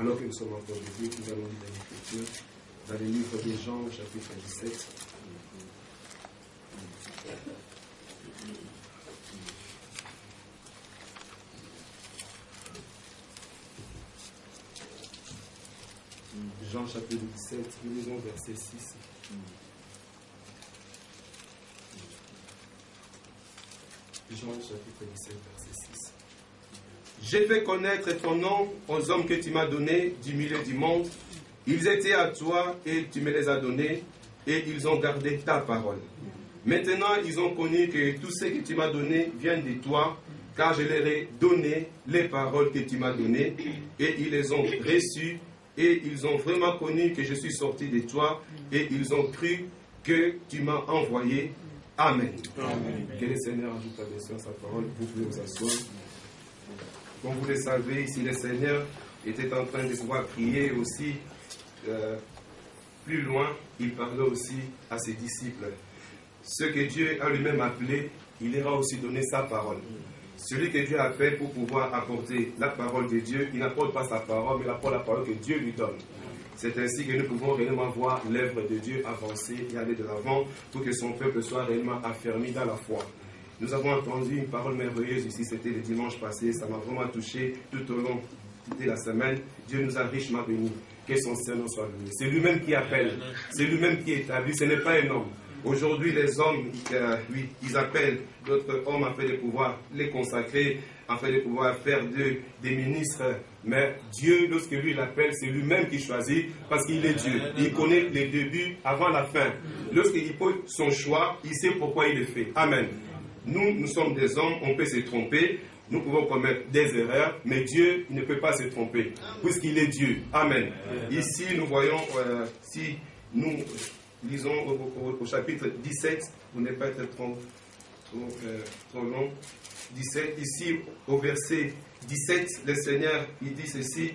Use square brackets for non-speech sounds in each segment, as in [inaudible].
Alors que nous sommes encore debout, nous allons lire l'Écriture dans le livre des Jean, chapitre 17. Jean chapitre 17, nous lisons verset 6. Jean chapitre 17, verset 6. J'ai fait connaître ton nom aux hommes que tu m'as donnés du milieu du monde. Ils étaient à toi et tu me les as donnés et ils ont gardé ta parole. Maintenant, ils ont connu que tout ce que tu m'as donné vient de toi, car je leur ai donné les paroles que tu m'as données et ils les ont reçues et ils ont vraiment connu que je suis sorti de toi et ils ont cru que tu m'as envoyé. Amen. Que le Seigneur ajoute à sa parole. Vous pouvez vous asseoir. Comme vous le savez, ici le Seigneur était en train de pouvoir prier aussi euh, plus loin, il parlait aussi à ses disciples. Ce que Dieu a lui-même appelé, il ira aussi donner sa parole. Celui que Dieu appelle pour pouvoir apporter la parole de Dieu, il n'apporte pas sa parole, mais apporte la parole que Dieu lui donne. C'est ainsi que nous pouvons réellement voir l'œuvre de Dieu avancer et aller de l'avant pour que son peuple soit réellement affermi dans la foi. Nous avons entendu une parole merveilleuse ici, c'était le dimanche passé, ça m'a vraiment touché tout au long de la semaine. Dieu nous a richement bénis. Que son Seigneur soit loué. C'est lui-même qui appelle, c'est lui-même qui établit, ce n'est pas un homme. Aujourd'hui, les hommes, euh, ils appellent d'autres hommes afin de pouvoir les consacrer, afin de pouvoir faire des ministres. Mais Dieu, lorsque lui l'appelle, c'est lui-même qui choisit parce qu'il est Dieu. Il connaît les débuts avant la fin. Lorsqu'il pose son choix, il sait pourquoi il le fait. Amen. Nous, nous sommes des hommes, on peut se tromper, nous pouvons commettre des erreurs, mais Dieu ne peut pas se tromper, puisqu'il est Dieu. Amen. Ici, nous voyons, euh, si nous lisons au, chapitre 17, vous n'êtes pas être trop, euh, trop, long, 17, ici au verset 17, le Seigneur, il dit ceci,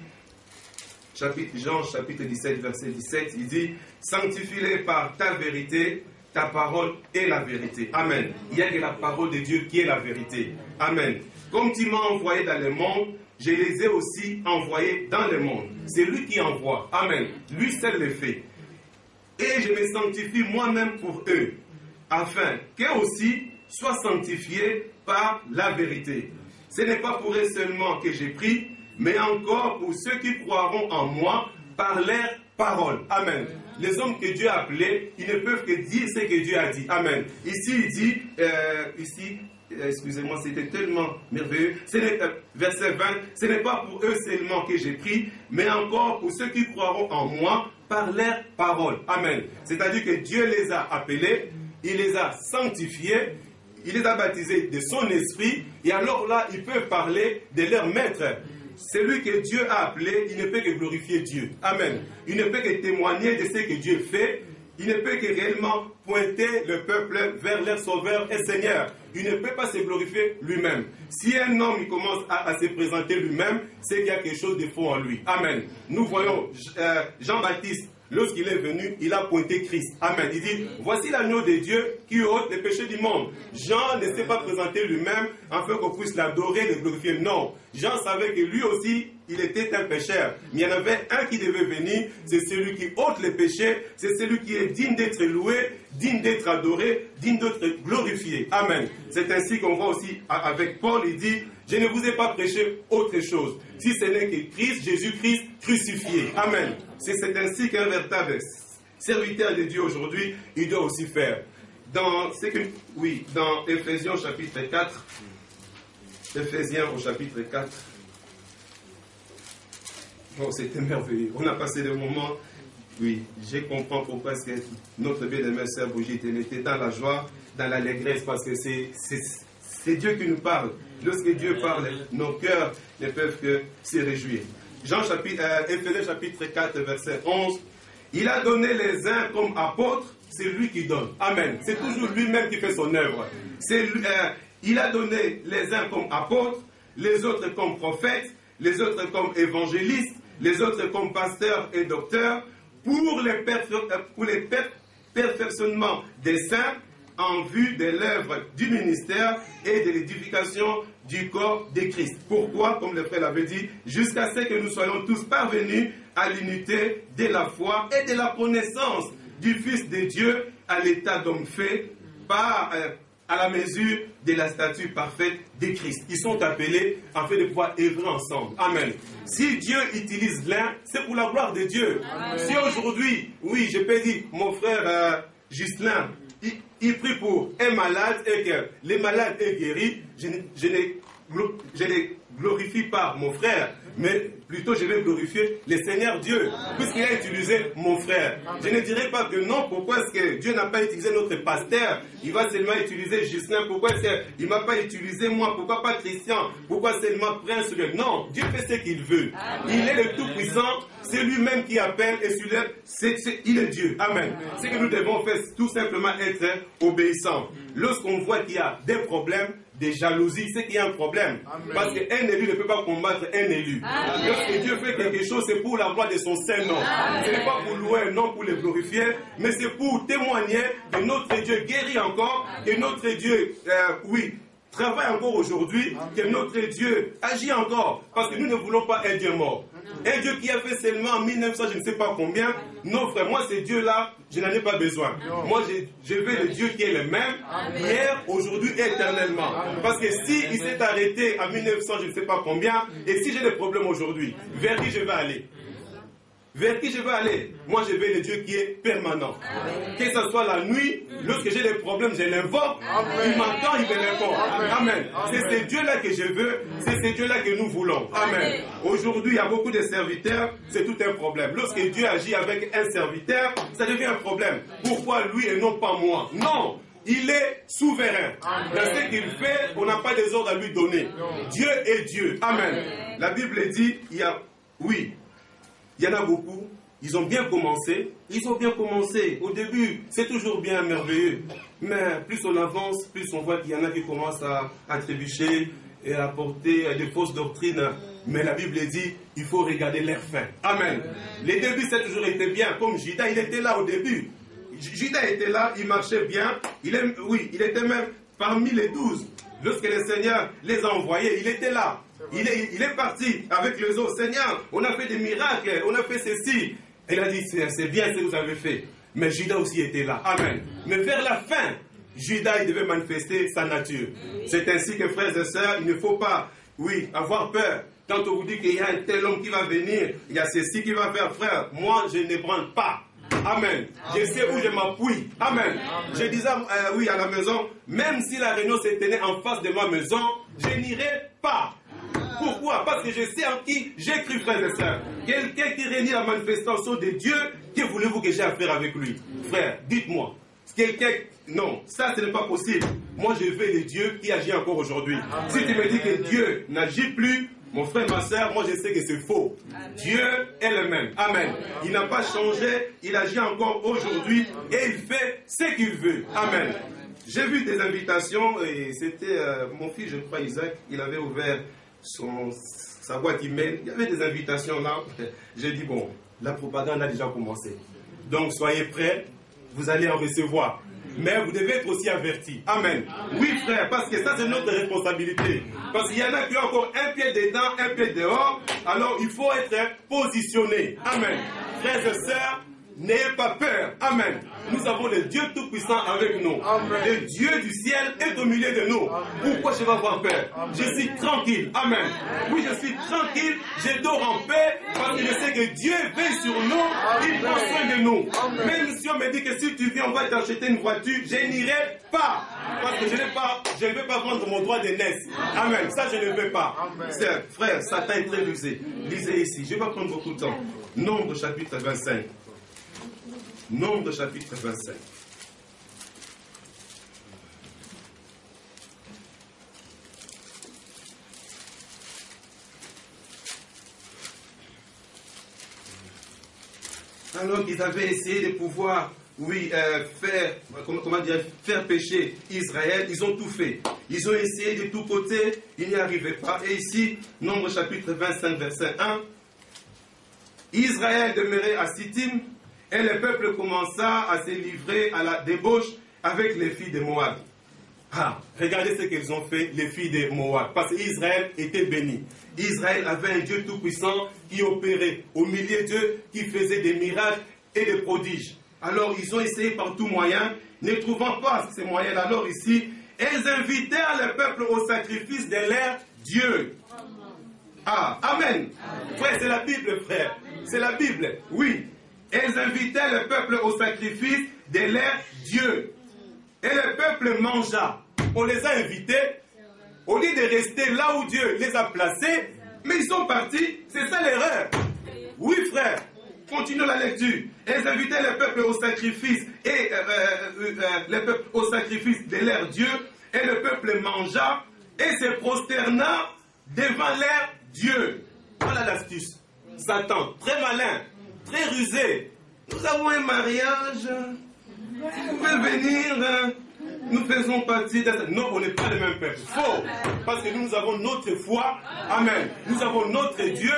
chapitre, Jean chapitre 17, verset 17, il dit, sanctifie-les par ta vérité, ta parole est la vérité. Amen. Il y a que la parole de Dieu qui est la vérité. Amen. Comme tu m'as envoyé dans le monde, je les ai aussi envoyés dans le monde. C'est lui qui envoie. Amen. Lui seul le fait et je me sanctifie moi-même pour eux, afin qu'eux aussi soient sanctifiés par la vérité. Ce n'est pas pour eux seulement que j'ai pris, mais encore pour ceux qui croiront en moi par leur parole. Amen. Les hommes que Dieu a appelés, ils ne peuvent que dire ce que Dieu a dit. Amen. Ici, il dit, euh, ici, euh, excusez-moi, c'était tellement merveilleux. Euh, verset 20, ce n'est pas pour eux seulement que j'ai pris, mais encore pour ceux qui croiront en moi par leurs paroles. Amen. C'est-à-dire que Dieu les a appelés, il les a sanctifiés, il les a baptisés de son esprit, et alors là, ils peuvent parler de leur maître. Celui que Dieu a appelé, il ne peut que glorifier Dieu. Amen. Il ne peut que témoigner de ce que Dieu fait. Il ne peut que réellement pointer le peuple vers leur sauveur et Seigneur. Il ne peut pas se glorifier lui-même. Si un homme commence à, se présenter lui-même, c'est qu'il y a quelque chose de faux en lui. Amen. Nous voyons euh, Jean-Baptiste lorsqu'il est venu, il a pointé Christ. Amen. Il dit, voici l'agneau de Dieu qui ôte les péchés du monde. Jean ne s'est pas présenté lui-même afin qu'on puisse l'adorer, le glorifier. Non. Jean savait que lui aussi, il était un pécheur. Mais il y en avait un qui devait venir, c'est celui qui ôte les péchés, c'est celui qui est digne d'être loué, digne d'être adoré, digne d'être glorifié. Amen. C'est ainsi qu'on voit aussi avec Paul, il dit, je ne vous ai pas prêché autre chose, si ce n'est que Christ, Jésus-Christ crucifié. Amen. C'est ainsi qu'un véritable serviteur de Dieu aujourd'hui, il doit aussi faire. Dans, que, oui, dans Ephésiens chapitre 4, Ephésiens au chapitre 4, bon, c'était merveilleux. On a passé des moments, oui, je comprends pourquoi est-ce que notre bien-aimé sœur Brigitte était dans la joie, dans l'allégresse, parce que c'est Dieu qui nous parle. Lorsque Dieu parle, nos cœurs ne peuvent que se réjouir. Jean chapitre, euh, chapitre 4, verset 11. Il a donné les uns comme apôtres, c'est lui qui donne. Amen. C'est toujours lui-même qui fait son œuvre. Euh, il a donné les uns comme apôtres, les autres comme prophètes, les autres comme évangélistes, les autres comme pasteurs et docteurs, pour les, euh, pour les perfectionnements des saints, en vue de l'œuvre du ministère et de l'édification du corps de Christ. Pourquoi, comme le frère l'avait dit, jusqu'à ce que nous soyons tous parvenus à l'unité de la foi et de la connaissance du Fils de Dieu à l'état d'homme fait par, euh, à la mesure de la statue parfaite de Christ. Ils sont appelés fait de pouvoir œuvrer ensemble. Amen. Si Dieu utilise l'un, c'est pour la gloire de Dieu. Si aujourd'hui, oui, je peux dire, mon frère euh, Gislain, il, il, prie pour un malade et que le malade est guéri, je, je ne glorifie pas mon frère, mais plutôt je vais glorifier le Seigneur Dieu, puisqu'il a utilisé mon frère. Je ne dirais pas que non, pourquoi est-ce que Dieu n'a pas utilisé notre pasteur? Il va seulement utiliser Justin, pourquoi est-ce qu'il ne m'a pas utilisé moi? Pourquoi pas Christian? Pourquoi seulement Prince Non, Dieu fait ce qu'il veut. Il est le Tout-Puissant, c'est lui-même qui appelle et celui-là, il est Dieu. Amen. C'est que nous devons faire tout simplement être obéissants. Lorsqu'on voit qu'il y a des problèmes, des jalousies, c'est qu'il y a un problème. Parce qu'un élu ne peut pas combattre un élu. Lorsque Dieu fait quelque chose, c'est pour la gloire de son Saint-Nom. Ce n'est pas pour louer, non pour le glorifier, mais c'est pour témoigner que notre Dieu guérit encore, que notre Dieu, euh, oui, travaille encore aujourd'hui, que notre Dieu agit encore. Parce que nous ne voulons pas un Dieu mort. Un Dieu qui a fait seulement en 1900, je ne sais pas combien. Non, frère, moi, ce Dieu-là, je n'en ai pas besoin. Moi, je, veux le Dieu qui est le même, hier, aujourd'hui, éternellement. Parce que si il s'est arrêté en 1900, je ne sais pas combien, et si j'ai des problèmes aujourd'hui, vers qui je vais aller? Vers qui je veux aller? Moi, je veux le Dieu qui est permanent. Que ce soit la nuit, lorsque j'ai des problèmes, je l'invoque. Il m'entend, il me répond. Amen. C'est ce Dieu-là que je veux. C'est ce Dieu-là que nous voulons. Amen. Aujourd'hui, il y a beaucoup de serviteurs. C'est tout un problème. Lorsque Dieu agit avec un serviteur, ça devient un problème. Pourquoi lui et non pas moi? Non. Il est souverain. Dans ce qu'il fait, on n'a pas des ordres à lui donner. Dieu est Dieu. Amen. La Bible dit, il y a, oui, il y en a beaucoup. Ils ont bien commencé. Ils ont bien commencé. Au début, c'est toujours bien merveilleux. Mais plus on avance, plus on voit qu'il y en a qui commencent à, à trébucher et à porter des fausses doctrines. Mais la Bible dit, il faut regarder l'air fin. Amen. Les débuts, ça a toujours été bien. Comme Judas, il était là au début. Judas était là, il marchait bien. Il est, oui, il était même parmi les douze. Lorsque le Seigneur les a envoyés, il était là. Il est, il est parti avec les autres. Seigneur, on a fait des miracles, on a fait ceci. Il a dit, c'est bien ce que vous avez fait. Mais Judas aussi était là. Amen. Mais vers la fin, Judas, il devait manifester sa nature. C'est ainsi que, frères et sœurs, il ne faut pas, oui, avoir peur. Quand on vous dit qu'il y a un tel homme qui va venir, il y a ceci qui va faire, frère, moi, je ne branle pas. Amen. Je sais où je m'appuie. Amen. Je disais, euh, oui, à la maison, même si la réunion se tenait en face de ma maison, je n'irai pas. Pourquoi? Parce que je sais en qui j'écris, frères et sœurs. Quelqu'un qui réunit la manifestation de Dieu, que voulez-vous que j'ai à faire avec lui? Frère, dites-moi. Quelqu'un. Non, ça ce n'est pas possible. Moi je veux le Dieu qui agit encore aujourd'hui. Si tu me dis que Dieu n'agit plus, mon frère, ma soeur, moi je sais que c'est faux. Dieu est le même. Amen. Il n'a pas changé, il agit encore aujourd'hui et il fait ce qu'il veut. Amen. J'ai vu des invitations et c'était euh, mon fils, je crois, Isaac, il avait ouvert son, sa boîte email. Il y avait des invitations là. J'ai dit, bon, la propagande a déjà commencé. Donc soyez prêts, vous allez en recevoir. Mais vous devez être aussi avertis. Amen. Oui, frère, parce que ça, c'est notre responsabilité. Parce qu'il y en a qui ont encore un pied dedans, un pied dehors. Alors, il faut être positionné. Amen. Frères et sœurs, N'ayez pas peur. Amen. Nous avons le Dieu Tout-Puissant avec nous. Le Dieu du ciel est au milieu de nous. Pourquoi je vais avoir peur? Je suis tranquille. Amen. Oui, je suis tranquille. Je dors en paix parce que je sais que Dieu veille sur nous. Il prend soin de nous. Même si on me dit que si tu viens, on va t'acheter une voiture, je n'irai pas. Parce que je, pas, je ne vais pas vendre mon droit de naissance. Amen. Ça, je ne veux pas. Frère, Satan est très rusé. Lisez ici. Je ne vais pas prendre beaucoup de temps. Nombre chapitre 25. Nombre chapitre 25. Alors qu'ils avaient essayé de pouvoir, oui, euh, faire, comment, dire, faire pécher Israël, ils ont tout fait. Ils ont essayé de tous côtés, ils n'y arrivaient pas. Et ici, Nombre chapitre 25, verset 1, Israël demeurait à Sittim, et le peuple commença à se livrer à la débauche avec les filles de Moab. Ah, regardez ce qu'elles ont fait, les filles de Moab. Parce qu'Israël était béni. Israël avait un Dieu tout-puissant qui opérait au milieu d'eux, qui faisait des miracles et des prodiges. Alors ils ont essayé par tout moyen, ne trouvant pas ces moyens. Alors ici, elles invitèrent le peuple au sacrifice de leur Dieu. Ah, Amen. Frère, c'est la Bible, frère. C'est la Bible. Oui. Elles invitaient le peuple au sacrifice de leur Dieu. Et le peuple mangea. On les a invités. Au lieu de rester là où Dieu les a placés, mais ils sont partis. C'est ça l'erreur. Oui, frère. Continuons la lecture. Elles invitaient le peuple au sacrifice et euh, euh, euh, le peuple au sacrifice de leur Dieu. Et le peuple mangea et se prosterna devant leur Dieu. Voilà l'astuce. Satan, très malin, Nous avons un mariage. Vous pouvez venir. Nous faisons partie de... Non, on n'est pas le même peuple. Faux. Parce que nous, nous avons notre foi. Amen. Nous avons notre Dieu.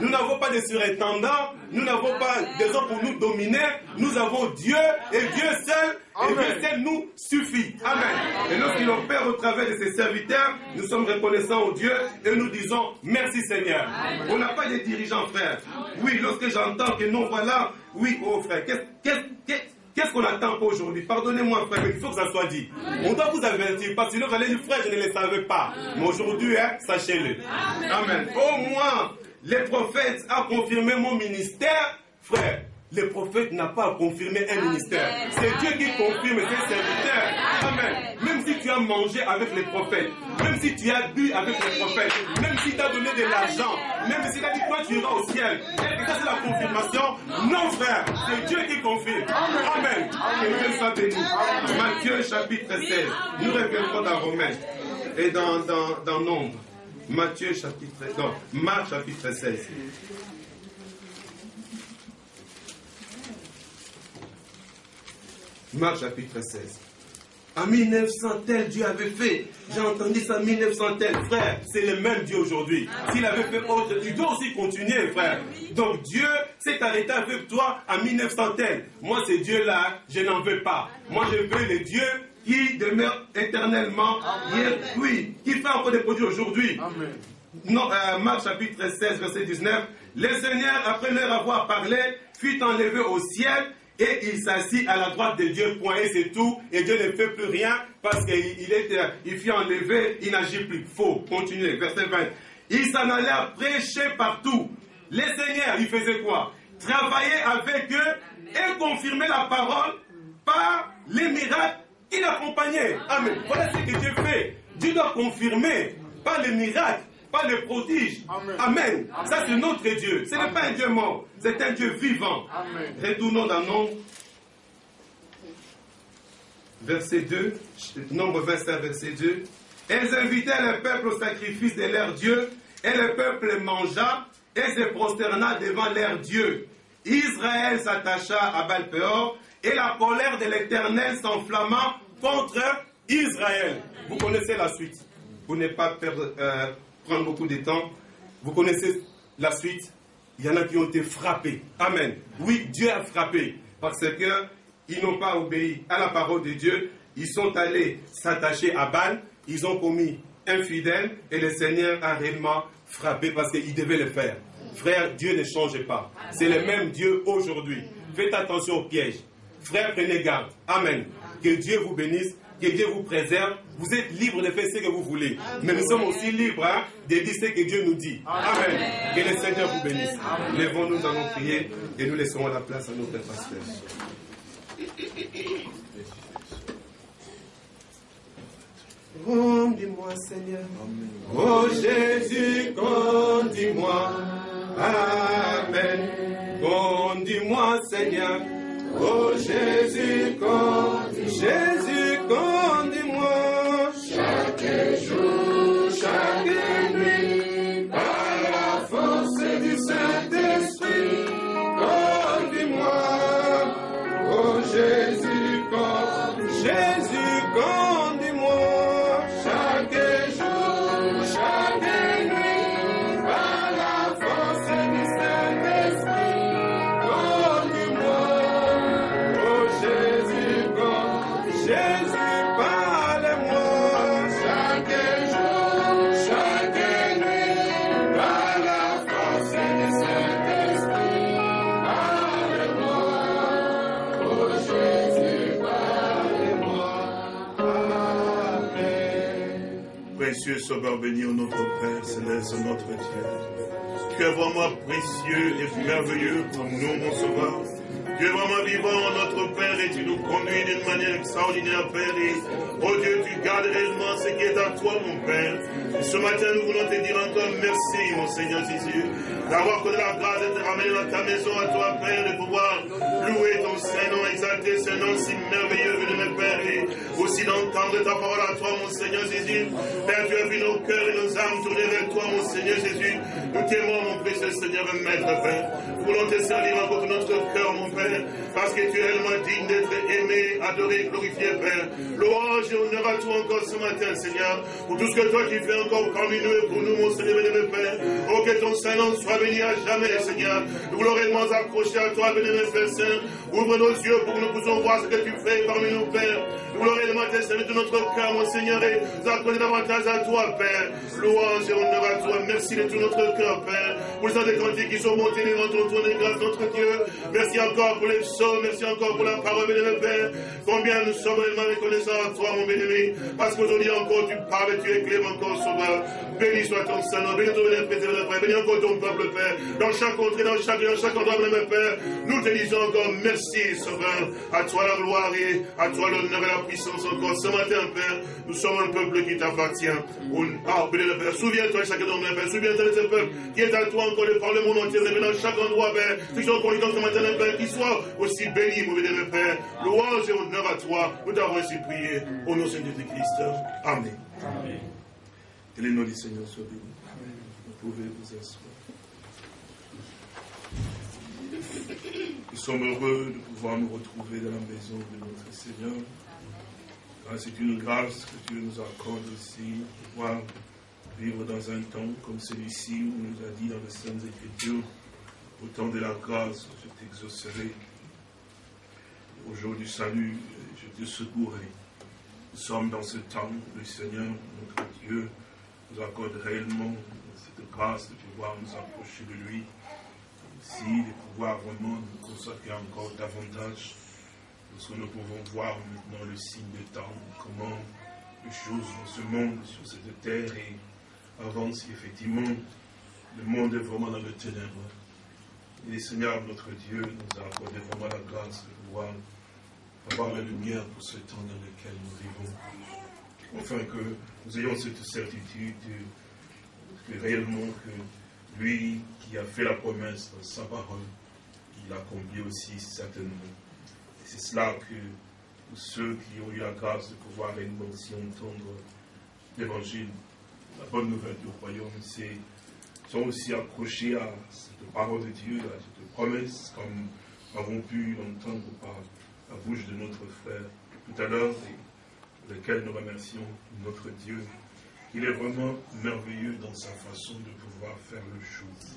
Nous n'avons pas de surintendants. Nous n'avons pas des hommes pour nous dominer. Nous avons Dieu et Dieu seul. Et Dieu seul nous suffit. Amen. Et lorsqu'il opère au travers de ses serviteurs, nous sommes reconnaissants au Dieu et nous disons merci Seigneur. On n'a pas de dirigeants, frère. Oui, lorsque j'entends que non, voilà, oui, oh frère, qu'est-ce Qu'est-ce qu'on attend pour aujourd'hui? Pardonnez-moi, frère, mais il faut que ça soit dit. On doit vous avertir, parce que sinon, vous allez dire, frère, je ne le savais pas. Mais aujourd'hui, hein, sachez-le. Amen. Au moins, les prophètes ont confirmé mon ministère, frère. Le prophète n'a pas confirmé un ministère. C'est Dieu qui confirme ses serviteurs. Amen. Même si tu as mangé avec les prophètes, même si tu as bu avec les prophètes, même si tu as donné de l'argent, même si tu as dit toi tu iras au ciel, et ça c'est la confirmation. Non frère, c'est Dieu qui confirme. Amen. Que Dieu soit béni. Matthieu chapitre 16. Nous reviendrons dans Romains et dans, dans, dans Nombre. Matthieu chapitre, non, Marc chapitre 16. Marc chapitre 16. En 1900 tel Dieu avait fait. J'ai entendu ça en 1900 tel. Frère, c'est le même Dieu aujourd'hui. S'il avait fait autre, il doit aussi continuer, frère. Donc Dieu s'est arrêté avec toi en 1900 tel. Moi, ce Dieu-là, je n'en veux pas. Moi, je veux le Dieu qui demeure éternellement. oui, qui fait encore des produits aujourd'hui. Non, euh, Marc chapitre 16, verset 19. Le Seigneur, après leur avoir parlé, fut enlevé au ciel et il s'assit à la droite de Dieu, point, et c'est tout, et Dieu ne fait plus rien parce qu'il il, il fut enlevé, il n'agit plus. Faux, continuez, verset 20. Il s'en allait prêcher partout. Les seigneurs, il faisait quoi? Travailler avec eux et confirmer la parole par les miracles qui l'accompagnaient. Amen. Voilà ce que Dieu fait. Dieu doit confirmer par les miracles pas le prodige. Amen. Ça, c'est notre Dieu. Ce n'est pas un Dieu mort, c'est un Dieu vivant. Retournons dans Nombre. Verset 2, Nombre 25, verset 2. Elles invitaient le peuple au sacrifice de leur Dieu, et le peuple mangea et se prosterna devant leur Dieu. Israël s'attacha à Balpéor, et la colère de l'Éternel s'enflamma contre Israël. Vous connaissez la suite. Vous n'êtes pas perdre, euh, prendre beaucoup de temps. Vous connaissez la suite. Il y en a qui ont été frappés. Amen. Oui, Dieu a frappé. Parce qu'ils n'ont pas obéi à la parole de Dieu. Ils sont allés s'attacher à Baal. Ils ont commis infidèle. Et le Seigneur a réellement frappé parce qu'il devait le faire. Frère, Dieu ne change pas. C'est le même Dieu aujourd'hui. Faites attention aux pièges. Frère, prenez garde. Amen. Que Dieu vous bénisse que Dieu vous préserve. Vous êtes libre de faire ce que vous voulez. Mais nous sommes aussi libres hein, de dire ce que Dieu nous dit. Amen. Que le Seigneur vous bénisse. Lèvons-nous, nous allons prier et nous laisserons la place à notre pasteur. Conduis-moi, Seigneur. Oh Jésus, conduis-moi. Amen. Conduis-moi, Seigneur. Oh Jésus, conduis-moi. Jésus, conduis-moi. Chaque jour, chaque nuit, par la force du Saint-Esprit, conduis-moi, oh Jésus, conduis Jésus, précieux Sauveur béni, notre Père céleste, notre Dieu. Tu es vraiment précieux et merveilleux pour nous, mon Sauveur. Tu es vraiment vivant, notre Père, et tu nous conduis d'une manière extraordinaire, Père. Et, oh Dieu, tu gardes réellement ce qui est à toi, mon Père. Ce matin, nous voulons te dire encore merci, mon Seigneur Jésus, d'avoir connu la grâce de te ramener dans ta maison à toi, Père, de pouvoir Saint-Nom, exalter ce nom si merveilleux, de mes Père, et aussi d'entendre ta parole à toi, mon Seigneur Jésus. Père, tu as vu nos cœurs et nos âmes tourner vers toi, mon Seigneur Jésus. Nous t'aimons, mon précieux Seigneur et Maître, Père. Nous voulons te servir encore notre cœur, mon Père parce que tu es réellement digne d'être aimé, adoré, glorifié, Père. Louange et honneur à toi encore ce matin, Seigneur, pour tout ce que toi tu fais encore parmi nous et pour nous, mon Seigneur et Père. Oh, que ton Saint-Nom soit béni à jamais, Seigneur. Nous voulons réellement accrocher à toi, béni, Père Saint. Ouvre nos yeux pour que nous puissions voir ce que tu fais parmi nous, Père. Nous voulons réellement te de notre cœur, mon Seigneur, et nous accorder davantage à toi, Père. Louange et honneur à toi. Merci de tout notre cœur, Père. Pour les des cantiques qui sont montés devant ton trône de grâce, notre Dieu. Merci encore pour les psaumes. Merci encore pour la parole, béni, Père. Combien nous sommes réellement reconnaissants à toi, mon béni, parce qu'aujourd'hui encore tu parles, tu es clément encore, sauveur. Béni soit ton Saint-Nom, béni ton béni, Père, béni encore ton peuple, Père. Dans chaque contrée, dans chaque dans chaque endroit, béni, Père. Nous te disons encore merci, sauveur. À toi la gloire et à toi l'honneur et la puissance encore. Ce matin, Père, nous sommes un peuple qui t'appartient. Ah, béni, Père. Souviens-toi de chacun d'entre nous, Père. Souviens-toi de ce peuple qui est à toi encore de par le monde entier, dans chaque endroit, Père. Ceux qui sont encore ce matin, Père, qui soient aussi bénis, mon béni, Père. Louange et honneur à toi. Nous t'avons ainsi prié au nom de Jésus-Christ. Amen. Amen. Que les noms du Seigneur soient bénis. Vous pouvez vous asseoir. Nous sommes heureux de pouvoir nous retrouver dans la maison de notre Seigneur. Ah, c'est une grâce que Dieu nous accorde aussi de pouvoir vivre dans un temps comme celui-ci où nous a dit dans les Saintes Écritures, au temps de la grâce, je t'exaucerai. Au jour du salut, je te secourrai. Nous sommes dans ce temps où le Seigneur, notre Dieu, nous accorde réellement cette grâce de pouvoir nous approcher de lui, aussi de pouvoir vraiment nous consacrer encore davantage, parce que nous pouvons voir maintenant le signe des temps, comment les choses dans ce monde, sur cette terre, et avance effectivement, le monde est vraiment dans le ténèbre. Et le Seigneur, notre Dieu, nous a accordé vraiment la grâce de pouvoir avoir la lumière pour ce temps dans lequel nous vivons. Enfin, que nous ayons cette certitude que réellement que lui qui a fait la promesse dans sa parole, il l'accomplit aussi certainement. C'est cela que ceux qui ont eu la grâce de pouvoir réellement aussi entendre l'évangile, la bonne nouvelle du royaume, sont aussi accrochés à cette parole de Dieu, à cette promesse, comme avons pu l'entendre par la bouche de notre frère tout à l'heure, et lequel nous remercions notre Dieu. Il est vraiment merveilleux dans sa façon de pouvoir faire le chose.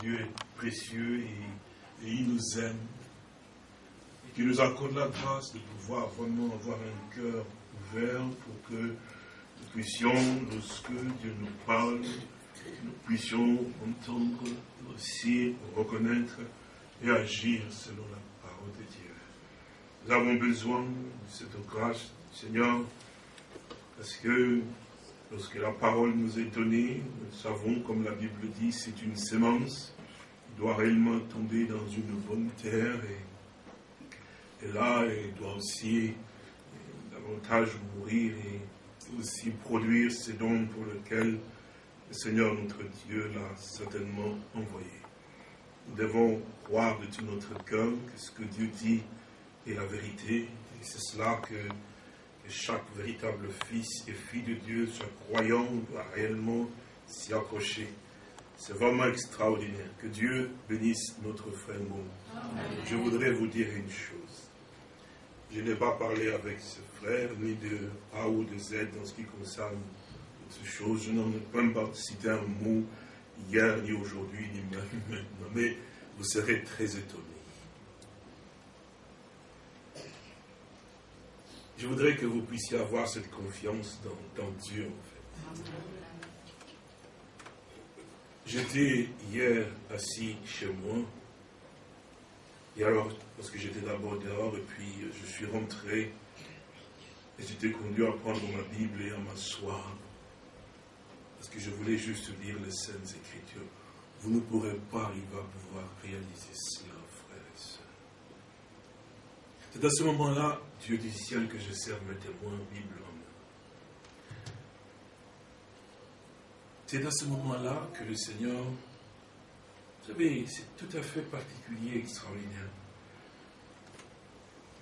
Dieu est précieux et, et il nous aime. Et qu'il nous accorde la grâce de pouvoir vraiment avoir un cœur ouvert pour que nous puissions, lorsque Dieu nous parle, nous puissions entendre aussi, reconnaître et agir selon la parole de Dieu. Nous avons besoin de cette grâce, Seigneur, parce que lorsque la parole nous est donnée, nous savons, comme la Bible dit, c'est une sémence qui doit réellement tomber dans une bonne terre et, là, elle doit aussi davantage mourir et aussi produire ce dons pour lequel le Seigneur notre Dieu l'a certainement envoyé. Nous devons croire de tout notre cœur que ce que Dieu dit est la vérité. Et c'est cela que, que, chaque véritable fils et fille de Dieu, soit croyant, doit réellement s'y accrocher. C'est vraiment extraordinaire. Que Dieu bénisse notre frère Mon. Je voudrais vous dire une chose. Je n'ai pas parlé avec ce frère, ni de A ou de Z dans ce qui concerne ces choses. Je n'en ai même pas cité un mot hier, ni aujourd'hui, ni même maintenant. Mais vous serez très étonnés. Je voudrais que vous puissiez avoir cette confiance dans, Dieu, en fait. J'étais hier assis chez moi. Et alors, parce que j'étais d'abord dehors, et puis je suis rentré, et j'étais conduit à prendre ma Bible et à m'asseoir. parce que je voulais juste lire les Saintes Écritures. Vous ne pourrez pas arriver à pouvoir réaliser cela, frères et sœurs. C'est à ce moment-là, Dieu du ciel, que je sers mes témoins, Bible. C'est à ce moment-là que le Seigneur, vous savez, c'est tout à fait particulier, extraordinaire,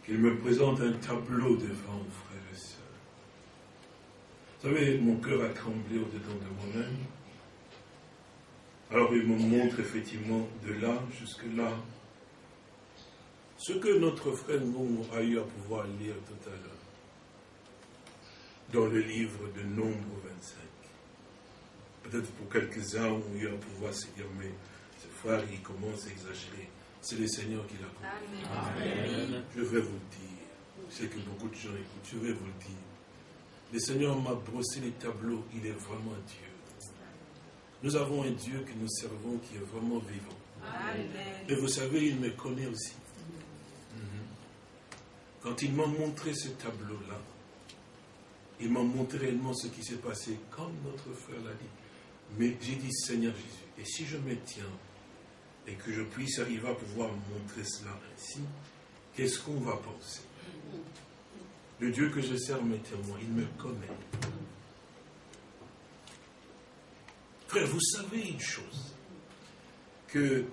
qu'il me présente un tableau devant, frères et sœurs. Vous savez, mon cœur a tremblé au-dedans de moi-même. Alors il me montre effectivement de là jusque là ce que notre frère nous a eu à pouvoir lire tout à l'heure dans le livre de Nombre 25. Peut-être pour quelques-uns ont eu à pouvoir se dire, mais ce frère, il commence à exagérer. C'est le Seigneur qui l'a compris. Je vais vous le dire. Je sais que beaucoup de gens écoutent. Je vais vous le dire. Le Seigneur m'a brossé les tableaux. Il est vraiment Dieu. Nous avons un Dieu que nous servons qui est vraiment vivant. Et vous savez, il me connaît aussi. Quand il m'a montré ce tableau-là, il m'a montré réellement ce qui s'est passé, comme notre frère l'a dit. Mais j'ai dit, Seigneur Jésus, et si je me tiens et que je puisse arriver à pouvoir montrer cela ainsi, qu'est-ce qu'on va penser? Le Dieu que je sers mes témoins, il me connaît. Frère, vous savez une chose, que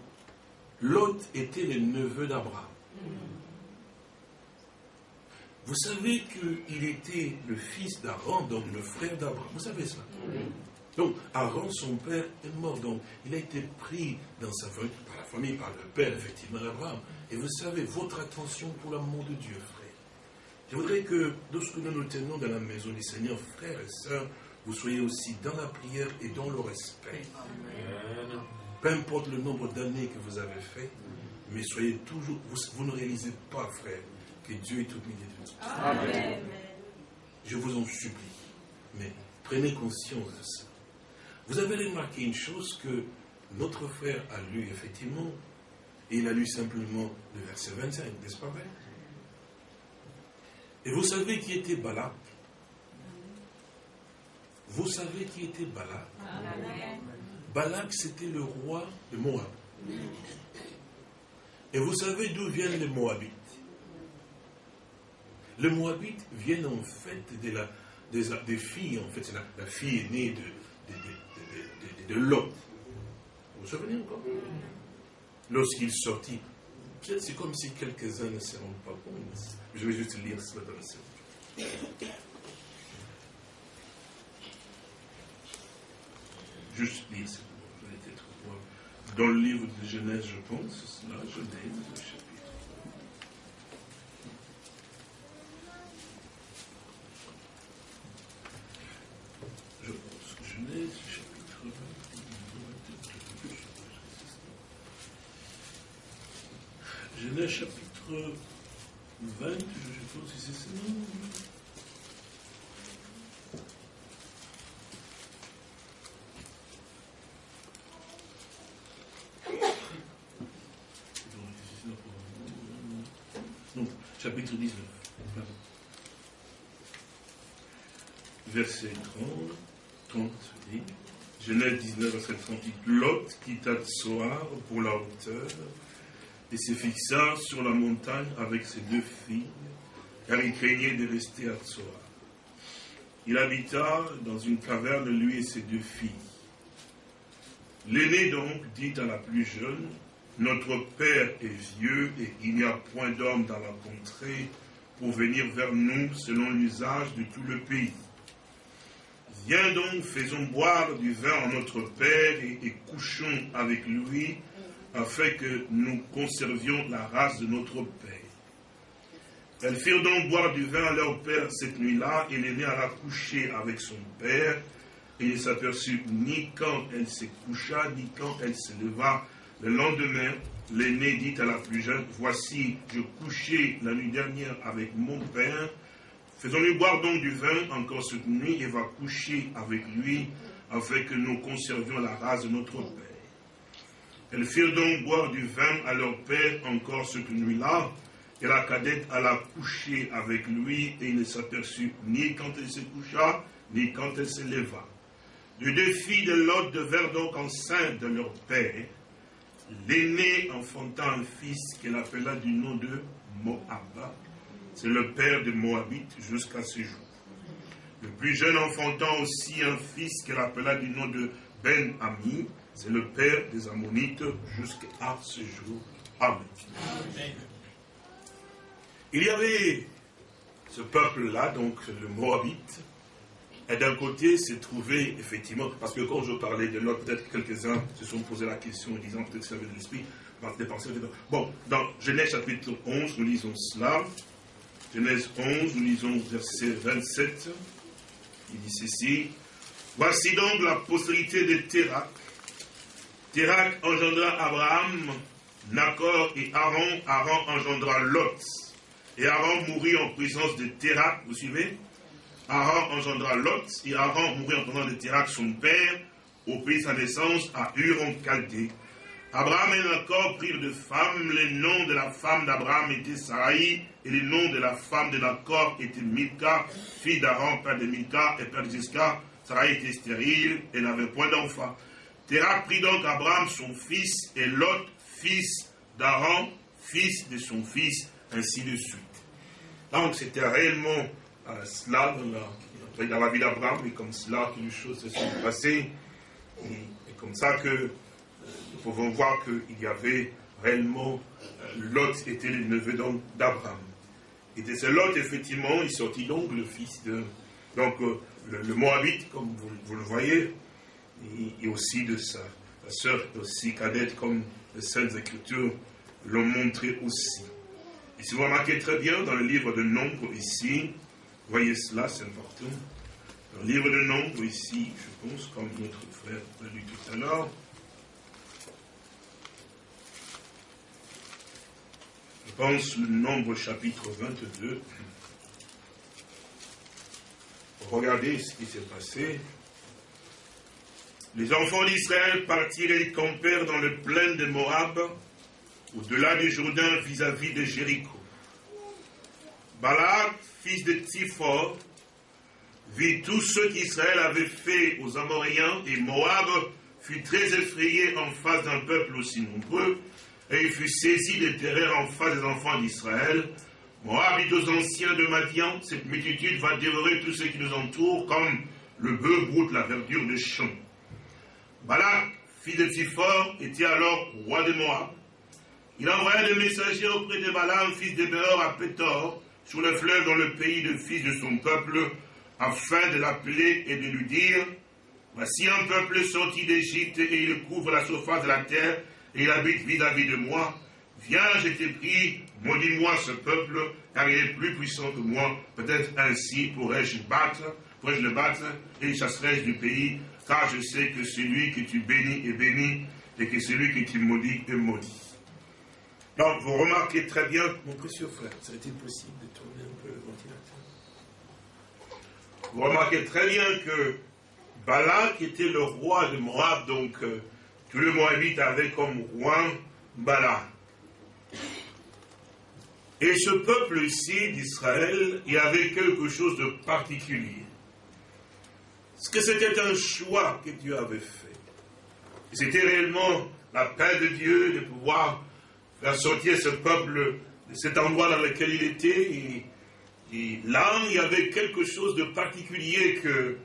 Lot était le neveu d'Abraham. Vous savez qu'il était le fils d'Aaron, donc le frère d'Abraham. Vous savez ça Donc, Aaron, son père, est mort. Donc, il a été pris dans sa famille, par la famille, par le père, effectivement, d'Abraham. Et vous savez, votre attention pour l'amour de Dieu, frère. Je voudrais que, lorsque nous nous tenons dans la maison du Seigneur, frères et sœurs, vous soyez aussi dans la prière et dans le respect. Peu importe le nombre d'années que vous avez fait, mais soyez toujours, vous, ne réalisez pas, frère, que Dieu est au milieu de nous. Amen. Je vous en supplie, mais prenez conscience de ça. Vous avez remarqué une chose que notre frère a lu effectivement, et il a lu simplement le verset 25, n'est-ce pas vrai Et vous savez qui était Balak? Vous savez qui était Balak? Balak, c'était le roi de Moab. Et vous savez d'où viennent les Moabites? Les Moabites viennent en fait de la, des, filles, en fait, c'est la, fille née de, de, de, Lot. Vous vous souvenez encore? Lorsqu'il sortit, c'est comme si quelques-uns ne se rendent pas compte. Je vais juste lire cela dans la juste lire Dans le livre de Genèse, je pense, là, Genèse. Je pense, Genèse, chapitre 20. Genèse, chapitre 20, je pense que c'est ça. chapitre 19. Verset 30, 30 dit, Genèse 19, verset 30 dit, Lot quitta Tsoar pour la hauteur et se fixa sur la montagne avec ses deux filles, car il craignait de rester à Tsoar. Il habita dans une caverne, lui et ses deux filles. L'aîné donc dit à la plus jeune, notre Père est vieux et il n'y a point d'homme dans la contrée pour venir vers nous selon l'usage de tout le pays. Viens donc, faisons boire du vin à notre Père et, couchons avec lui afin que nous conservions la race de notre Père. Elles firent donc boire du vin à leur Père cette nuit-là et l'aîné alla coucher avec son Père et il ne s'aperçut ni quand elle se coucha ni quand elle se leva le lendemain, l'aîné dit à la plus jeune, Voici, je couchais la nuit dernière avec mon père. Faisons-lui boire donc du vin encore cette nuit et va coucher avec lui, afin que nous conservions la race de notre père. Elles firent donc boire du vin à leur père encore cette nuit-là, et la cadette alla coucher avec lui, et il ne s'aperçut ni quand elle se coucha, ni quand elle se leva. Les deux filles de Lot devinrent donc enceintes de leur père. L'aîné enfantant un fils qu'elle appela du nom de Moab. C'est le père de Moabite jusqu'à ce jour. Le plus jeune enfantant aussi un fils qu'elle appela du nom de Ben Ami. C'est le père des Ammonites jusqu'à ce jour. Amen. Il y avait ce peuple-là, donc le Moabite, et d'un côté se trouvait effectivement, parce que quand je parlais de l'autre, peut-être quelques-uns se sont posé la question en disant peut-être que ça avait de l'esprit, des pensées. Bon, dans Genèse chapitre 11, nous lisons cela. Genèse 11, nous lisons verset 27. Il dit ceci. Voici donc la postérité de Térac. Térac engendra Abraham, Nacor et Aaron. Aaron engendra Lot. Et Aaron mourut en présence de Térac, vous suivez? Aaron engendra Lot, et Aaron mourut en présence de Térac, son père, au pays de sa naissance, à Ur en. Abraham et Nacor prirent de femmes, les noms de la femme d'Abraham étaient Sarai, et les noms de la femme de Nacor étaient Milka, fille d'Aaron, père de Milka et père de Jessica. Sarai était stérile et n'avait point d'enfant. Térac prit donc Abraham son fils, et Lot, fils d'Aaron, fils de son fils, ainsi de suite. Donc c'était réellement euh, cela dans la, vie d'Abraham, et comme cela que les choses se sont passées. Et, comme ça que euh, nous pouvons voir qu'il y avait réellement, euh, Lot était le neveu d'Abraham. Et de ce Lot, effectivement, il sortit donc le fils de. Donc, le, Moabite, comme vous, le voyez, et, aussi de sa sœur aussi cadette, comme les Saintes Écritures l'ont montré aussi. Et si vous remarquez très bien dans le livre de Nombre ici, voyez cela, c'est important. Dans le livre de Nombre ici, je pense, comme notre frère l'a lu tout à l'heure, pense le Nombre chapitre 22. Regardez ce qui s'est passé. Les enfants d'Israël partirent et campèrent dans le plain de Moab, au-delà du Jourdain vis-à-vis de Jéricho. Balak, fils de Tsifor, vit tout ce qu'Israël avait fait aux Amoréens et Moab fut très effrayé en face d'un peuple aussi nombreux et il fut saisi de terreur en face des enfants d'Israël. Moab dit aux anciens de Madian, cette multitude va dévorer tous ceux qui nous entourent comme le bœuf broute la verdure des champs. Balak, fils de Tsifor, était alors roi de Moab. Il envoya des messagers auprès de Balaam, fils de Béor, à Pétor, sur le fleuve dans le pays de fils de son peuple, afin de l'appeler et de lui dire Voici un peuple sorti d'Égypte et il couvre la surface de la terre et il habite vis-à-vis de moi. Viens, je t'ai pris, maudis-moi ce peuple, car il est plus puissant que moi. Peut-être ainsi pourrais-je battre, pourrais-je le battre et chasserai-je du pays, car je sais que celui que tu bénis est béni et que celui que tu maudis est maudit. Donc, vous remarquez très bien, mon précieux frère, ça a été possible de tourner un peu le ventilateur. Vous remarquez très bien que Balak était le roi de Moab, donc euh, tout le Moabite avait comme roi Balak. Et ce peuple ici d'Israël, y avait quelque chose de particulier. Parce que c'était un choix que Dieu avait fait. C'était réellement la paix de Dieu de pouvoir faire sortir ce peuple de cet endroit dans lequel il était. Et, là, il y avait quelque chose de particulier que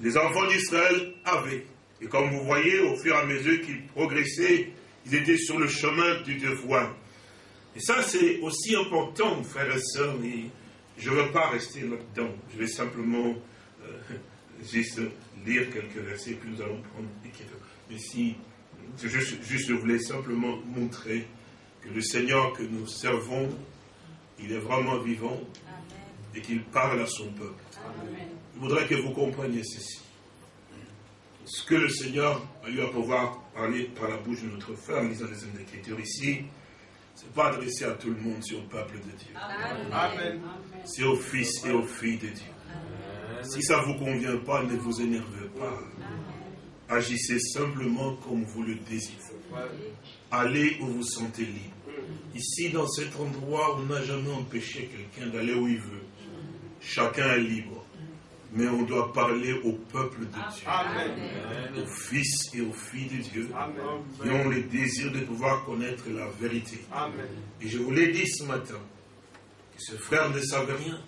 les enfants d'Israël avaient. Et comme vous voyez, au fur et à mesure qu'ils progressaient, ils étaient sur le chemin du devoir. Et ça, c'est aussi important, frères et sœurs, et je ne veux pas rester là-dedans. Je vais simplement euh, [laughs] juste lire quelques versets, puis nous allons prendre Mais si je, juste, je voulais simplement montrer que le Seigneur que nous servons, il est vraiment vivant et qu'il parle à son peuple. Je voudrais que vous compreniez ceci. Ce que le Seigneur a eu à pouvoir parler par la bouche de notre frère en lisant les Écritures ici, ce n'est pas adressé à tout le monde, c'est au peuple de Dieu. Amen. C'est aux fils et aux filles de Dieu. Si ça ne vous convient pas, ne vous énervez pas. Agissez simplement comme vous le désirez. Allez où vous sentez libre. Ici, dans cet endroit, on n'a jamais empêché quelqu'un d'aller où il veut. Chacun est libre mais on doit parler au peuple de Dieu, aux fils et aux filles de Dieu, qui ont le désir de pouvoir connaître la vérité. Et je vous l'ai dit ce matin, que ce frère ne savait rien.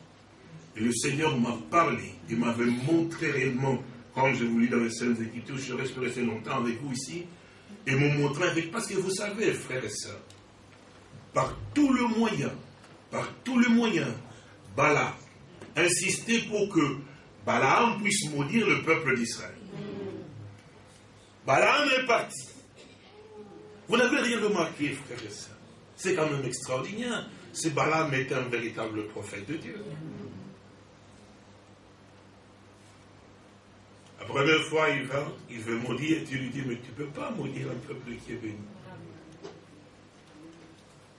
Et le Seigneur m'a parlé, il m'avait montré réellement, quand je vous lis dans les scènes Écritures, je reste resté longtemps avec vous ici, et m'ont montré avec, parce que vous savez, frères et sœurs, par tout le moyen, par tout le moyen, Bala insistait pour que Balaam puisse maudire le peuple d'Israël. Balaam est parti. Vous n'avez rien remarqué, frère et sœurs. C'est quand même extraordinaire. Ce Balaam est un véritable prophète de Dieu. La première fois, il va, il veut maudire, tu lui dis, mais tu ne peux pas maudire un peuple qui est béni.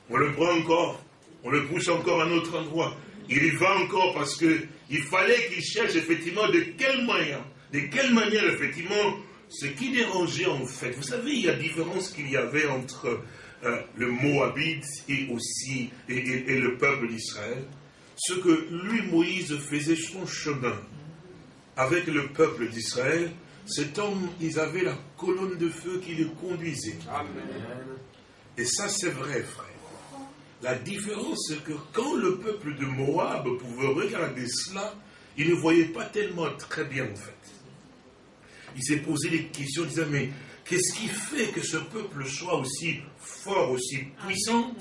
On le prend encore, on le pousse encore à un autre endroit. Il y va encore parce qu'il fallait qu'il cherche effectivement de quelle manière, de quelle manière effectivement, ce qui dérangeait en fait. Vous savez, il y a différence qu'il y avait entre euh, le Moabite et aussi et, et le peuple d'Israël. Ce que lui, Moïse, faisait son chemin avec le peuple d'Israël, cet homme, ils avaient la colonne de feu qui le conduisait. Amen. Et ça, c'est vrai, frère. La différence, c'est que quand le peuple de Moab pouvait regarder cela, il ne voyait pas tellement très bien, en fait. Il s'est posé des questions, il disait, mais qu'est-ce qui fait que ce peuple soit aussi fort, aussi puissant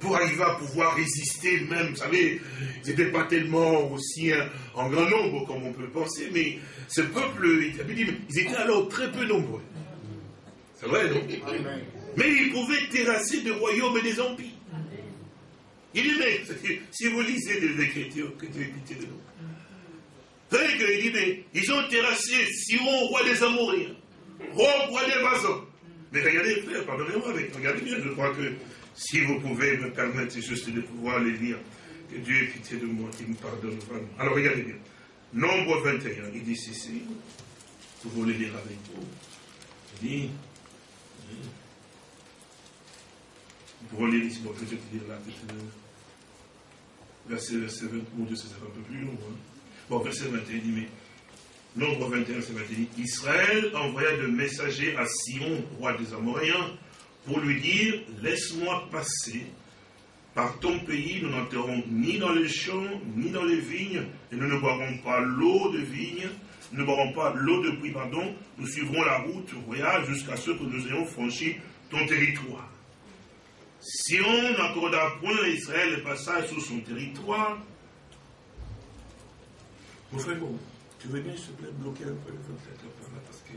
pour arriver à pouvoir résister même, vous savez, ils n'étaient pas tellement aussi en grand nombre comme on peut le penser, mais ce peuple, ils étaient alors très peu nombreux. C'est vrai, non? Mais ils pouvaient terrasser des royaumes et des empires. Il dit, mais si vous lisez les Écritures, que Dieu ait pitié de nous. Savez qu'il dit, mais ils ont terrassé Sion, roi des Amoréens, roi, des Bazans. Mais regardez, frère, pardonnez-moi, regardez bien, je crois que si vous pouvez me permettre juste de pouvoir les lire, que Dieu ait pitié de moi, qu'il me pardonne vraiment. Alors regardez bien. Nombre 21, il dit ceci. Vous voulez lire avec vous? Il dit. Vous pouvez lire bon, peut-être lire là, peut-être. Verset, verset 20, mon Dieu, un peu plus long. Hein. Bon, verset 21, il dit, mais. Nombre 21, verset 21, Israël envoya de messagers à Sion, roi des Amoréens, pour lui dire, laisse-moi passer par ton pays, nous n'enterrons ni dans les champs, ni dans les vignes, et nous ne boirons pas l'eau de vigne, nous ne boirons pas l'eau de puits, pardon, nous suivrons la route royale jusqu'à ce que nous ayons franchi ton territoire. Si on n'accorda point à Israël le passage sur son territoire, mon frère, bon, tu veux bien, s'il te plaît, bloquer un peu le 27 parce que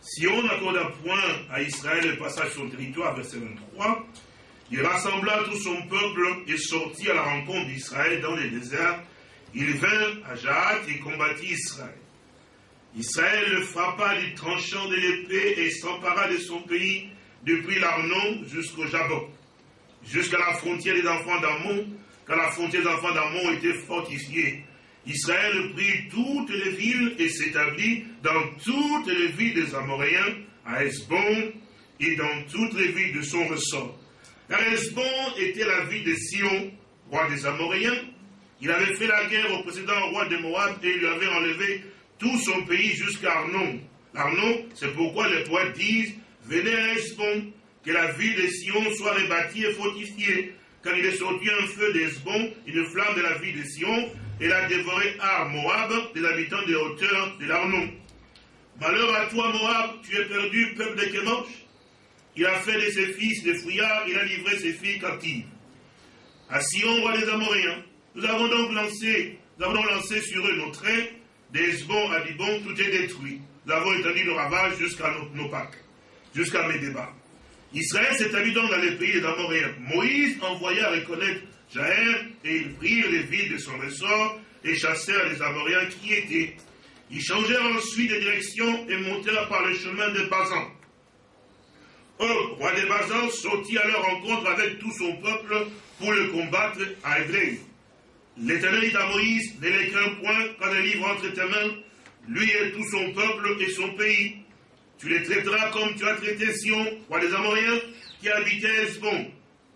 si on n'accorda point à Israël le passage sur son territoire, verset 23, il rassembla tout son peuple et sortit à la rencontre d'Israël dans les déserts. Il vint à Jahat et combattit Israël. Israël le frappa du tranchant de l'épée et s'empara de son pays depuis l'Arnon jusqu'au Jabok, jusqu'à la frontière des enfants d'Ammon, quand la frontière des enfants d'Ammon était fortifiée. Israël prit toutes les villes et s'établit dans toutes les villes des Amoréens, à Esbon et dans toutes les villes de son ressort. Car Esbon était la ville de Sion, roi des Amoréens. Il avait fait la guerre au précédent roi de Moab et lui avait enlevé tout son pays jusqu'à Arnon. Arnon, c'est pourquoi les poètes disent Venez à Esbon, que la ville de Sion soit rebâtie et fortifiée. Quand il est sorti un feu d'Esbon, une flamme de la ville de Sion, et a dévoré Ar Moab, des habitants des hauteurs de l'Arnon. Malheur à toi, Moab, tu es perdu, peuple de Kémosh. Il a fait de ses fils des fouillards, il a livré ses filles captives. À Sion, roi des Amoréens, nous avons donc lancé, avons lancé sur eux nos traits, d'Esbon à Dibon, tout est détruit. Nous avons étendu le ravage jusqu'à nos, Pâques, jusqu'à Médéba. Israël s'établit donc dans les pays des Amoréens. Moïse envoya reconnaître Jaër, et ils prirent les villes de son ressort et chassèrent les Amoréens qui étaient. Ils changèrent ensuite de direction et montèrent par le chemin de Bazan. Or, roi de Bazan sortit à leur rencontre avec tout son peuple pour le combattre à Évrei. L'Éternel dit à Moïse, ne les point quand le livre entre tes mains, lui et tout son peuple et son pays. Tu les traiteras comme tu as traité Sion, roi des Amoréens, qui habitait Esbon.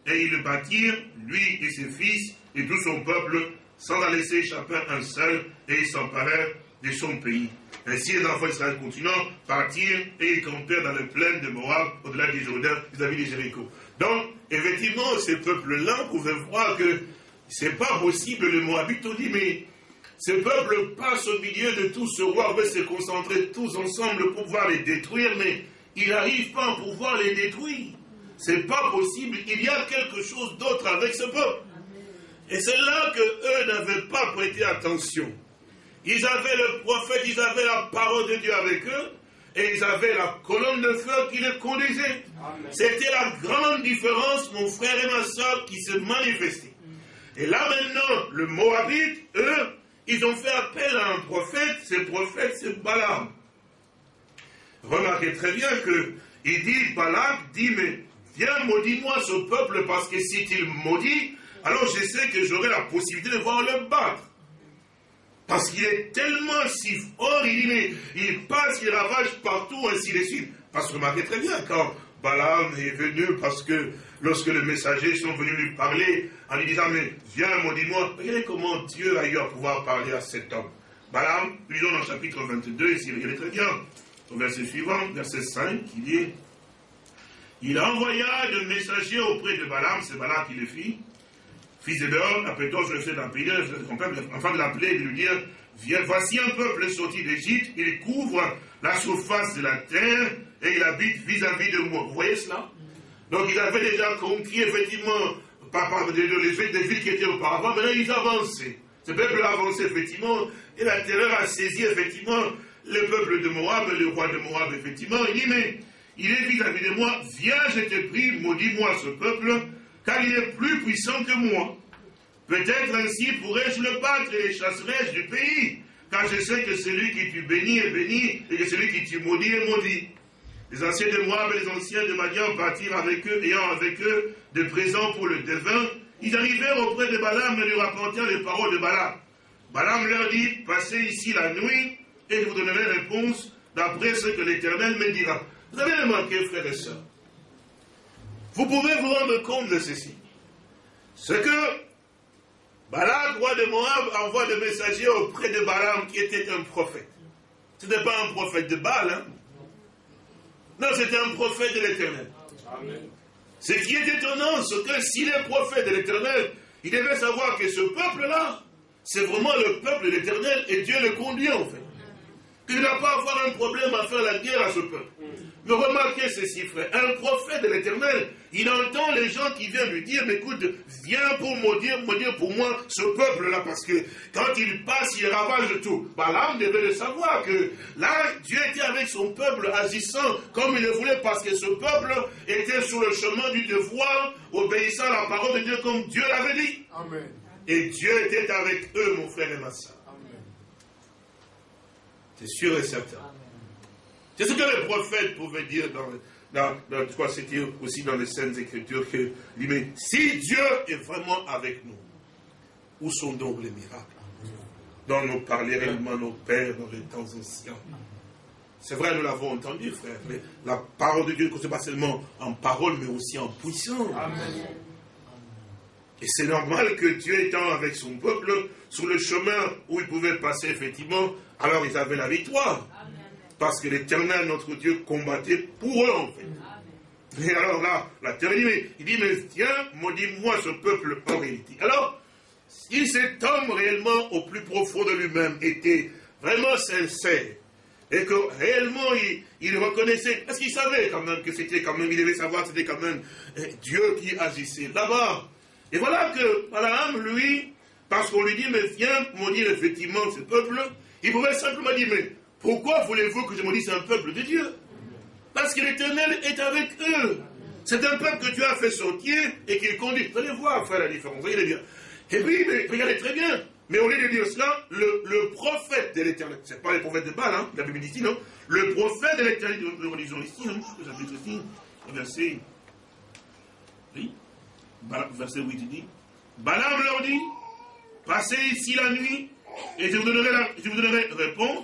Et ils le bâtirent, lui et ses fils, et tout son peuple sans en laisser échapper un seul, et ils s'emparèrent de son pays. Ainsi, les enfants d'Israël continuant partirent et ils campèrent dans le plaine de Moab, au-delà du Jourdain, vis-à-vis de Jéricho. Donc, effectivement, ces peuples-là pouvaient voir que c'est pas possible, le Moabite ont dit, mais ces peuples passent au milieu de tout ce roi, veut se concentrer tous ensemble pour pouvoir les détruire, mais il n'arrive pas à pouvoir les détruire. C'est pas possible, il y a quelque chose d'autre avec ce peuple. Et c'est là que eux n'avaient pas prêté attention. Ils avaient le prophète, ils avaient la parole de Dieu avec eux, et ils avaient la colonne de feu qui les conduisait. C'était la grande différence, mon frère et ma soeur, qui se manifestait. Et là maintenant, le Moabite, eux, ils ont fait appel à un prophète, ce prophète c'est Balaam. Remarquez très bien que il dit, Balaam dit, mais viens maudis-moi ce peuple, parce que si il maudit, alors je sais que j'aurai la possibilité de voir le battre. Parce qu'il est tellement si fort, il, dit, il passe, il ravage partout, ainsi de suite. Parce que remarquez très bien, quand Balaam est venu, parce que lorsque les messagers sont venus lui parler, en lui disant, mais viens, maudis-moi, regardez comment Dieu a eu à pouvoir parler à cet homme. Balaam, lisons dans le chapitre 22, ici, regardez très bien, au verset suivant, verset 5, il dit, il envoya de messagers auprès de Balaam, c'est Balaam qui le fit, fils de Béor, appelle-toi je le d'un pays, afin de l'appeler et de lui dire, viens, voici un peuple sorti d'Égypte, il couvre la surface de la terre et il habite vis-à-vis de moi. Vous voyez cela? Donc il avait déjà conquis effectivement par, par des, des villes qui étaient auparavant, maintenant ils avançaient. Ce peuple a avancé effectivement, et la terreur a saisi effectivement le peuple de Moab, le roi de Moab effectivement. Il dit, mais il est vis-à-vis de moi, viens, je te prie, maudis-moi ce peuple, car il est plus puissant que moi. Peut-être ainsi pourrais-je le battre et les chasserais-je du pays, car je sais que celui qui tu bénis est béni, et que celui qui tu maudis est maudit. Les anciens de Moab et les anciens de Madian partirent avec eux, ayant avec eux des présents pour le devin. Ils arrivèrent auprès de Balaam et lui rapportèrent les paroles de Balaam. Balaam leur dit, passez ici la nuit, et je vous donnerai réponse d'après ce que l'Éternel me dira. Vous avez remarqué, frères et sœurs, vous pouvez vous rendre compte de ceci. Ce que Balaam, roi de Moab, envoie des messagers auprès de Balaam qui était un prophète. Ce n'était pas un prophète de Baal, hein? Non, c'était un prophète de l'éternel. Ce qui est étonnant, c'est que s'il est prophète de l'éternel, il devait savoir que ce peuple-là, c'est vraiment le peuple de l'éternel et Dieu le conduit en fait. Qu'il n'a pas à avoir un problème à faire la guerre à ce peuple. Mais remarquez ceci, frère. Un prophète de l'éternel, il entend les gens qui viennent lui dire, mais écoute, viens pour maudire, maudire pour moi ce peuple-là, parce que quand il passe, il ravage tout. Balaam devait le savoir que là, Dieu était avec son peuple agissant comme il le voulait, parce que ce peuple était sur le chemin du devoir, obéissant à la parole de Dieu comme Dieu l'avait dit. Amen. Et Dieu était avec eux, mon frère et ma soeur. C'est sûr et certain. C'est ce que les prophètes pouvaient dire dans, dans, dans c'était aussi dans les Saintes Écritures, que mais si Dieu est vraiment avec nous, où sont donc les miracles? Dont nous parlaient réellement nos pères dans les temps anciens. C'est vrai, nous l'avons entendu, frère, mais la parole de Dieu ne pas seulement en parole, mais aussi en puissance. Et c'est normal que Dieu étant avec son peuple, sur le chemin où il pouvait passer, effectivement, alors ils avaient la victoire. Parce que l'éternel, notre Dieu, combattait pour eux, en fait. Et alors là, la terre il dit, mais tiens, maudis-moi ce peuple en réalité. Alors, si cet homme réellement, au plus profond de lui-même, était vraiment sincère, et que réellement il, reconnaissait, parce qu'il savait quand même que c'était quand même, il devait savoir que c'était quand même eh, Dieu qui agissait là-bas. Et voilà que Balaam, lui, parce qu'on lui dit, mais viens maudire effectivement ce peuple, il pouvait simplement dire, mais pourquoi voulez-vous que je maudisse un peuple de Dieu? Parce que l'Éternel est avec eux. C'est un peuple que Dieu a fait sortir et qu'il conduit. Vous allez voir, faire la différence. Vous allez bien. Et puis, regardez très bien. Mais au lieu de dire cela, le, prophète de l'Éternel, c'est pas le prophète de Baal, hein, la Bible dit ici, non Le prophète de l'Éternel, nous lisons ici, non Chapitre ici, verset. Oui Verset 8, il dit Balaam leur dit Passez ici la nuit et je vous donnerai,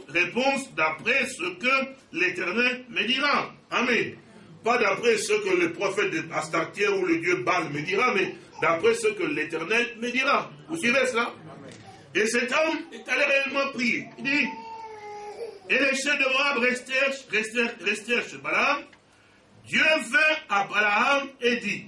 réponse, d'après ce que l'Éternel me dira. Amen. Pas d'après ce que le prophète de Astartier ou le dieu Baal me dira, mais d'après ce que l'Éternel me dira. Vous suivez cela? Et cet homme est allé réellement prier. Il dit, et les chefs de Moab restèrent chez Balaam. Dieu vint à Balaam et dit,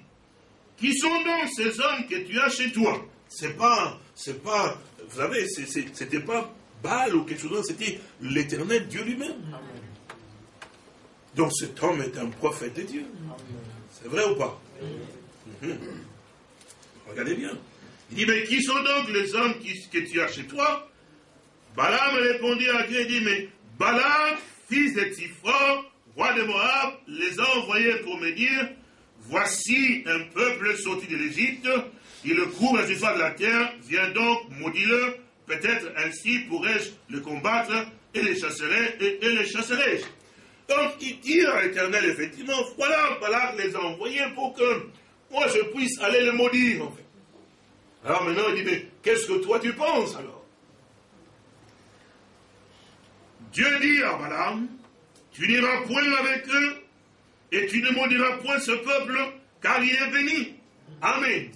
qui sont donc ces hommes que tu as chez toi? C'est pas, c'est pas, vous savez, c'était pas Baal ou quelque chose c'était l'éternel Dieu lui-même. Donc cet homme est un prophète de Dieu. C'est vrai ou pas? Mhm. Regardez bien. Il dit, mais qui sont donc les hommes que tu as chez toi? Balaam répondit à Dieu et dit, mais Balaam, fils de Tifra, roi de Moab, les a envoyés pour me dire, voici un peuple sorti de l'Égypte, il court à la surface de la terre, viens donc, maudis-le, peut-être ainsi pourrais-je le combattre, et les chasserai, et, les chasserai Donc il dit à l'Éternel, effectivement, voilà, Balaam les a envoyés pour que moi je puisse aller le maudire. Alors maintenant, il dit, mais qu'est-ce que toi tu penses alors? Dieu dit à Balaam, tu n'iras point avec eux, et tu ne maudiras point ce peuple, car il est béni. Amen.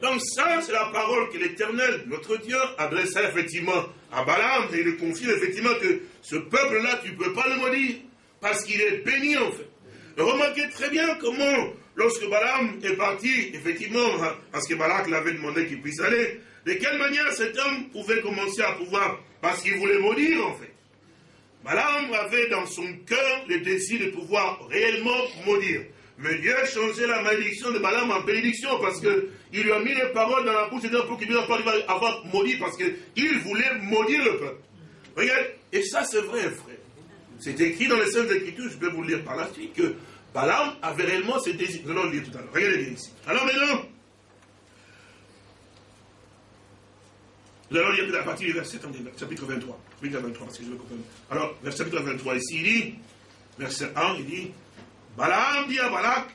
Donc ça, c'est la parole que l'Éternel, notre Dieu, adressa effectivement à Balaam, et il confie effectivement que ce peuple-là, tu ne peux pas le maudire, parce qu'il est béni en fait. remarquez très bien comment Lorsque Balaam est parti, effectivement, parce que Balak l'avait demandé qu'il puisse aller, de quelle manière cet homme pouvait commencer à pouvoir, parce qu'il voulait maudire en fait. Balaam avait dans son cœur le désir de pouvoir réellement maudire. Mais Dieu a changé la malédiction de Balaam en bénédiction parce qu'il lui a mis les paroles dans la bouche de pour qu'il puisse avoir maudit parce qu'il voulait maudire le peuple. Regarde, et ça c'est vrai, frère. C'est écrit dans les Saintes Écritures, je vais vous lire par la suite, que Balaam avait réellement ses désirs. Nous allons le lire tout à l'heure. Regardez bien ici. Alors maintenant, nous allons lire à partir du verset, chapitre 23. Chapitre 23, parce que je vais comprendre. Alors, verset chapitre 23, ici, il dit, verset 1, il dit, Balaam dit à Balak,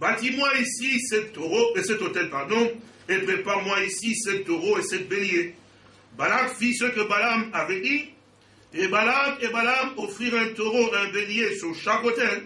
bâtis-moi ici cet taureau, et cet hôtel, pardon, et prépare-moi ici cet taureau et cet bélier. Balak fit ce que Balaam avait dit, et Balak et Balaam offrirent un taureau et un bélier sur chaque hôtel.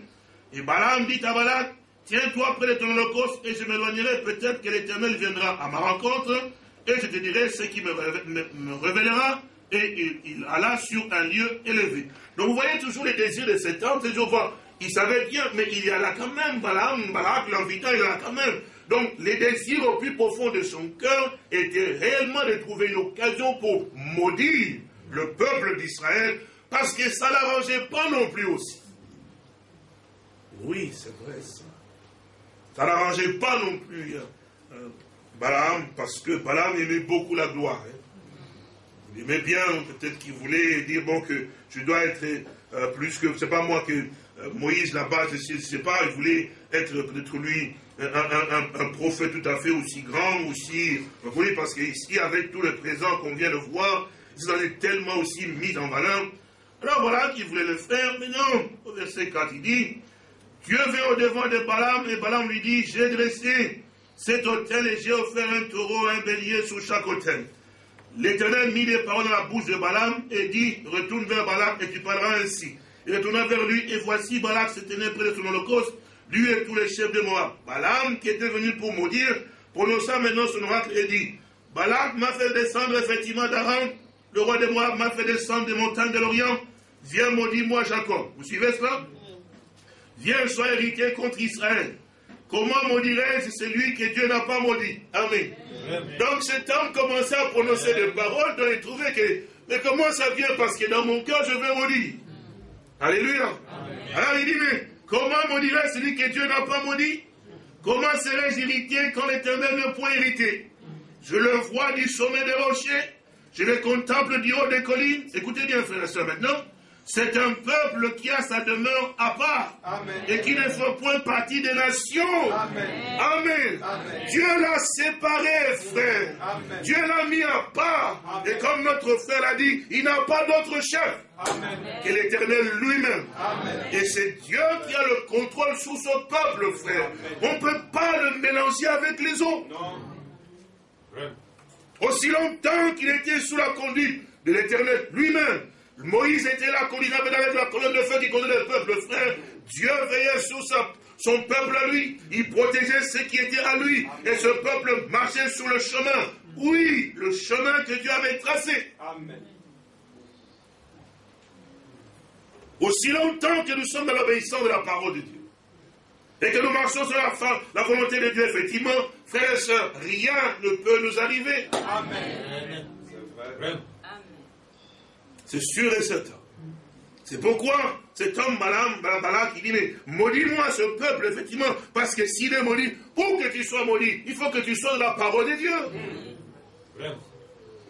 Et Balaam dit à Balak, tiens-toi près de ton holocauste et je m'éloignerai, peut-être que l'Éternel viendra à ma rencontre et je te dirai ce qui me, révélera. Et il, alla sur un lieu élevé. Donc vous voyez toujours les désirs de cet homme, toujours voir. Il savait bien, mais il y a là quand même, Balaam, Balak l'invita, il y a là quand même. Donc les désirs au plus profond de son cœur étaient réellement de trouver une occasion pour maudire le peuple d'Israël, parce que ça ne l'arrangeait pas non plus aussi. Oui, c'est vrai ça. Ça n'arrangeait pas non plus euh, Balaam, parce que Balaam aimait beaucoup la gloire. Hein. Il aimait bien, peut-être qu'il voulait dire, bon, que je dois être euh, plus que, c'est pas moi que euh, Moïse là-bas, je ne sais pas, il voulait être peut-être lui un, prophète tout à fait aussi grand, aussi, vous voyez, parce qu'ici, avec tout le présent qu'on vient de voir, ils en est tellement aussi mis en valeur. Alors voilà qu'il voulait le faire, mais non, au verset 4, il dit, Dieu vint au devant de Balaam et Balaam lui dit, j'ai dressé cet hôtel et j'ai offert un taureau, un bélier sur chaque hôtel. L'Éternel mit les paroles dans la bouche de Balaam et dit, retourne vers Balaam et tu parleras ainsi. Il retourna vers lui et voici Balaam se tenait près de son holocauste, lui et tous les chefs de Moab. Balaam, qui était venu pour maudire, prononça maintenant son oracle et dit, Balaam m'a fait descendre effectivement d'Aram, le roi de Moab m'a fait descendre des montagnes de l'Orient, viens maudis-moi Jacob. Vous suivez cela? Viens, sois héritier contre Israël. Comment maudirais-je celui que Dieu n'a pas maudit? Amen. Donc cet homme commençait à prononcer des paroles dont il trouvait que, mais comment ça vient? Parce que dans mon cœur, je veux maudire. Alléluia. Alors il dit, mais comment maudirais celui que Dieu n'a pas maudit? Comment serais-je héritier quand l'éternel n'a point hérité Je le vois du sommet des rochers, je le contemple du haut des collines. Écoutez bien, frères et sœurs, maintenant. C'est un peuple qui a sa demeure à part et qui ne fait point partie des nations. Amen. Dieu l'a séparé, frère. Dieu l'a mis à part. Et comme notre frère l'a dit, il n'a pas d'autre chef que l'Éternel lui-même. Et c'est Dieu qui a le contrôle sur son peuple, frère. On ne peut pas le mélanger avec les autres. Aussi longtemps qu'il était sous la conduite de l'Éternel lui-même, Moïse était là, avec la colonne de feu qui conduisait le peuple, frère. Dieu veillait sur sa, son peuple à lui. Il protégeait ce qui était à lui. Et ce peuple marchait sur le chemin. Oui, le chemin que Dieu avait tracé. Amen. Aussi longtemps que nous sommes dans l'obéissance de la parole de Dieu, et que nous marchons sur la, la volonté de Dieu, effectivement, frères et sœurs, rien ne peut nous arriver. Amen. C'est sûr et certain. C'est pourquoi cet homme, Balaam, Balak, il dit, mais maudis-moi ce peuple, effectivement, parce que s'il est maudit, pour que tu sois maudit, il faut que tu sois dans la parole de Dieu.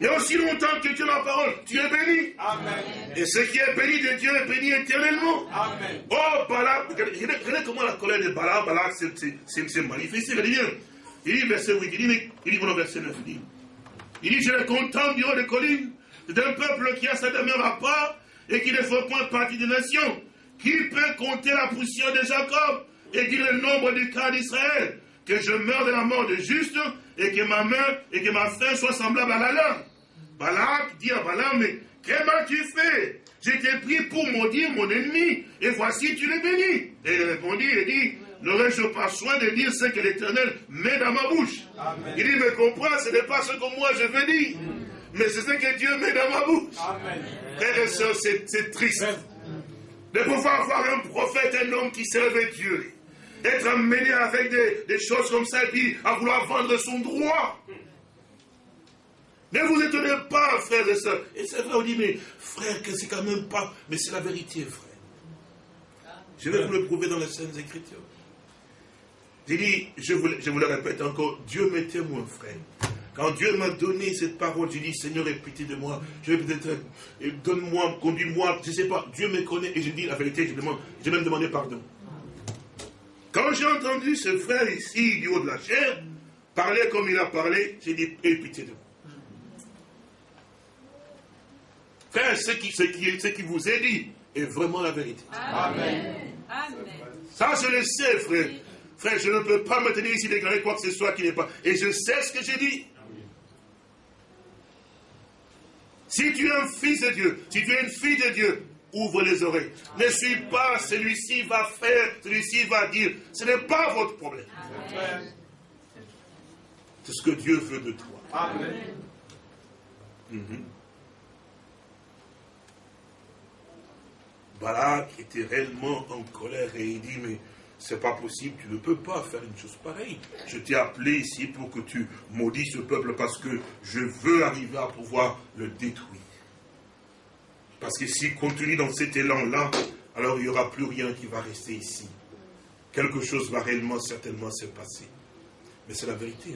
Mais aussi longtemps que tu es dans la parole, tu es béni. Amen. Et ce qui est béni de Dieu est béni éternellement. Amen. Oh, Balak, regardez comment la colère de Balak, Balak s'est manifestée. Il dit, il dit, verset 8, il dit, il dit, verset 9, il dit, il dit, je le contemple du haut des collines, d'un peuple qui a sa demeure à part, et qui ne fait point partie des nations. Qui peut compter la poussière de Jacob et dire le nombre du cas d'Israël Que je meure de la mort de juste et que ma main et que ma fin soit semblable à la leur. Balak dit à Balaam, mais quest tu fait été pris pour maudire mon ennemi, et voici tu l'es béni. Et il répondit, il dit, n'aurais-je pas soin de dire ce que l'Éternel met dans ma bouche? Il dit, mais comprends, ce n'est pas ce que moi je veux dire, mais c'est ce que Dieu met dans ma bouche. Frères et sœurs, c'est triste de pouvoir voir un prophète, un homme qui servait Dieu, être amené avec des, choses comme ça et puis à vouloir vendre son droit. Ne vous étonnez pas, frères et sœurs. Et c'est vrai, on dit, mais frère, que c'est quand même pas. Mais c'est la vérité, frère. Je vais vous le prouver dans les Saintes Écritures. J'ai dit, je vous, je vous le répète encore, Dieu m'est témoin, frère. Quand Dieu m'a donné cette parole, j'ai dit, Seigneur, aie pitié de moi. Je vais peut-être, euh, donne-moi, conduis-moi, je ne sais pas. Dieu me connaît et je dis la vérité, je demande, j'ai même demandé pardon. Quand j'ai entendu ce frère ici, du haut de la chair, parler comme il a parlé, j'ai dit, aie pitié de moi. Frère, ce qui, ce, qui, ce qui vous est dit est vraiment la vérité. Amen. Ça, je le sais, frère. Frère, je ne peux pas me tenir ici déclarer quoi que ce soit qui n'est pas. Et je sais ce que j'ai dit. Si tu es un fils de Dieu, si tu es une fille de Dieu, ouvre les oreilles. Ne suis pas celui-ci va faire, celui-ci va dire. Ce n'est pas votre problème. C'est ce que Dieu veut de toi. Amen. Mhm. Balak était réellement en colère et il dit, mais c'est pas possible, tu ne peux pas faire une chose pareille. Je t'ai appelé ici pour que tu maudis ce peuple parce que je veux arriver à pouvoir le détruire. Parce que s'il continue dans cet élan-là, alors il n'y aura plus rien qui va rester ici. Quelque chose va réellement, certainement se passer. Mais c'est la vérité.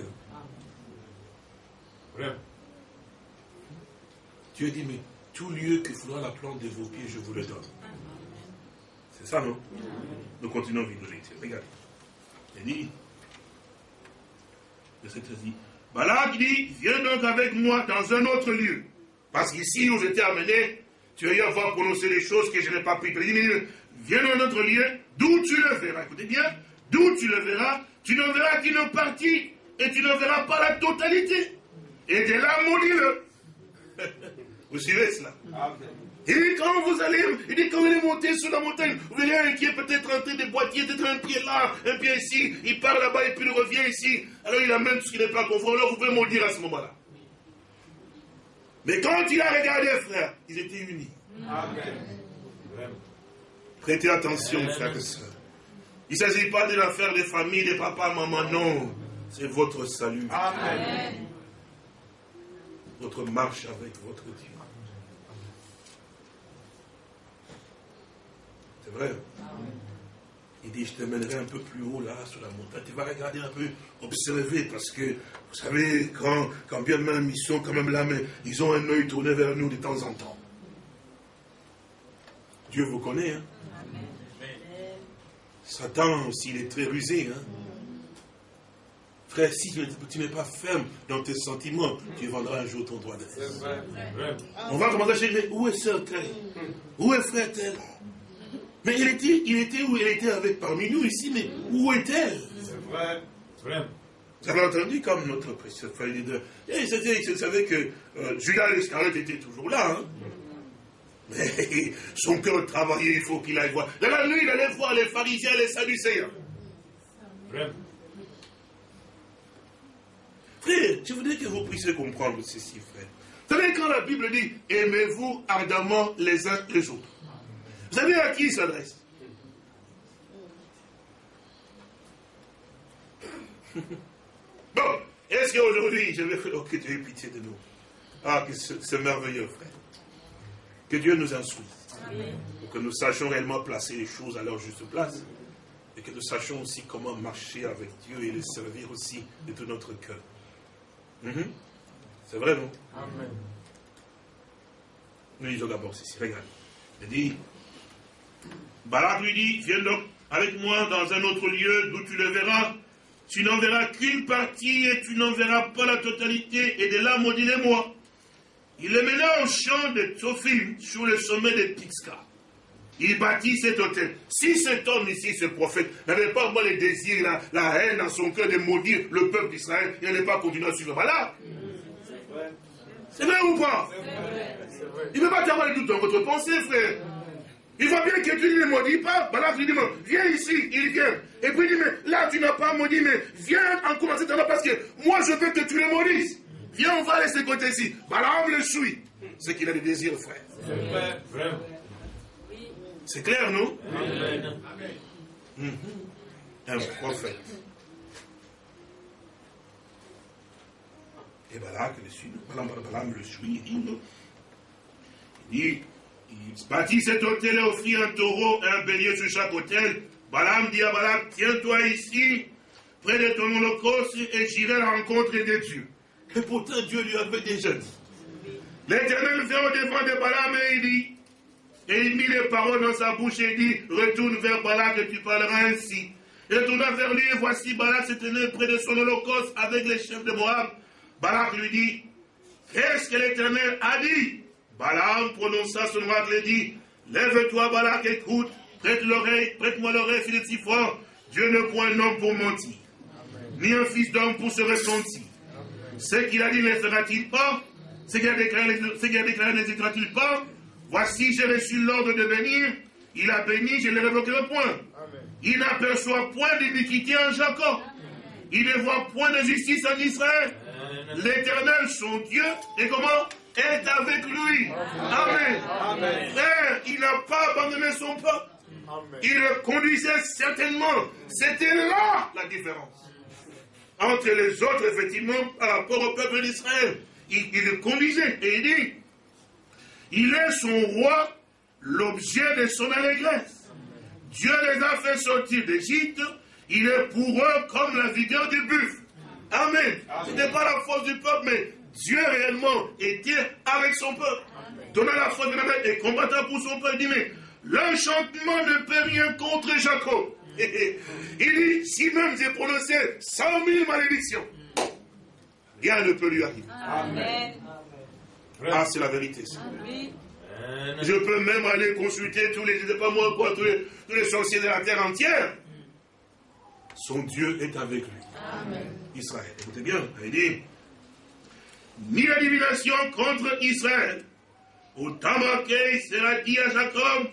Hein. Dieu dit, mais tout lieu que faudra la plante de vos pieds, je vous le donne. C'est ça, non? Nous continuons à vivre Regardez. Il dit, verset 13 dit, Balak dit, viens donc avec moi dans un autre lieu. Parce qu'ici où j'étais amené, tu vas y avoir prononcé des choses que je n'ai pas pu te dire. Viens dans un autre lieu, d'où tu le verras. Écoutez bien, d'où tu le verras, tu ne verras qu'une partie, et tu ne verras pas la totalité. Et de là, maudis-le. [laughs] Vous suivez cela il dit, quand vous allez, il dit, quand vous allez monter sur la montagne, vous verrez un qui est peut-être en train de boiter, peut-être un pied là, un pied ici, il part là-bas et puis il revient ici. Alors il amène ce qui n'est pas conforme. Alors vous pouvez maudire à ce moment-là. Mais quand il a regardé, frère, ils étaient unis. Amen. Prêtez attention, frères et sœurs. Il ne s'agit pas de l'affaire des familles, des papas, maman, non. C'est votre salut. Amen. Votre marche avec votre Dieu. C'est vrai. Il dit, je te mènerai un peu plus haut là, sur la montagne. Tu vas regarder un peu, observer, parce que, vous savez, quand, quand bien même ils sont quand même là, mais ils ont un œil tourné vers nous de temps en temps. Dieu vous connaît, hein. Satan aussi, il est très rusé, hein. Frère, si tu n'es pas ferme dans tes sentiments, tu vendras un jour ton droit de On va commencer à chercher, où est sœur tel? Où est frère tel? Mais il était, il était où elle était avec parmi nous ici, mais où est-elle C'est vrai. vrai. Vous avez entendu comme notre précieux frère leader. Et vous savez que euh, Judas l'Escariote était toujours là. Hein? Mais [laughs] son cœur travaillait, il faut qu'il aille voir. Dans la nuit, il allait voir les pharisiens, les sadducéens. Frère, je voudrais que vous puissiez comprendre ceci, frère. Vous savez, quand la Bible dit aimez-vous ardemment les uns les autres, vous savez à qui il s'adresse [laughs] Bon, est-ce qu'aujourd'hui, je vais. Oh, que Dieu ait pitié de nous. Ah, que c'est merveilleux, frère. Que Dieu nous instruise. Pour que nous sachions réellement placer les choses à leur juste place. Et que nous sachions aussi comment marcher avec Dieu et le servir aussi de tout notre cœur. Mhm. C'est vrai, non Amen. Nous lisons d'abord ceci. Regarde. Il dit Barak lui dit Viens donc avec moi dans un autre lieu d'où tu le verras. Tu n'en verras qu'une partie et tu n'en verras pas la totalité. Et de là, maudis-les-moi. Il le mena au champ de Tophim sur le sommet de Pixka. Il bâtit cet hôtel. Si cet homme ici, ce prophète, n'avait pas moi les désirs, la, la, haine dans son cœur de maudire le peuple d'Israël, il n'allait pas continuer à suivre. Voilà. C'est vrai ou pas? Il ne veut pas avoir de doute dans votre pensée, frère. Il voit bien que tu ne le maudis pas. Voilà, tu dis, viens ici, il vient. Et puis il dit, mais là, tu n'as pas maudit, mais viens en commencer parce que moi, je veux que tu le maudisses. Viens, on va laisser côté ici. Balaam le suit. C'est qu'il a des désirs, frère. C'est clair, non? Amen. Mhm. Un prophète. Et Balak le suit. Balaam le suit. Il dit, il dit, il bâtit cet hôtel et offrit un taureau et un bélier sur chaque hôtel. Balaam dit à Balak, tiens-toi ici, près de ton holocauste, et j'irai à la rencontre des dieux. Et pourtant, Dieu lui avait déjà dit. L'Éternel vient au devant de Balaam et il dit, et il mit les paroles dans sa bouche et dit, retourne vers Balak et tu parleras ainsi. Et tourna vers lui et voici Balak se tenait près de son holocauste avec les chefs de Moab. Balak lui dit, qu'est-ce que l'Éternel a dit? Balaam prononça son oracle et dit, lève-toi Balak, écoute, prête l'oreille, prête-moi l'oreille, fils de si fort. Dieu ne point un homme pour mentir, ni un fils d'homme pour se ressentir. Ce qu'il a dit ne fera-t-il pas? Ce qu'il a déclaré, a ne il pas? Voici, j'ai reçu l'ordre de bénir. Il a béni, je ne le révoquerai point. Il n'aperçoit point d'iniquité en Jacob. Il ne voit point de justice en Israël. L'éternel, son Dieu, et comment? Est avec lui. Amen. Frère, il n'a pas abandonné son peuple. Il le conduisait certainement. C'était là la différence entre les autres, effectivement, par rapport au peuple d'Israël. Il, le conduisait et il dit, il est son roi, l'objet de son allégresse. Dieu les a fait sortir d'Égypte, il est pour eux comme la vigueur du buffle. Amen. Ce n'est pas la force du peuple, mais Dieu réellement était avec son peuple. Donnant la force de la et combattant pour son peuple. Il dit, mais l'enchantement ne peut rien contre Jacob. [laughs] Il dit, si même j'ai prononcé cent mille malédictions, rien ne peut lui arriver. Amen. Ah, c'est la vérité. Je peux même aller consulter tous les, pas moi quoi, tous les, tous les sorciers de la terre entière. Son Dieu est avec lui. Amen. Israël. Écoutez bien, il dit, ni la divination contre Israël. Autant marqué sera dit à Jacob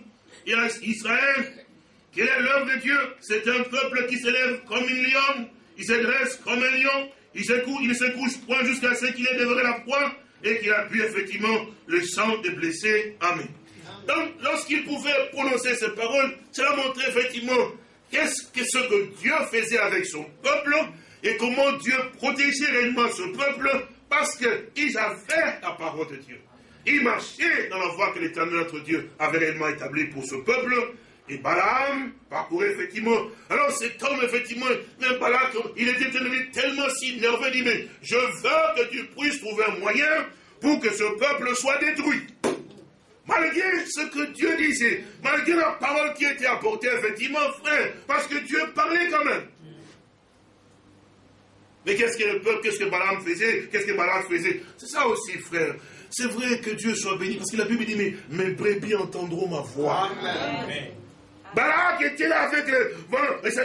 et à Israël, quelle est l'œuvre de Dieu C'est un peuple qui s'élève comme une lionne, il se dresse comme un lion, il, il se couche point jusqu'à ce qu'il ait dévoré la proie et qu'il a bu effectivement le sang des blessés. Amen. Donc, lorsqu'il pouvait prononcer ces paroles, cela montrait effectivement qu'est-ce que ce que Dieu faisait avec son peuple et comment Dieu protégeait réellement ce peuple parce qu'ils avaient la parole de Dieu. Ils marchaient dans la voie que l'Éternel notre Dieu avait réellement établie pour ce peuple et Balaam parcourait effectivement. Alors cet homme, effectivement, même Balaam, il était devenu tellement si nerveux, il dit, mais je veux que tu puisses trouver un moyen pour que ce peuple soit détruit. Malgré ce que Dieu disait, malgré la parole qui était apportée, effectivement, frère, parce que Dieu parlait quand même. Mais qu'est-ce que le peuple, qu'est-ce que Balaam faisait? Qu'est-ce que Balaam faisait? C'est ça aussi, frère. C'est vrai que Dieu soit béni, parce que la Bible dit, mais mes brebis entendront ma voix. Amen. Balaam était là avec le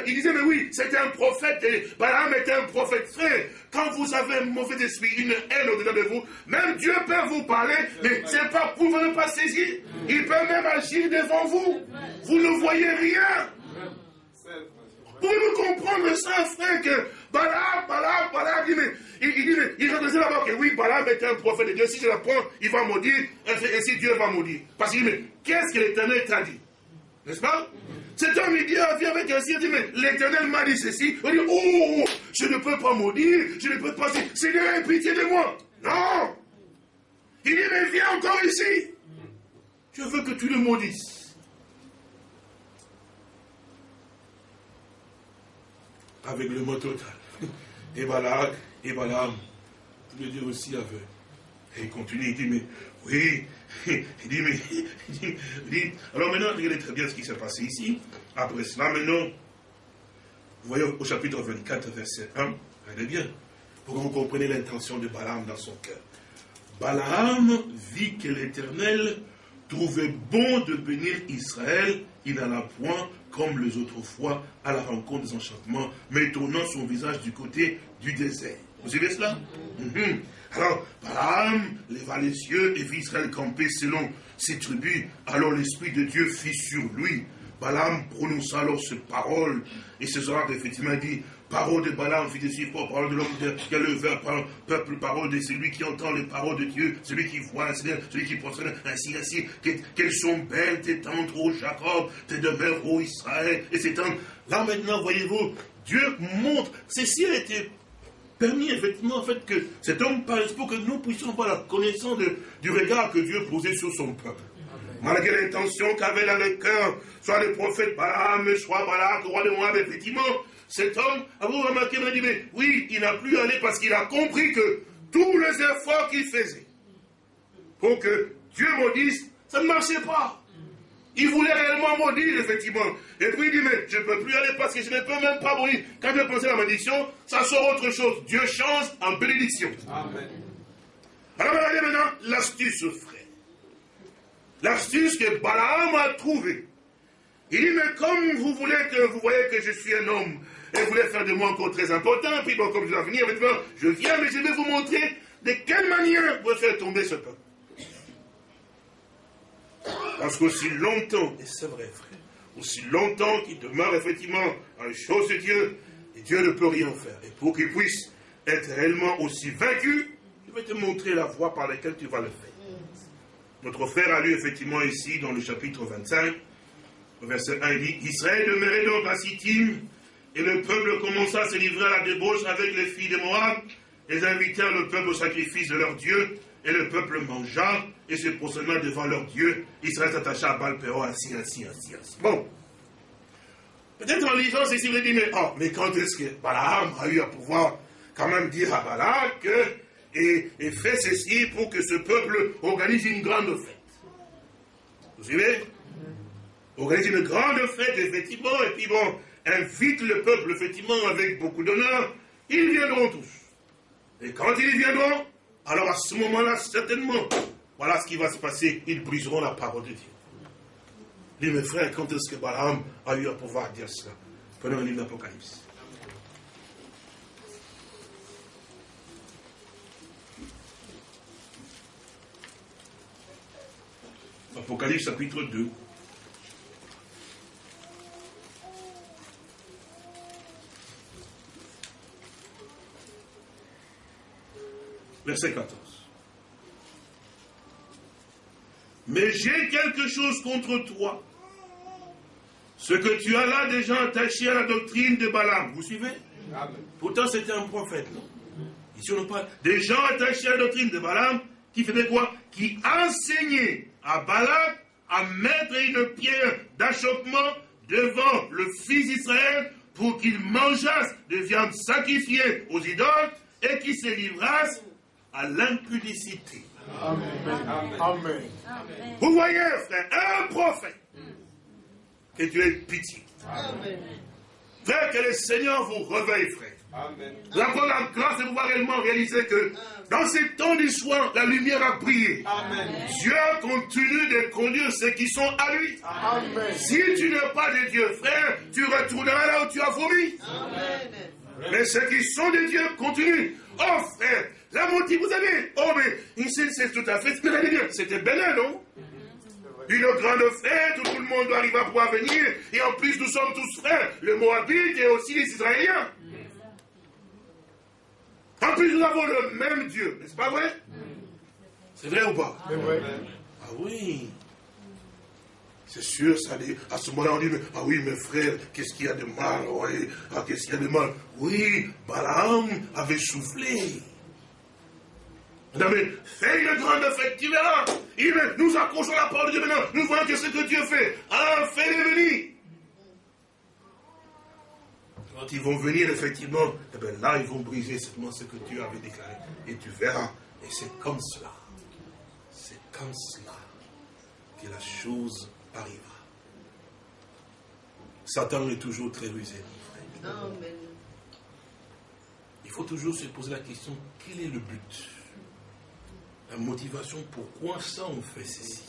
Il disait, mais oui, c'était un prophète. Et Balaam était un prophète. Frère, quand vous avez un mauvais esprit, une haine au-dedans de vous, même Dieu peut vous parler, mais c'est pas pour vous ne pas saisir. Il peut même agir devant vous. Vous ne voyez rien. Pouvez-vous comprendre ça, frère, que Balaam, Balaam, Balaam, il, il, il il reconnaissait d'abord que oui, Balaam était un prophète de Dieu. Si je l'apprends, il va maudire, et si Dieu va maudire. Parce qu'il dit, mais qu'est-ce que l'éternel t'a dit? N'est-ce pas? Cet homme, il dit, vient avec un signe, il dit, mais l'éternel m'a dit ceci. Il dit, oh, oh, oh, je ne peux pas maudire, je ne peux pas. Seigneur, aie pitié de moi. Non Il dit, mais viens encore ici. Je veux que tu le maudisses. avec le mot total. Et Balak, et Balaam, tous les deux aussi avec. Et il continue, il dit, mais oui, [laughs] il dit, mais, il dit, alors maintenant, regardez très bien ce qui s'est passé ici. Après cela, maintenant, vous voyez au chapitre 24, verset 1, regardez bien, pour que vous compreniez l'intention de Balaam dans son cœur. Balaam vit que l'Éternel trouvait bon de bénir Israël, il n'alla point comme les autres fois, à la rencontre des enchantements, mais tournant son visage du côté du désert. Vous suivez cela? Mhm. Alors, Balaam leva les yeux et vit Israël camper selon ses tribus. Alors l'Esprit de Dieu fit sur lui. Balaam prononça alors cette parole, et ce soir, effectivement, dit Parole de Balaam, fils de Sippo, parole de l'homme qui a levé peuple, parole de celui qui entend les paroles de Dieu, celui qui voit, celui qui procède, ainsi, ainsi. Quelles sont belles tes tentes, ô Jacob, tes demeures, ô Israël, et c'est Là maintenant, voyez-vous, Dieu montre, ceci a été permis effectivement en fait que cet homme parle pour que nous puissions avoir la connaissance du regard que Dieu posait sur son peuple. Malgré l'intention qu'avait dans le cœur, soit le prophète Balaam, soit Balak, roi de Moab, effectivement, cet homme, vous remarquer, m'a dit, mais oui, il n'a plus allé parce qu'il a compris que tous les efforts qu'il faisait pour que Dieu maudisse, ça ne marchait pas. Il voulait réellement maudire, effectivement. Et puis il dit, mais je ne peux plus aller parce que je ne peux même pas maudire. Quand je pensais à la malédiction, ça sort autre chose. Dieu change en bénédiction. Amen. Alors regardez maintenant l'astuce, frère. L'astuce que Balaam a trouvée. Il dit, mais comme vous voulez que vous voyez que je suis un homme elle voulait faire de moi encore très important. Puis bon, comme je dois venir, maintenant, je viens, mais je vais vous montrer de quelle manière vous faire tomber ce peuple. Parce qu'aussi longtemps, et c'est vrai, frère, aussi longtemps qu'il demeure effectivement dans les choses de Dieu, et Dieu ne peut rien faire. Et pour qu'il puisse être réellement aussi vaincu, je vais te montrer la voie par laquelle tu vas le faire. Notre frère a lu effectivement ici, dans le chapitre 25, verset 1, il dit Israël demeurait donc à Sittim, et le peuple commença à se livrer à la débauche avec les filles de Moab. Ils invitèrent le peuple au sacrifice de leur Dieu. Et le peuple mangea et se procéda devant leur Dieu. Israël s'attacha à Balpéo, ainsi, ainsi, ainsi, ainsi. Bon. Peut-être en lisant ceci, vous dit, mais, oh, mais quand est-ce que Balaam a eu à pouvoir quand même dire à que, et, et fait ceci pour que ce peuple organise une grande fête? Vous suivez? Organise une grande fête, effectivement, et puis bon, invite le peuple, effectivement, avec beaucoup d'honneur, ils viendront tous. Et quand ils viendront, alors à ce moment-là, certainement, voilà ce qui va se passer, ils briseront la parole de Dieu. Dis mes frères, quand est-ce que Balaam a eu à pouvoir dire cela? Prenons le livre d'Apocalypse. Apocalypse chapitre 2. Verset 14. Mais j'ai quelque chose contre toi. Ce que tu as là déjà attaché à la doctrine de Balaam. Vous suivez? Pourtant, c'était un prophète, non? Ici, on pas des gens attachés à la doctrine de Balaam qui faisaient quoi? Qui enseignaient à Balaam à mettre une pierre d'achoppement devant le fils d'Israël pour qu'il mangeasse de viande sacrifiée aux idoles et qu'il se livrasse à l'impudicité. Amen. Vous voyez, frère, un prophète, que Dieu ait pitié. Amen. Frère, que le Seigneur vous réveille, frère. Amen. Nous avons la grâce de pouvoir réellement réaliser que dans ces temps d'histoire, la lumière a brillé. Dieu continue de conduire ceux qui sont à lui. Amen. Si tu n'es pas de Dieu, frère, tu retourneras là où tu as vomi. Mais ceux qui sont de Dieu continuent. Oh frère, la motive, vous avez. Oh mais ici c'est tout à fait. C'était Bénin, non? Une grande fête où tout le monde arrive à pouvoir venir. Et en plus, nous sommes tous frères. Le Moabite et aussi les Israéliens. En plus, nous avons le même Dieu. N'est-ce pas vrai? C'est vrai ou pas? Ah oui. C'est sûr, ça dit, à ce moment-là, on dit, ah oui, mes frères, qu'est-ce qu'il y a de mal? Oui, ah, Qu'est-ce qu'il y a de mal? Oui, Balaam avait soufflé. Mais fais une grande fête, tu verras. nous accrochons la parole de Dieu maintenant. Nous voyons que ce que Dieu fait? Alors fais-les venir. Quand ils vont venir, effectivement, eh bien, là, ils vont briser seulement ce que Dieu avait déclaré. Et tu verras. Et c'est comme cela. C'est comme cela que la chose arrivera. Satan est toujours très rusé, mon frère. Il faut toujours se poser la question, quel est le but? La motivation, pourquoi ça on fait ceci?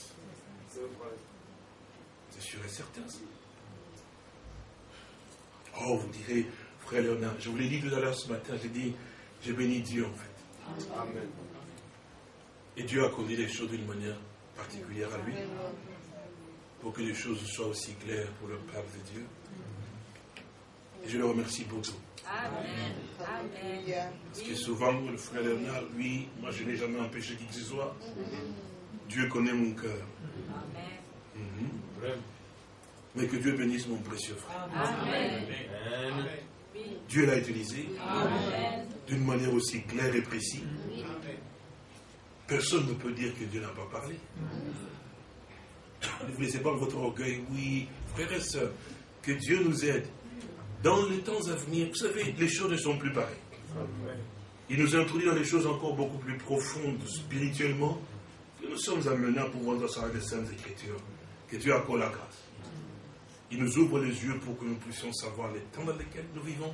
C'est sûr et certain. Oh, vous direz, frère Léonard, je vous l'ai dit tout à l'heure ce matin, j'ai dit, j'ai béni Dieu en fait. Amen. Et Dieu a conduit les choses d'une manière particulière à lui pour que les choses soient aussi claires pour le peuple de Dieu. Et je le remercie beaucoup. Amen. Parce que souvent, le frère Léonard, lui, moi je n'ai jamais empêché qui que ce soit. Dieu connaît mon cœur. Mhm. Mais que Dieu bénisse mon précieux frère. Amen. Dieu l'a utilisé d'une manière aussi claire et précise. Personne ne peut dire que Dieu n'a pas parlé. Ne vous laissez pas votre orgueil. Oui, frères et sœurs, que Dieu nous aide. Dans les temps à venir, vous savez, les choses ne sont plus pareilles. Il nous introduit dans des choses encore beaucoup plus profondes, spirituellement, que nous sommes amenés à pouvoir dans sa des Saintes Écritures. Que Dieu accorde la grâce. Il nous ouvre les yeux pour que nous puissions savoir les temps dans lesquels nous vivons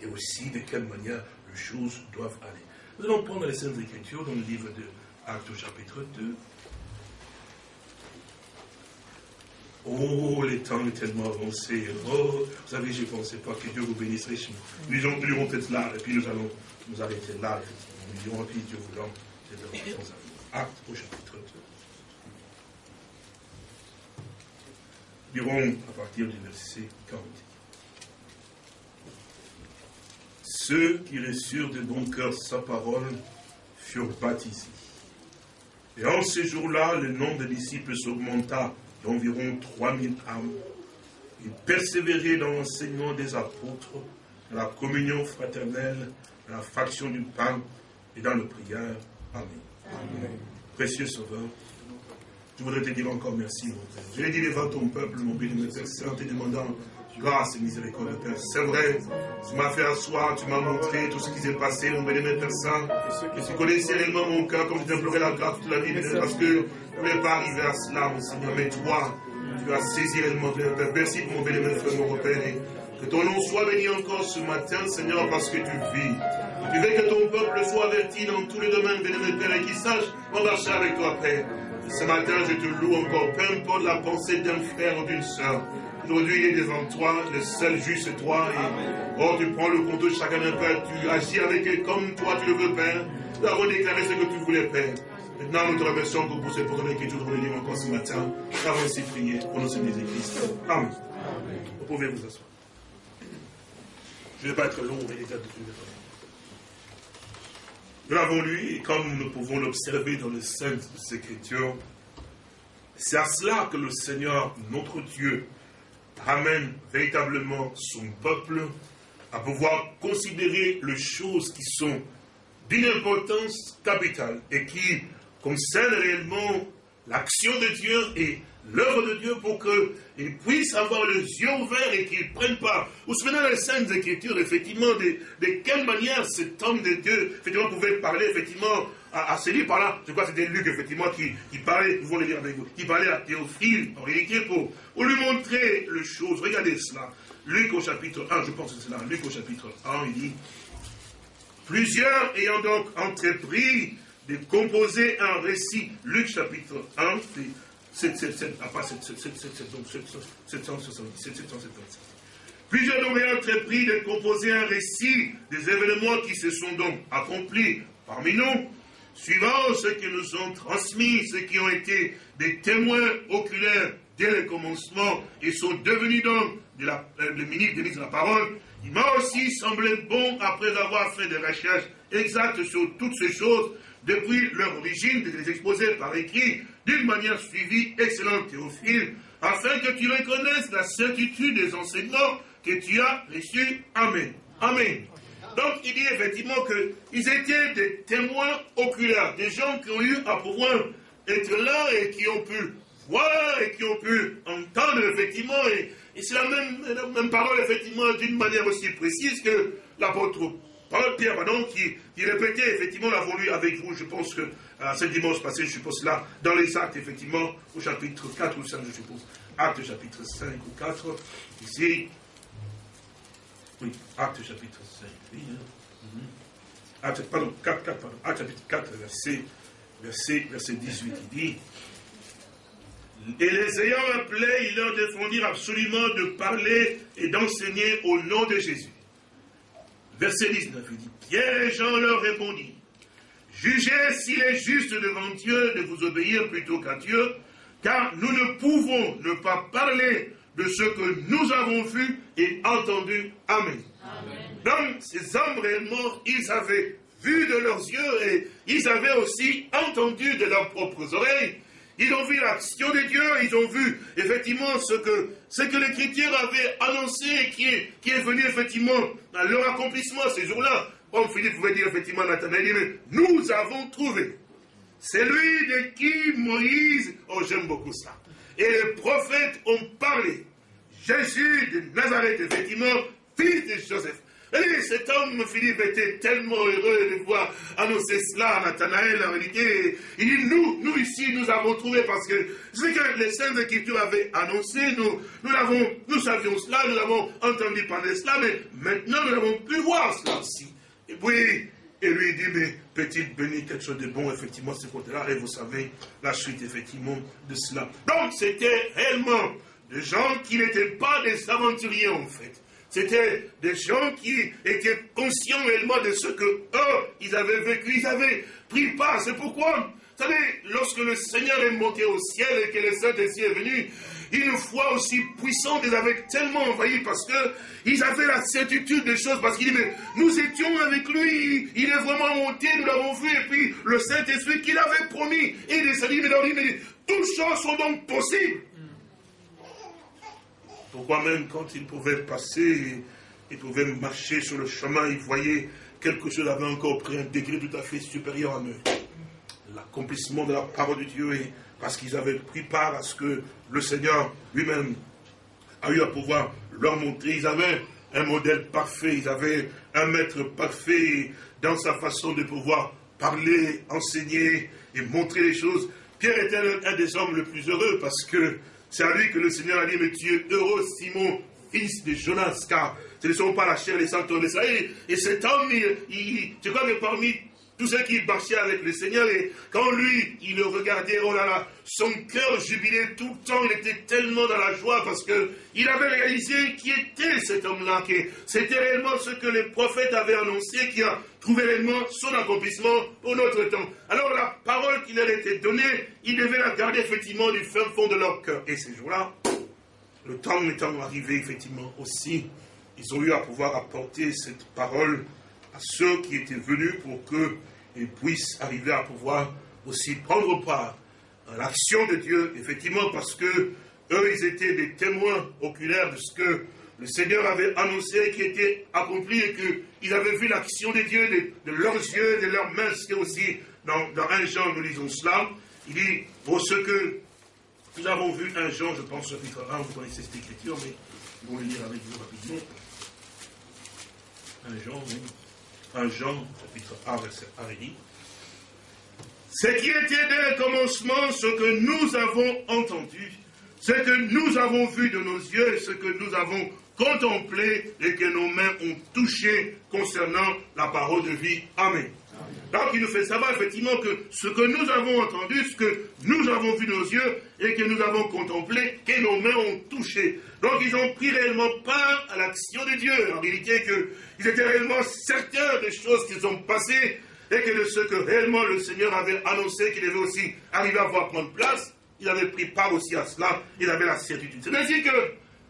et aussi de quelle manière les choses doivent aller. Nous allons prendre les Saintes Écritures dans le livre de Actes au chapitre 2. Oh, les temps sont tellement avancés. Oh, vous savez, je ne pensais pas que Dieu vous bénisse richement. Nous lirons peut-être là, et puis nous allons nous arrêter là. Nous lirons, puis Dieu voulant, Acte au chapitre 2. Lirons à partir du verset 40. Ceux qui reçurent de bon cœur sa parole furent baptisés. Et en ce jour-là, le nombre des disciples s'augmenta d'environ 3000 âmes. Ils persévéraient dans l'enseignement des apôtres, dans la communion fraternelle, dans la fraction du pain et dans la prière. Amen. Précieux Sauveur, je voudrais te dire encore merci, mon Père. Je l'ai dit devant ton peuple, mon béni, Père Saint, te demandant grâce et miséricorde, Père. C'est vrai, tu m'as fait asseoir, tu m'as montré tout ce qui s'est passé, mon béni, Père Saint. Et tu connaissais réellement mon cœur, comme je t'imploré la grâce toute la vie, parce que je ne voulais pas arriver à cela, mon Seigneur. Mais toi, tu as saisi réellement, Père. Merci pour mon béni, Frère, mon repère. Que ton nom soit béni encore ce matin, Seigneur, parce que tu vis. Tu veux que ton peuple soit averti dans tous les domaines, béni, Père, et qu'il sache marcher avec toi, Père. Ce matin, je te loue encore, peu importe la pensée d'un frère ou d'une soeur. Aujourd'hui, il est devant toi, le seul juste toi. Et, oh, tu prends le compte de chacun d'un Père, tu agis avec eux comme toi tu le veux, Père. Nous avons déclaré ce que tu voulais, Père. Maintenant, nous te remercions pour porte l'écriture que nous dire encore ce matin. Nous avons ainsi prié pour nos Jésus-Christ. Amen. Vous pouvez vous asseoir. Je ne vais pas être long, mais déjà de Nous l'avons lu, et comme nous pouvons l'observer dans les Saintes Écritures, c'est à cela que le Seigneur, notre Dieu, ramène véritablement son peuple à pouvoir considérer les choses qui sont d'une importance capitale et qui concernent réellement l'action de Dieu et l'œuvre de Dieu pour qu'ils puissent avoir les yeux ouverts et qu'ils prennent part. Vous souvenez dans les scènes d'écriture, effectivement, de, de, quelle manière cet homme de Dieu, effectivement, pouvait parler, effectivement, à, à celui par là, je crois que c'était Luc, effectivement, qui, parlait, nous le dire avec vous, qui parlait à Théophile, pour, pour lui montrer les choses. Regardez cela. Luc au chapitre 1, je pense que c'est là, Luc au chapitre 1, il dit, plusieurs ayant donc entrepris de composer un récit, Luc chapitre 1, 777, ah pas 777, Plusieurs donc entrepris de composer un récit des événements qui se sont donc accomplis parmi nous, suivant ce qu'ils nous ont transmis, ceux qui ont été des témoins oculaires dès le commencement et sont devenus donc de la, euh, le ministre de la parole, il m'a aussi semblé bon, après avoir fait des recherches exactes sur toutes ces choses, depuis leur origine, de les exposer par écrit, d'une manière suivie, excellente Théophile, afin que tu reconnaisses la certitude des enseignements que tu as reçus. Amen. Amen. Donc il dit effectivement qu'ils étaient des témoins oculaires, des gens qui ont eu à pouvoir être là et qui ont pu voir et qui ont pu entendre effectivement, et, c'est la même, même parole effectivement d'une manière aussi précise que l'apôtre Pierre, pardon, qui, qui, répétait, effectivement, l'avons lu avec vous, je pense que euh, ce dimanche passé, je suppose là, dans les actes, effectivement, au chapitre 4 ou 5, je suppose, acte chapitre 5 ou 4, ici, oui, acte chapitre 5, Mhm. pardon, 4, 4, pardon, acte chapitre 4, verset, verset, verset 18, il dit, et les ayant appelés, ils leur défendirent absolument de parler et d'enseigner au nom de Jésus. Verset 19, il dit, Pierre et Jean leur répondit, Jugez s'il est juste devant Dieu de vous obéir plutôt qu'à Dieu, car nous ne pouvons ne pas parler de ce que nous avons vu et entendu. Amen. Donc, ces hommes réellement, ils avaient vu de leurs yeux et ils avaient aussi entendu de leurs propres oreilles ils ont vu l'action de Dieu, ils ont vu effectivement ce que, ce que l'Écriture avait annoncé qui est, qui est venu effectivement à leur accomplissement ces jours-là. Comme Philippe pouvait dire effectivement Nathanaël, nous avons trouvé celui de qui Moïse, oh j'aime beaucoup ça, et les prophètes ont parlé. Jésus de Nazareth, effectivement, fils de Joseph. Et cet homme, Philippe, était tellement heureux de voir annoncer cela à Nathanaël, en réalité. Il dit, nous, nous ici, nous avons trouvé, parce que ce que les Saintes Écritures avaient annoncé, nous, nous nous savions cela, nous avons entendu parler de cela, mais maintenant nous avons pu voir cela aussi. Et puis, et lui dit, mais petite béni, quelque chose de bon, effectivement, ce côté-là, et vous savez la suite, effectivement, de cela. Donc, c'était réellement des gens qui n'étaient pas des aventuriers, en fait. C'était des gens qui étaient conscients réellement de ce que eux, ils avaient vécu, ils avaient pris part. C'est pourquoi, vous savez, lorsque le Seigneur est monté au ciel et que le Saint-Esprit est venu, une foi aussi puissante les avait tellement envahis parce qu'ils avaient la certitude des choses. Parce qu'il dit, mais nous étions avec lui, il est vraiment monté, nous l'avons vu, et puis le Saint-Esprit qu'il avait promis et il est lui, mais toutes choses sont donc possibles. Pourquoi même quand il pouvait passer, il pouvait marcher sur le chemin, il voyait quelque chose avait encore pris un degré tout à fait supérieur à eux. L'accomplissement de la parole de Dieu parce qu'ils avaient pris part à ce que le Seigneur lui-même a eu à pouvoir leur montrer. Ils avaient un modèle parfait, ils avaient un maître parfait dans sa façon de pouvoir parler, enseigner et montrer les choses. Pierre était un des hommes les plus heureux parce que c'est à lui que le Seigneur a dit, mais tu es heureux, Simon, fils de Jonas, car ce ne sont pas la chair et les sangs de ça. Et, cet homme, il, tu crois que parmi tous ceux qui marchaient avec le Seigneur, et quand lui, il le regardait, oh là là, son cœur jubilait tout le temps, il était tellement dans la joie parce qu'il avait réalisé qui était cet homme-là, que c'était réellement ce que les prophètes avaient annoncé, qui a trouver réellement son accomplissement pour notre temps. Alors la parole qui leur était donnée, ils devaient la garder effectivement du fin fond de leur cœur. Et ces jours-là, le temps étant arrivé effectivement aussi, ils ont eu à pouvoir apporter cette parole à ceux qui étaient venus pour qu'ils puissent arriver à pouvoir aussi prendre part à l'action de Dieu, effectivement parce que eux, ils étaient des témoins oculaires de ce que le Seigneur avait annoncé qui était accompli et qu'ils avaient vu l'action de Dieu de, leurs yeux, de leurs mains. C'est aussi dans, dans 1 Jean, nous lisons cela. Il dit, pour ce que nous avons vu un Jean, je pense, chapitre 1, vous connaissez cette écriture, mais nous le lire avec vous rapidement. 1 Jean, oui. 1 Jean, chapitre 1, verset 1, il dit, ce qui était dès le commencement, ce que nous avons entendu, ce que nous avons vu de nos yeux, ce que nous avons contemplé et que nos mains ont touché concernant la parole de vie. Amen. Donc il nous fait savoir effectivement que ce que nous avons entendu, ce que nous avons vu nos yeux et que nous avons contemplé, que nos mains ont touché. Donc ils ont pris réellement part à l'action de Dieu. En réalité, qu'ils étaient réellement certains des choses qu'ils ont passées et que de ce que réellement le Seigneur avait annoncé qu'il devait aussi arriver à voir prendre place, il avait pris part aussi à cela, il avait la certitude. C'est ainsi que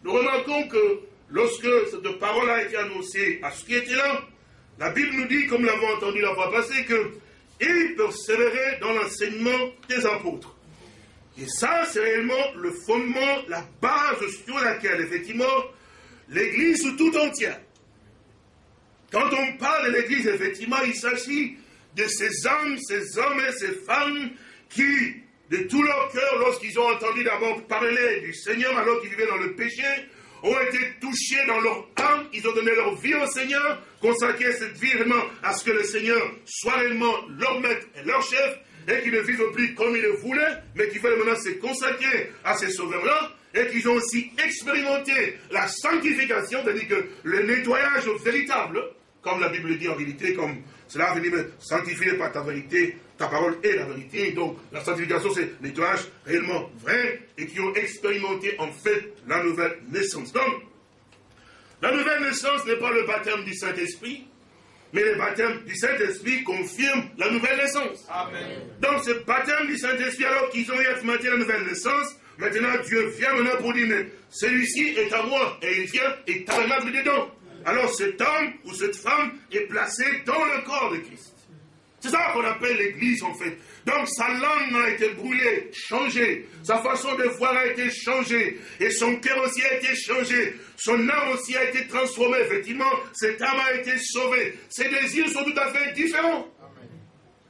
nous remarquons que lorsque cette parole a été annoncée à ceux qui étaient là, la Bible nous dit, comme l'avons entendu la fois passée, que il persévérait dans l'enseignement des apôtres. Et ça, c'est réellement le fondement, la base sur laquelle, effectivement, l'Église tout entière. Quand on parle de l'Église, effectivement, il s'agit de ces hommes, ces hommes et ces femmes qui, de tout leur cœur, lorsqu'ils ont entendu d'abord parler du Seigneur alors qu'ils vivaient dans le péché, ont été touchés dans leur âme, ils ont donné leur vie au Seigneur, consacré cette vie vraiment à ce que le Seigneur soit réellement leur maître et leur chef, et qu'ils ne vivent plus comme ils le voulaient, mais qu'ils veulent maintenant se consacrer à ces sauveurs-là, et qu'ils ont aussi expérimenté la sanctification, c'est-à-dire que le nettoyage véritable, comme la Bible dit en réalité, comme cela veut dire sanctifié par ta vérité, ta parole est la vérité. Donc la sanctification, c'est nettoyage réellement vrai et qui ont expérimenté en fait la nouvelle naissance. Donc, la nouvelle naissance n'est pas le baptême du Saint-Esprit, mais le baptême du Saint-Esprit confirme la nouvelle naissance. Amen. Donc ce baptême du Saint-Esprit, alors qu'ils ont expérimenté la nouvelle naissance, maintenant Dieu vient maintenant pour dire, mais celui-ci est à moi, et il vient et tabernacle dedans. Alors cet homme ou cette femme est placé dans le corps de Christ. C'est ça qu'on appelle l'Église en fait. Donc sa langue a été brûlée, changée. Sa façon de voir a été changée. Et son cœur aussi a été changé. Son âme aussi a été transformée. Effectivement, cette âme a été sauvée. Ses désirs sont tout à fait différents.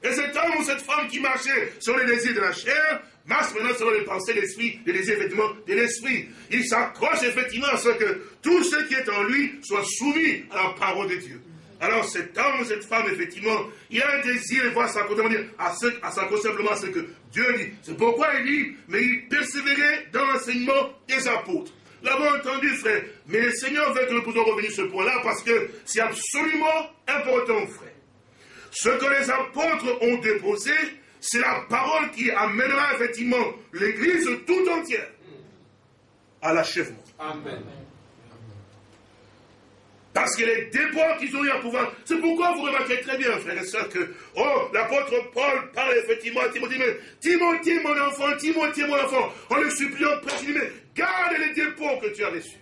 Et cet homme ou cette femme qui marchait sur les désirs de la chair marche maintenant sur les pensées de l'esprit, les désirs effectivement de l'esprit. Il s'accroche effectivement à ce que tout ce qui est en lui soit soumis à la parole de Dieu. Alors cet homme cette femme, effectivement, il a un désir de voir sa à, à simplement ce que Dieu dit. C'est pourquoi il dit, mais il persévérait dans l'enseignement des apôtres. L'avons entendu, frère. Mais le Seigneur veut que nous puissions revenir sur ce point-là parce que c'est absolument important, frère. Ce que les apôtres ont déposé, c'est la parole qui amènera effectivement l'Église tout entière à l'achèvement. Amen. Parce que les débats qu'ils ont eu à pouvoir. C'est pourquoi vous remarquez très bien, frères et sœurs, que, oh, l'apôtre Paul parle effectivement à Timothée, mais Timothée, mon enfant, Timothée, mon enfant, en le suppliant, il mais garde les dépôts que tu as reçus.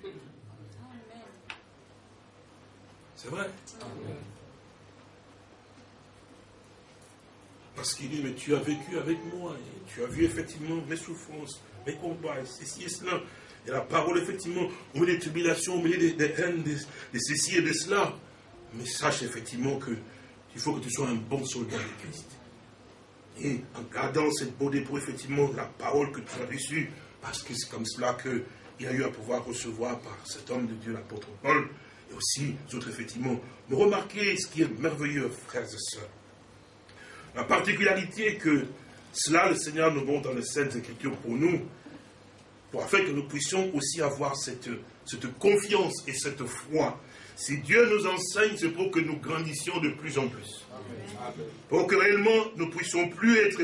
C'est vrai. Parce qu'il dit, mais tu as vécu avec moi, tu as vu effectivement mes souffrances, mes combats, ceci et cela. Et la parole, effectivement, au milieu des tribulations, au milieu des, haines, de, ceci et de cela. Mais sache effectivement que il faut que tu sois un bon soldat de Christ. Et en gardant cette beau dépôt, effectivement, la parole que tu as reçue, parce que c'est comme cela qu'il a eu à pouvoir recevoir par cet homme de Dieu, l'apôtre Paul, et aussi d'autres, effectivement. Mais remarquez ce qui est merveilleux, frères et sœurs. La particularité que cela, le Seigneur nous montre dans les Saintes Écritures pour nous, pour afin que nous puissions aussi avoir cette, confiance et cette foi. Si Dieu nous enseigne, c'est pour que nous grandissions de plus en plus. Pour que réellement nous puissions plus être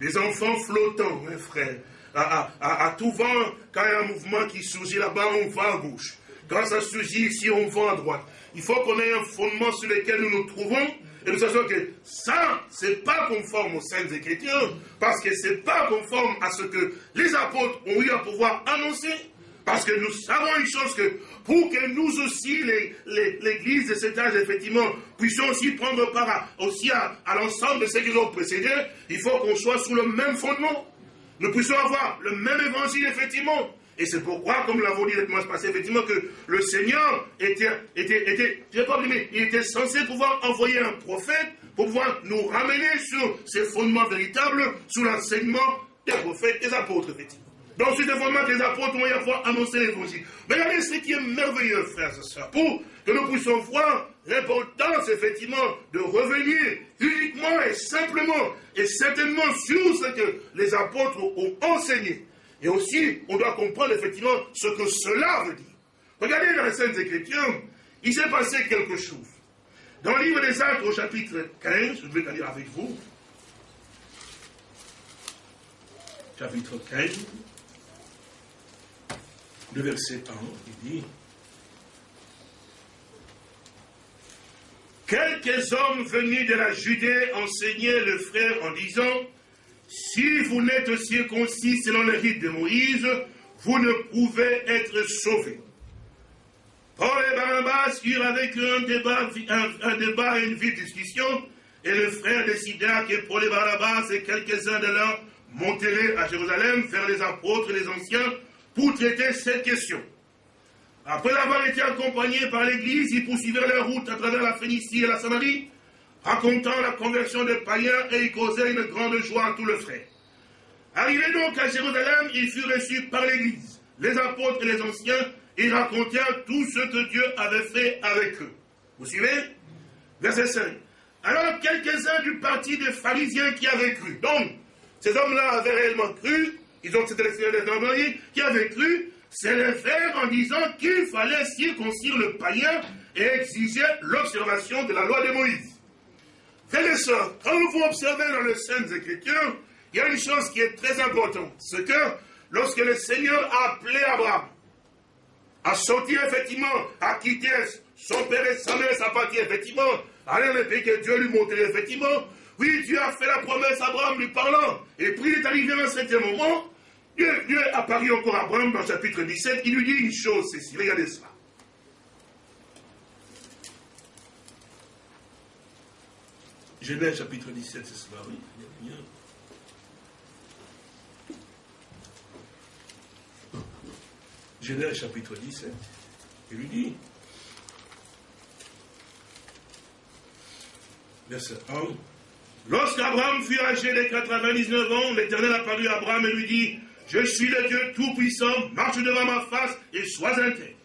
des enfants flottants, mes frères. À, à, tout vent, quand il y a un mouvement qui surgit là-bas, on va à gauche. Quand ça surgit ici, on va à droite. Il faut qu'on ait un fondement sur lequel nous nous trouvons et nous sachons que ça, c'est pas conforme aux Saintes Écritures, parce que c'est pas conforme à ce que les apôtres ont eu à pouvoir annoncer. Parce que nous savons une chose que pour que nous aussi, l'Église de cet âge, effectivement, puissions aussi prendre part aussi à, à l'ensemble de ceux qui ont précédé, il faut qu'on soit sous le même fondement. Nous puissions avoir le même évangile, effectivement. Et c'est pourquoi, comme nous l'avons dit le dimanche passé, effectivement, que le Seigneur était, était, censé pouvoir envoyer un prophète pour pouvoir nous ramener sur ces fondements véritables, sous l'enseignement des prophètes, des apôtres, effectivement. Donc, sur les fondements des apôtres, on va pouvoir annoncer l'évangile. Mais regardez ce qui est merveilleux, frères et sœurs, pour que nous puissions voir l'importance, effectivement, de revenir uniquement et simplement et certainement sur ce que les apôtres ont enseigné. Et aussi, on doit comprendre effectivement ce que cela veut dire. Regardez dans les Saintes Écritures, il s'est passé quelque chose. Dans le livre des Actes, au chapitre 15, je vais le lire avec vous. Chapitre 15, le verset 1, il dit quelques hommes venus de la Judée enseignaient le frère en disant, si vous n'êtes circoncis selon le rite de Moïse, vous ne pouvez être sauvés. Paul et Barnabas eurent avec eux un débat, un, débat et une vive discussion, et le frère décida que Paul et Barnabas et quelques-uns de leurs monteraient à Jérusalem vers les apôtres et les anciens pour traiter cette question. Après avoir été accompagnés par l'Église, ils poursuivirent leur route à travers la Phénicie et la Samarie, racontant la conversion des païens et ils causaient une grande joie à tous les frères. Arrivés donc à Jérusalem, ils furent reçus par l'Église, les apôtres et les anciens, et racontèrent tout ce que Dieu avait fait avec eux. Vous suivez? Verset 5. Alors quelques-uns du parti des pharisiens qui avaient cru, donc ces hommes-là avaient réellement cru, ils ont cette des qui avaient cru, c'est le en disant qu'il fallait circoncire le païen et exiger l'observation de la loi de Moïse. Frères et sœurs, quand vous observez dans les Saintes Écritures, il y a une chose qui est très importante. C'est que lorsque le Seigneur a appelé Abraham à sortir effectivement, à quitter son père et sa mère, sa patrie, effectivement, aller dans le pays que Dieu lui montrait, effectivement, oui, Dieu a fait la promesse à Abraham lui parlant. Et puis il est arrivé à un certain moment, Dieu, Dieu apparu encore à Abraham dans le chapitre 17, il lui dit une chose, c'est regardez cela. Genèse chapitre 17, c'est cela, oui. Genèse chapitre 17, il lui dit, verset 1, Lorsqu'Abraham fut âgé de 99 ans, l'Éternel apparut à Abraham et lui dit, je suis le Dieu Tout-Puissant, marche devant ma face et sois intègre.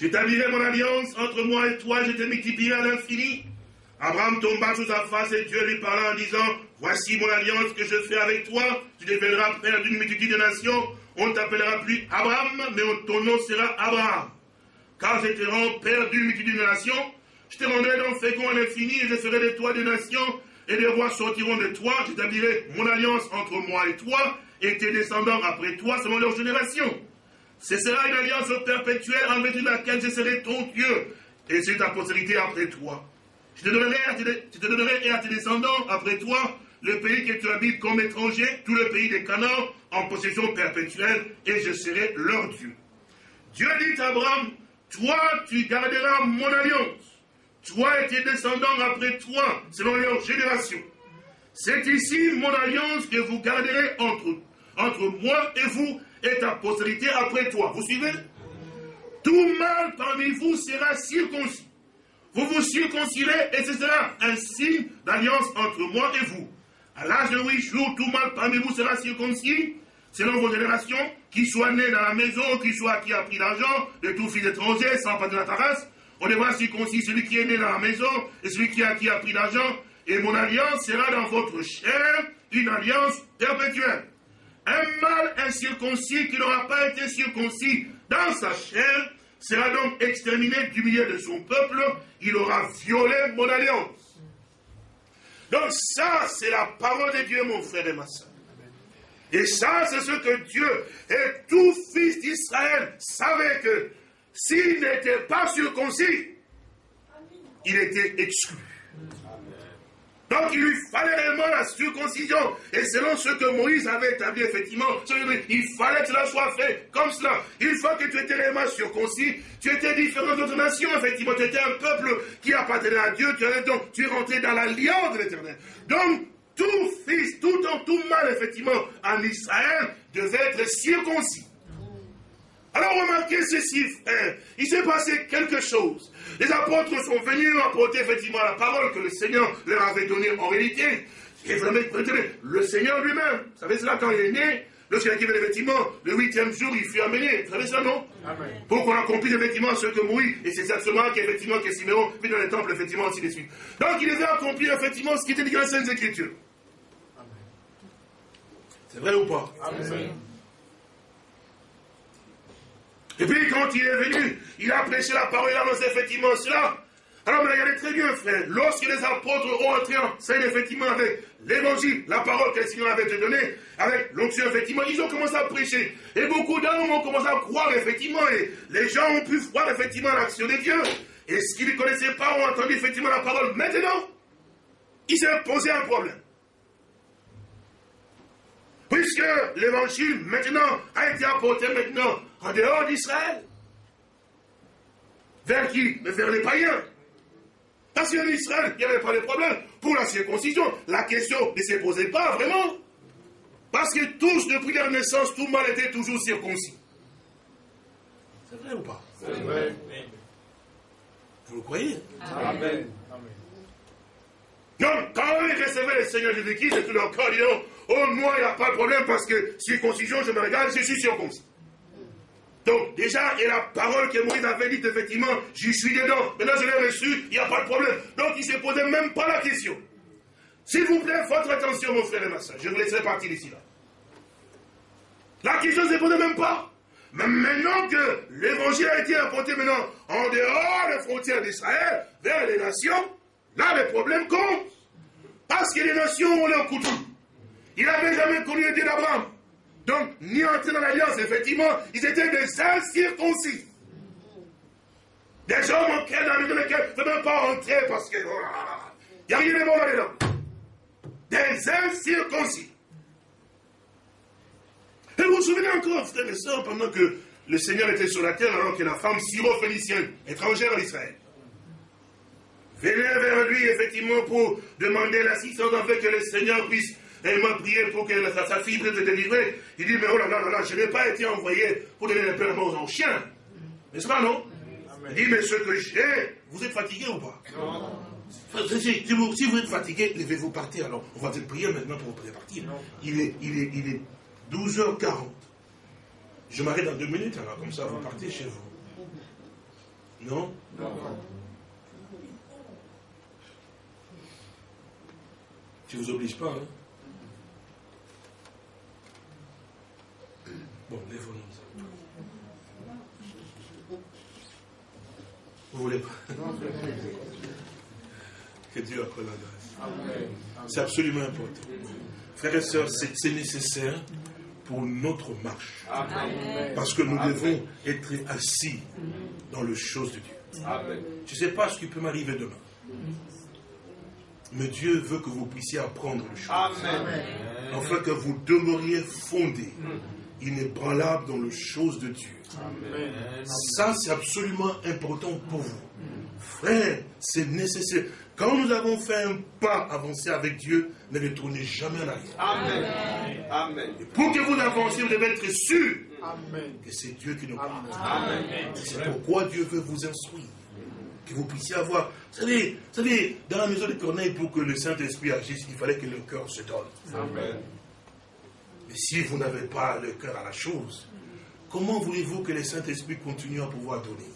J'établirai mon alliance entre moi et toi, je te multiplierai à l'infini. Abraham tomba sous sa face et Dieu lui parla en disant, voici mon alliance que je fais avec toi, tu deviendras père d'une multitude de nations, on ne t'appellera plus Abraham, mais ton nom sera Abraham. Car je te rends père d'une multitude de nations, je te rendrai donc fécond à l'infini et je ferai de toi des nations, et les rois sortiront de toi, j'établirai mon alliance entre moi et toi, et tes descendants après toi selon leur génération. Ce sera une alliance perpétuelle en vertu de laquelle je serai ton Dieu, et c'est ta postérité après toi. Je te, donnerai et à tes descendants après toi le pays que tu habites comme étranger, tout le pays des Canaan, en possession perpétuelle, et je serai leur Dieu. Dieu dit à Abraham, toi tu garderas mon alliance, toi et tes descendants après toi, selon leur génération. C'est ici mon alliance que vous garderez entre, entre moi et vous et ta postérité après toi. Vous suivez? Tout mal parmi vous sera circoncis. Vous vous circoncirez et ce sera un signe d'alliance entre moi et vous. À l'âge de huit jours, tout mal parmi vous sera circoncis, selon vos générations, qui soit né dans la maison, qui soit qui a pris l'argent, de tout fils étranger, sans pas de la race. On devra circoncis celui qui est né dans la maison et celui qui a, qui a pris l'argent. Et mon alliance sera dans votre chair, une alliance perpétuelle. Un mâle incirconcis qui n'aura pas été circoncis dans sa chair sera donc exterminé du milieu de son peuple. Il aura violé mon alliance. Donc ça, c'est la parole de Dieu, mon frère et ma soeur. Et ça, c'est ce que Dieu et tout fils d'Israël savait que s'il n'était pas circoncis, il était exclu. Donc il lui fallait réellement la circoncision. Et selon ce que Moïse avait établi, effectivement, il fallait que cela soit fait comme cela. Une fois que tu étais réellement circoncis, tu étais différent d'autres nations, effectivement. Tu étais un peuple qui appartenait à Dieu. Tu, donc, tu es rentré dans l'alliance de l'éternel. Donc, tout fils, tout en tout mal, effectivement, en Israël, devait être circoncis. Alors remarquez ceci, frère. Il s'est passé quelque chose. Les apôtres sont venus apporter effectivement la parole que le Seigneur leur avait donnée en réalité. Et vraiment, le Seigneur lui-même, vous savez cela quand il est né, lorsqu'il a quitté effectivement, le huitième jour, il fut amené. Vous savez ça, non? Amen. Pour qu'on accomplisse effectivement ce que Moïse, et c'est exactement qu'effectivement que Siméon vit dans le temple, effectivement, ainsi de suite. Donc il devait accomplir effectivement ce qui était dit dans les Saintes Écritures. C'est vrai ou pas? Amen. Et puis quand il est venu, il a prêché la parole, il a annoncé effectivement cela. Alors, mais regardez très bien, frère, lorsque les apôtres ont entré en scène, effectivement, avec l'évangile, la parole que le Seigneur avait donnée, avec l'onction, effectivement, ils ont commencé à prêcher. Et beaucoup d'hommes ont commencé à croire, effectivement, et les gens ont pu voir, effectivement, l'action de Dieu. et ce qu'ils ne connaissaient pas ont entendu effectivement la parole. Maintenant, il s'est posé un problème. Puisque l'évangile maintenant a été apporté maintenant en dehors d'Israël. Vers qui? Vers les païens. Parce qu'en Israël, il n'y avait pas de problème. Pour la circoncision, la question ne se posait pas vraiment. Parce que tous, depuis leur naissance, tout monde était toujours circoncis. C'est vrai ou pas? C'est vrai. Vous le croyez? Amen. Donc, quand ils recevaient le Seigneur Jésus-Christ, de tout leur corps, ils disaient, oh, moi, il n'y a pas de problème parce que circoncision, je me regarde, je suis circoncis. Donc, déjà, et la parole que Moïse avait dite, effectivement, j'y suis dedans. Maintenant, je l'ai reçu, il n'y a pas de problème. Donc, il ne se posait même pas la question. S'il vous plaît, votre attention, mon frère et ma soeur. Je vous laisserai partir d'ici là. La question ne se posait même pas. Mais maintenant que l'évangile a été apporté maintenant en dehors des frontières d'Israël, vers les nations, là, le problème compte. Parce que les nations ont leur coutume. Il n'avait jamais connu le Dieu d'Abraham. Donc, ni entrer dans l'alliance, effectivement, ils étaient des incirconcis. Des hommes auxquels, dans lesquels ne même pas entrer parce que. Oh il n'y a rien de bon là-dedans. Des incirconcis. Et vous vous souvenez encore, frères et sœurs, pendant que le Seigneur était sur la terre, alors que la femme syro-phénicienne, étrangère en Israël, venait vers lui, effectivement, pour demander l'assistance afin que le Seigneur puisse elle m'a prié pour que sa, fille puisse se délivrer. Il dit, mais oh là là là là, je n'ai pas été envoyé pour donner les paiements aux chiens. N'est-ce pas, non? Il dit, mais ce que j'ai, vous êtes fatigué ou pas? Non. Si vous, si vous êtes fatigué, devez-vous partir. Alors, on va te prier maintenant pour vous partir. Il est, il, est, il est 12h40. Je m'arrête dans deux minutes, alors comme ça, vous partez chez vous. Non? Non. Tu ne vous oblige pas, hein? Bon, lève-nous. Vous voulez pas Que Dieu accorde la grâce. C'est absolument important. Frères et sœurs, c'est nécessaire pour notre marche. Parce que nous devons être assis dans les choses de Dieu. Je ne sais pas ce qui peut m'arriver demain. Mais Dieu veut que vous puissiez apprendre les choses. Afin que vous demeuriez fondés inébranlable dans les choses de Dieu. Ça, c'est absolument important pour vous. Frère, c'est nécessaire. Quand nous avons fait un pas avancé avec Dieu, ne retournez jamais en arrière. Amen. Et pour que vous avanciez, vous devez être sûr que c'est Dieu qui nous parle. C'est pourquoi Dieu veut vous instruire. Que vous puissiez avoir. Vous savez, vous savez dans la maison de Corneille, pour que le Saint-Esprit agisse, il fallait que le cœur se donne. Amen. Mais si vous n'avez pas le cœur à la chose, comment voulez-vous que le Saint-Esprit continue à pouvoir donner?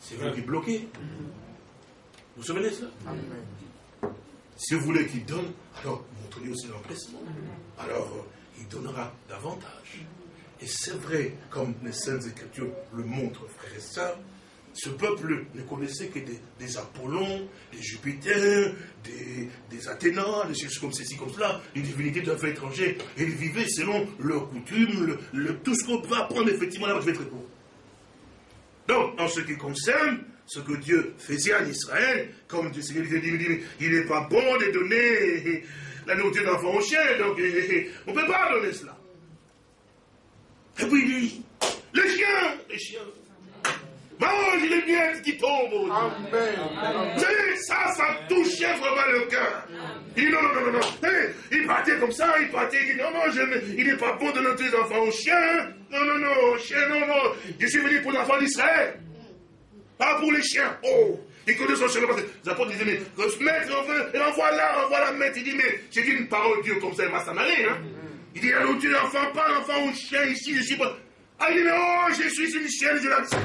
C'est vous qui bloquez. Vous savez ça? Si vous voulez qu'il donne, alors montrez-lui aussi l'empressement. Alors, il donnera davantage. Et c'est vrai, comme les Saintes Écritures le montrent, frères et sœurs, ce peuple ne connaissait que des, Apollons, des Jupiter, des, des des choses comme ceci, comme cela, les divinités de la étrangère. Et ils vivaient selon leurs coutumes, tout ce qu'on peut apprendre effectivement là, je vais être court. Donc, en ce qui concerne ce que Dieu faisait en Israël, comme Dieu dit, il n'est pas bon de donner la nourriture d'enfant aux chiens, donc on ne peut pas donner cela. Et puis il dit, les chiens, les chiens, Mange les miettes qui tombent. Amen. Ça, ça touchait vraiment le cœur. Il dit non, non, non, non, non. Il partait comme ça, il partait, il dit non, non, je, il n'est pas bon de noter les enfants aux chiens. Non, non, non, aux chiens, non, non. Je suis venu pour les enfants d'Israël. Pas pour les chiens. Oh. Il connaît son chemin. Les apôtres disaient, mais, maître, on veut, et envoie là, envoie la maître. Il dit, mais j'ai dit une parole de Dieu comme ça, il m'a aller, hein. Il dit, la nourriture d'enfant, pas l'enfant aux chiens ici, je suis pas. Ah, il dit, mais oh, je suis une chienne, je l'accepte.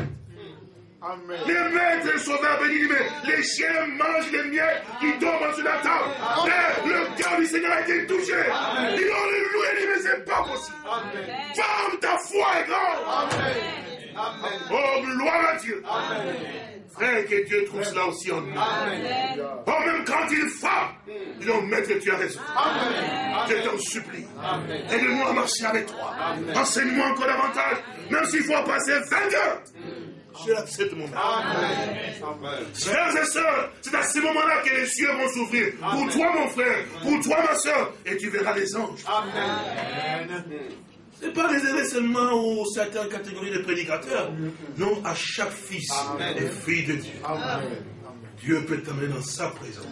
Amen. Les maîtres sauveurs bénis, mais les chiens mangent les miettes qui tombent sur la table. Mais le cœur du Seigneur a été touché. Amen. Ils ont loué, dit, mais c'est pas possible. Ferme ta foi est grande. Amen. Oh, gloire à Dieu. Amen. Frère, que Dieu trouve cela aussi en nous. Amen. Oh, même quand il frappe, ils ont maître, tu as raison. Amen. Je t'en supplie. Aide-moi à marcher avec toi. Enseigne-moi encore davantage. Même s'il faut passer 20 heures. Je l'accepte mon âme. Frères et sœurs, c'est à ce moment-là que les cieux vont s'ouvrir. Pour toi, mon frère, pour toi, ma soeur, et tu verras les anges. Amen. Ce n'est pas réservé seulement aux certaines catégories de prédicateurs. Non, à chaque fils et fille de Dieu. Dieu peut t'amener dans sa présence.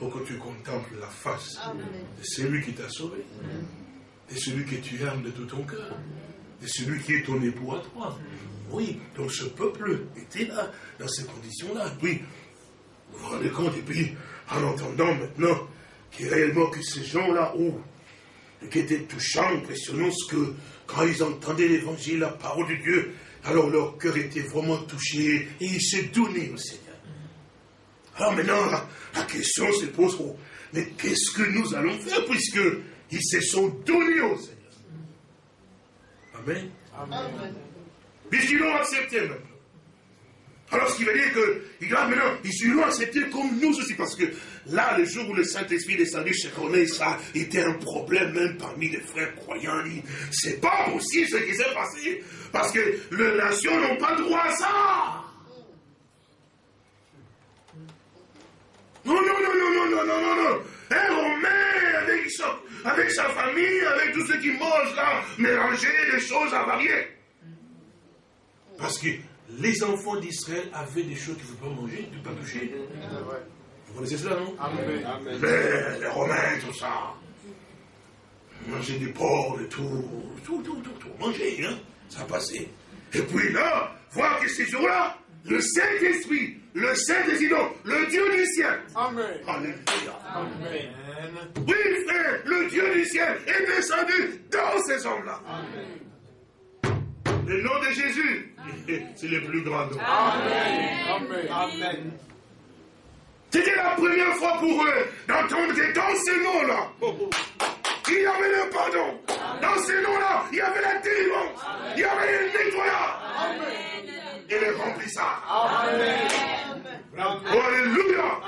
Pour que tu contemples la face de celui qui t'a sauvé. De celui que tu aimes de tout ton cœur. De celui qui est ton époux à toi. Oui, donc ce peuple était là, dans ces conditions-là. Puis, vous vous rendez compte, et puis, en entendant maintenant que réellement que ces gens-là, oh, qui était touchant, impressionnant, ce que quand ils entendaient l'évangile, la parole de Dieu, alors leur cœur était vraiment touché et ils se donnaient au Seigneur. Alors maintenant, la, question se pose, oh, mais qu'est-ce que nous allons faire puisque ils se sont donnés au Seigneur? Amen. Puisqu'ils l'ont accepté maintenant. Alors ce qui veut dire qu'ils doivent maintenant, ils l'ont accepté comme nous aussi, parce que là, le jour où le Saint-Esprit descendu chez René, ça était un problème même parmi les frères croyants. C'est pas possible ce qui s'est passé, parce que les nations n'ont pas droit à ça. Non, non, non, non, non, non, non, non, non. Un Romain avec avec sa famille, avec tous ceux qui mangent là, mélanger les choses avariées. Parce que les enfants d'Israël avaient des choses qu'ils ne pouvaient pas manger, ne pas toucher. Vous connaissez cela, non Amen. Les Romains, tout ça. Manger du porc, de tout, tout, tout, tout, tout. Manger, hein Ça passait. Et puis là, voir que ces jours-là, le Saint-Esprit, le Saint-Esprit, le Dieu du ciel. Amen. Alléluia. Amen. Oui, frère, le Dieu du ciel est descendu dans ces hommes-là. Amen. Le nom de Jésus, [laughs] c'est le plus grand nom. Amen. Amen. C'était la première fois pour eux d'entendre que dans ce nom-là, il y avait le pardon. Dans ce nom-là, il y avait la délivrance. Il y avait le nettoyage. Et le remplissage. Amen. Alléluia.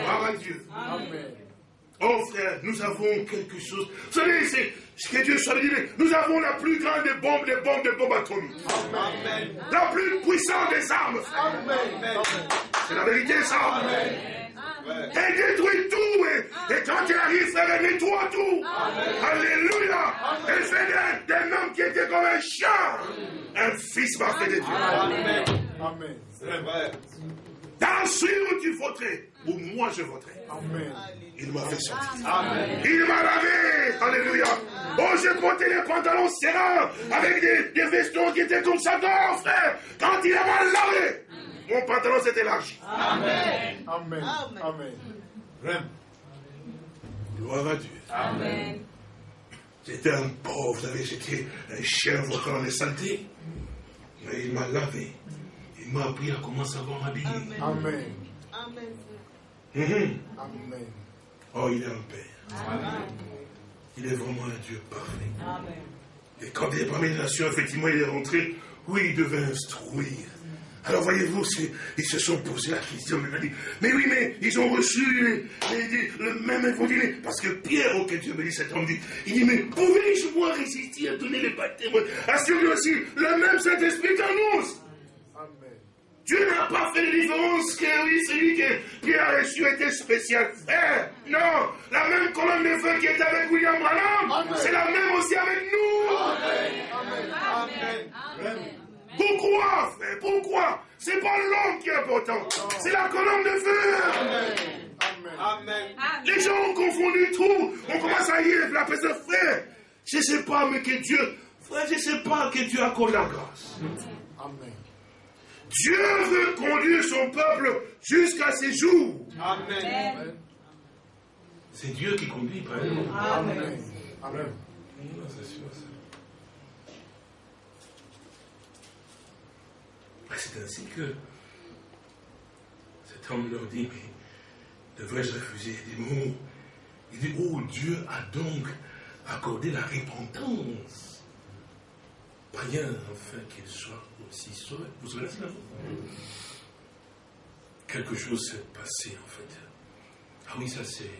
Gloire à Dieu. Amen. Oh frère, nous avons quelque chose. Vous savez, c'est ce que Dieu soit dit. Nous avons la plus grande des bombes, des bombes, des bombes atomiques. Amen. La plus puissante des armes. C'est la vérité, ça. Amen. Elle détruit tout. Et, quand elle arrive, frère, elle nettoie tout. Alléluia. Elle fait d'un homme qui était comme un chien. Un fils parfait de Dieu. Amen. Amen. C'est vrai. Dans celui où tu voterais, ou moi je voterai. Amen. Il m'a fait sortir. Amen. Il m'a lavé. Alléluia. Oh, j'ai porté les pantalons serrants avec des, des, vestons qui étaient comme ça. Non, frère. Quand il m'a lavé, mon pantalon s'est élargi. Amen. Amen. Amen. Gloire à Dieu. Amen. J'étais un pauvre, vous savez, j'étais un chien votant dans les saletés. Mais il m'a lavé. Il m'a appris à comment savoir m'habiller. Amen. Amen. Amen. Oh, il est un Père. Amen. Il est vraiment un Dieu parfait. Amen. Et quand il est parmi les nations, effectivement, il est rentré, oui, il devait instruire. Alors voyez-vous, ils se sont posé la question, mais oui, mais ils ont reçu le même évangile. Parce que Pierre, auquel Dieu me dit cet homme, dit, il dit, mais pouvez-je moi résister à donner les baptêmes Assurez aussi le même Saint-Esprit qu'en nous. Dieu n'a pas fait de différence que oui, celui que Pierre a reçu était spécial. Frère, non, la même colonne de feu qui est avec William Branham, c'est la même aussi avec nous. Amen. Amen. Pourquoi, frère Pourquoi? C'est pas l'homme qui est important, c'est la colonne de feu. Amen. Les gens ont confondu tout. On commence à y la de frère. Je ne sais pas, mais que Dieu, frère, je ne sais pas que Dieu accorde la grâce. Amen. Dieu veut conduire son peuple jusqu'à ses jours. Amen. C'est Dieu qui conduit, pas Amen. Amen. Amen. C'est ainsi que cet homme leur dit, mais devrais-je refuser des mots? Il dit, oh Dieu a donc accordé la repentance. Rien, enfin, qu'il soit aussi seul. Vous savez cela Quelque chose s'est passé, en fait. Ah oui, ça c'est.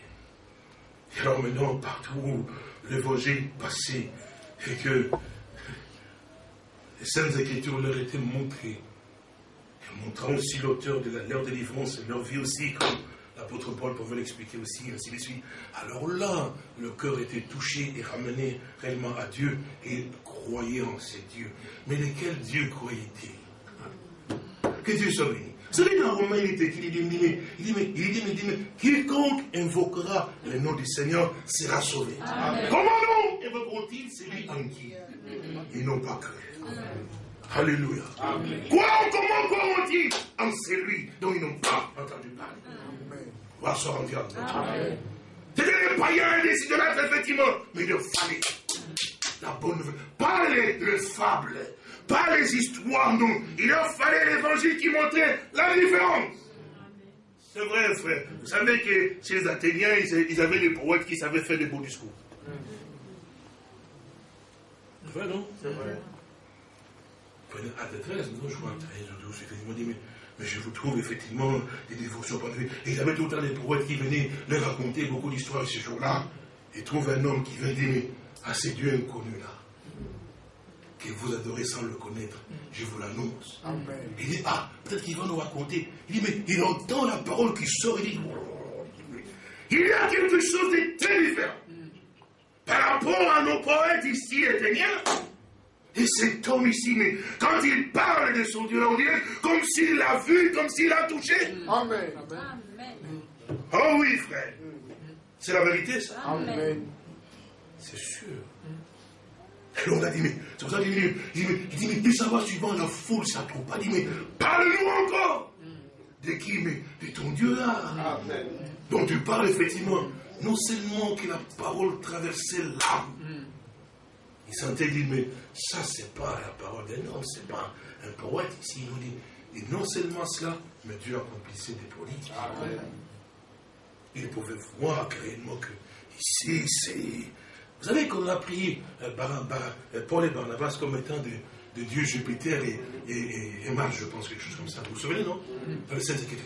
Et alors maintenant, partout où l'évangile passait, et que les Saintes Écritures leur étaient montrées, montrant aussi l'auteur de leur délivrance et leur vie aussi, comme l'apôtre Paul pouvait l'expliquer aussi, ainsi de suite. Alors là, le cœur était touché et ramené réellement à Dieu, et croyaient en ces dieux. Mais lesquels dieux croyaient-ils Que Dieu soit béni. Celui dans Romain, il était il dit, il dit, mais, il dit, mais, il dit, mais, quiconque invoquera le nom du Seigneur sera sauvé. Comment non invoqueront-ils celui en qui ils n'ont pas cru? Alléluia. Quoi, comment croiront-ils en celui dont ils n'ont pas entendu parler? Va se rendre C'était des païens et des idolâtres, effectivement, mais il fallait la bonne nouvelle. Pas les, les fables, pas les histoires, non. Il leur fallait l'évangile qui montrait la différence. C'est vrai, frère. Vous savez que chez les Athéniens, ils avaient des poètes qui savaient faire des beaux discours. C'est vrai, non? C'est vrai. À 13, non, je crois, 13 ou 12, effectivement, dit, mais, mais je vous trouve effectivement des dévotions Et ils avaient tout le temps des poètes qui venaient leur raconter beaucoup d'histoires ce jour-là. Et trouvent un homme qui vient dire, mais à ces dieux inconnus là, que vous adorez sans le connaître, je vous l'annonce. Il dit, ah, peut-être qu'il va nous raconter. Il dit, mais il entend la parole qui sort, il dit, il y a quelque chose de très différent. Par rapport à nos poètes ici éteignants, et cet homme ici, mais quand il parle de son Dieu, on dirait comme s'il l'a vu, comme s'il l'a touché. Amen. Oh oui, frère. C'est la vérité, ça. Amen. C'est sûr. Alors on a dit, mais, c'est pour ça qu'il dit, il dit, mais plus ça va suivant la foule, ça trouve pas. Il dit, mais parle-nous encore. De qui Mais de ton Dieu là. Amen. Dont tu parles effectivement. Non seulement que la parole traversait l'âme. Il sentait dire, mais ça, c'est pas la parole d'un homme, c'est pas un poète ici. Il nous dit, et non seulement cela, mais Dieu accomplissait des prodiges. Il pouvait voir réellement que ici, c'est vous savez qu'on a prié euh, euh, Paul et Barnabas comme étant de, Dieu Jupiter et, et, Mars, je pense, quelque chose comme ça. Vous vous souvenez, non? Dans le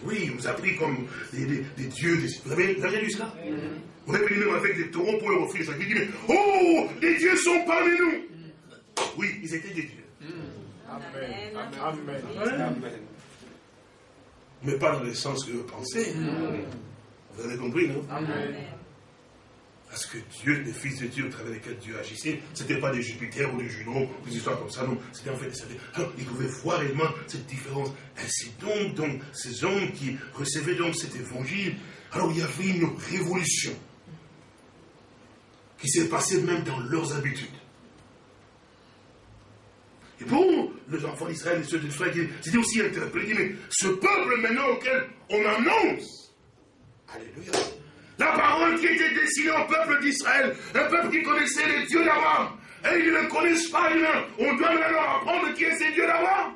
Oui, il nous a pris comme des, dieux. Vous, avez, vous avez lu cela? On est venu même avec des taureaux pour leur offrir ça. Il dit, oh, les dieux sont parmi nous. Oui, ils étaient des dieux. Amen. Amen. Amen. Mais pas dans le sens que vous pensez. Vous avez compris, non? Amen. Parce que Dieu, les fils de Dieu au travers lesquels Dieu agissait, ce n'était pas des Jupiter ou des Juno, des histoires comme ça, non. C'était en fait des Alors, ils pouvaient voir réellement cette différence. Ainsi donc, donc, ces hommes qui recevaient donc cet évangile, alors il y avait une révolution qui s'est passée même dans leurs habitudes. Et pour les enfants d'Israël et ceux d'Israël, c'était aussi interpellé, mais ce peuple maintenant auquel on annonce, Alléluia, la parole qui était destinée au peuple d'Israël, un peuple qui connaissait les dieux d'avant. Et ils ne connaissent pas rien. On doit maintenant apprendre qui est ces dieux d'avant.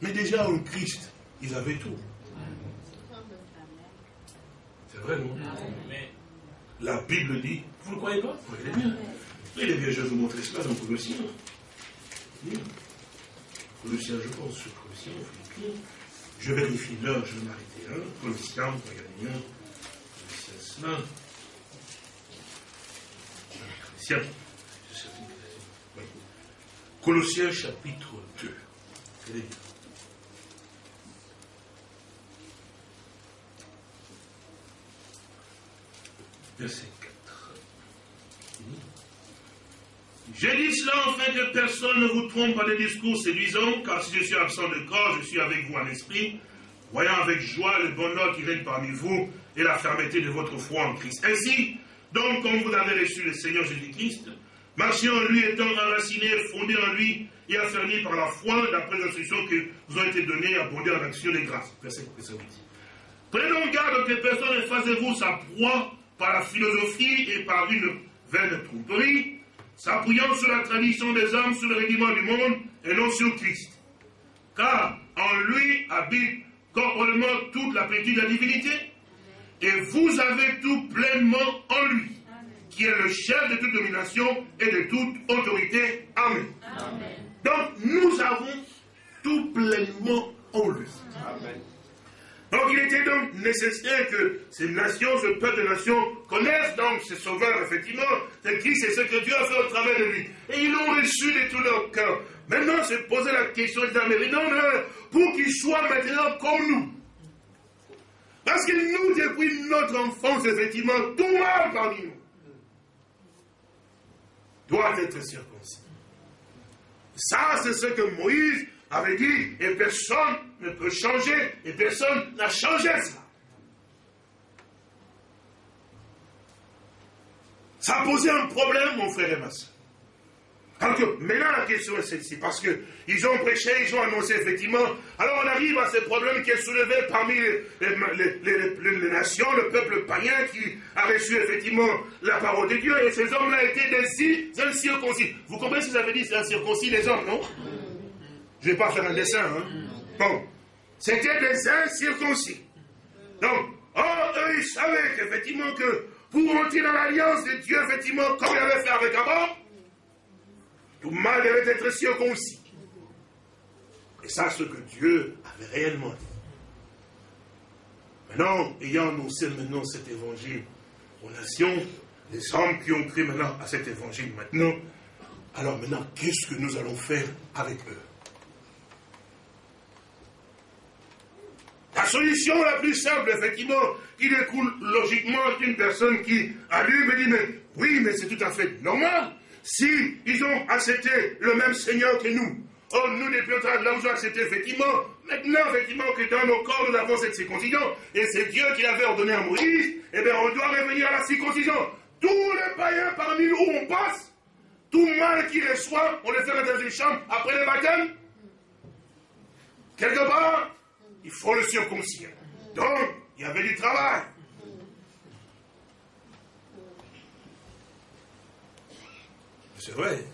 Mais déjà en Christ, ils avaient tout. C'est vrai, non? La Bible dit, vous ne le croyez pas? Regardez bien. Il est bien, je vais vous montrer cela dans Colossiens. Colossiens, je pense, Colossiens, Philippiens. Je vérifie l'heure, je vais m'arrêter là. Colossiens, regardez bien. Colossiens, chapitre 2. Regardez bien. Verset 4. J'ai dit cela afin que personne ne vous trompe par des discours séduisants, car si je suis absent de corps, je suis avec vous en esprit, voyant avec joie le bonheur qui règne parmi vous et la fermeté de votre foi en Christ. Ainsi, donc, comme vous avez reçu le Seigneur Jésus-Christ, marchez en lui étant enraciné, fondé en lui et affermi par la foi, d'après les instructions que vous ont été données, abondé en action des grâces. Verset 8. Prenons garde que personne ne fasse vous sa proie par la philosophie et par une vaine tromperie, s'appuyant sur la tradition des hommes, sur le régiment du monde, et non sur Christ. Car en lui habite corporellement toute la plénitude de la divinité, et vous avez tout pleinement en lui, qui est le chef de toute domination et de toute autorité. Amen. Donc nous avons tout pleinement en lui. Donc il était donc nécessaire que ces nations, ce peuple de nations, connaissent donc ce sauveur, effectivement, c'est qui c'est ce que Dieu a fait au travers de lui. Et ils l'ont reçu de tout leur cœur. Maintenant, se poser la question, mais non, non, pour qu'il soit maintenant comme nous. Parce que nous, depuis notre enfance, effectivement, tout mal parmi nous doit être circoncis. Ça, c'est ce que Moïse avait dit, et personne ne peut changer, et personne n'a changé ça. Ça a posé un problème, mon frère et ma soeur. Alors que maintenant la question est celle-ci, parce qu'ils ont prêché, ils ont annoncé effectivement, alors on arrive à ce problème qui est soulevé parmi les, nations, le peuple païen qui a reçu effectivement la parole de Dieu, et ces hommes-là étaient des incirconcis. Vous comprenez ce que ça veut dire, c'est incirconcis les hommes, non? Je ne vais pas faire un dessin, hein Bon, c'était des incirconcis. Donc, oh, eux, ils savaient qu'effectivement que pour entrer dans l'alliance de Dieu, effectivement, comme il avait fait avec Abraham, tout mal devait être circoncis. Et ça, ce que Dieu avait réellement dit. Maintenant, ayant annoncé maintenant cet évangile aux nations, les hommes qui ont cru maintenant à cet évangile maintenant, alors maintenant, qu'est-ce que nous allons faire avec eux? La solution la plus simple, effectivement, qui découle logiquement d'une personne qui a lu, me dit, mais oui, mais c'est tout à fait normal. Si ils ont accepté le même Seigneur que nous, oh, nous, les plus là, avons accepté, effectivement, maintenant, effectivement, que dans nos corps, nous avons cette circoncision, et c'est Dieu qui l'avait ordonné à Moïse, eh bien, on doit revenir à la circoncision. Tous les païens parmi nous où on passe, tout mal qu'ils reçoivent, on les fait dans une chambre après le baptême. Quelque part, il faut le circoncire. Donc, il y avait du travail. C'est vrai.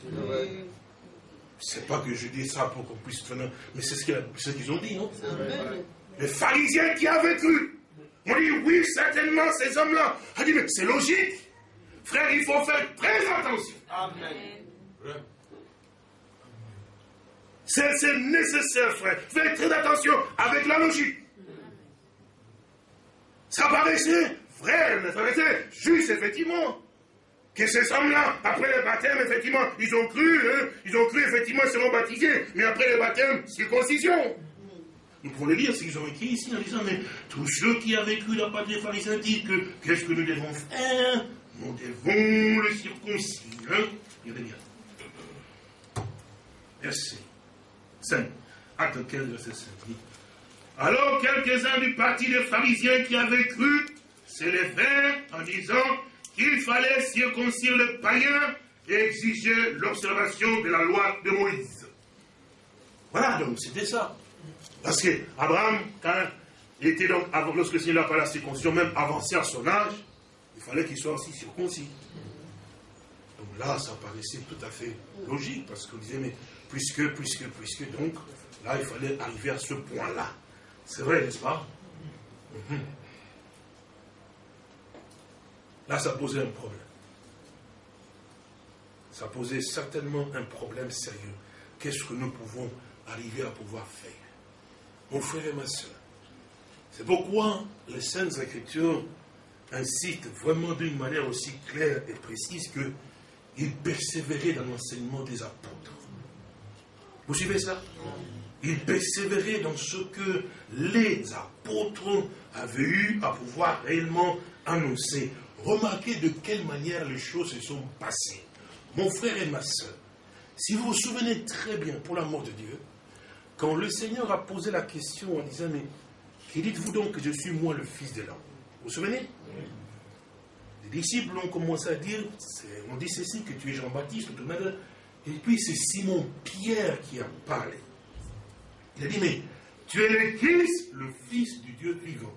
C'est pas que je dis ça pour qu'on puisse tenir, mais c'est ce qu'ils ont dit, non? Les pharisiens qui avaient cru ont dit oui, certainement, ces hommes-là. A dit, mais c'est logique. Frère, il faut faire très attention. C'est nécessaire, frère. Faites très attention avec la logique. Ça paraissait, frère, ça paraissait juste, effectivement que ces hommes-là, après le baptême, effectivement, ils ont cru, hein, ils ont cru, effectivement, ils seront baptisés, mais après le baptême, circoncision. Nous pouvons le lire s'ils ont écrit ici en disant, mais tous ceux qui avaient cru la patrie des pharisiens disent que qu'est-ce que nous devons faire? Nous devons le circoncire. Merci. 5. Acte 15, verset 5. Alors quelques-uns du parti des pharisiens qui avaient cru s'élevèrent en disant il fallait circoncire le païen et exiger l'observation de la loi de Moïse. Voilà, donc c'était ça. Parce que Abraham, quand il était donc, lorsque le Seigneur a parlé la circoncision, même avancé à son âge, il fallait qu'il soit aussi circoncis. Donc là, ça paraissait tout à fait logique, parce qu'on disait, mais puisque, puisque, puisque, donc, là, il fallait arriver à ce point-là. C'est vrai, n'est-ce pas? Mhm. Là, ça posait un problème. Ça posait certainement un problème sérieux. Qu'est-ce que nous pouvons arriver à pouvoir faire? Mon frère et ma soeur, c'est pourquoi les Saintes Écritures incitent vraiment d'une manière aussi claire et précise qu'ils persévéraient dans l'enseignement des apôtres. Vous suivez ça Ils persévéraient dans ce que les apôtres avaient eu à pouvoir réellement annoncer. Remarquez de quelle manière les choses se sont passées. Mon frère et ma soeur, si vous vous souvenez très bien, pour l'amour de Dieu, quand le Seigneur a posé la question en disant, mais qui dites-vous donc que je suis moi le Fils de l'homme? Vous vous souvenez? Les disciples ont commencé à dire, on dit ceci, que tu es Jean-Baptiste, et puis c'est Simon Pierre qui a parlé. Il a dit, mais tu es le Christ, le Fils du Dieu vivant.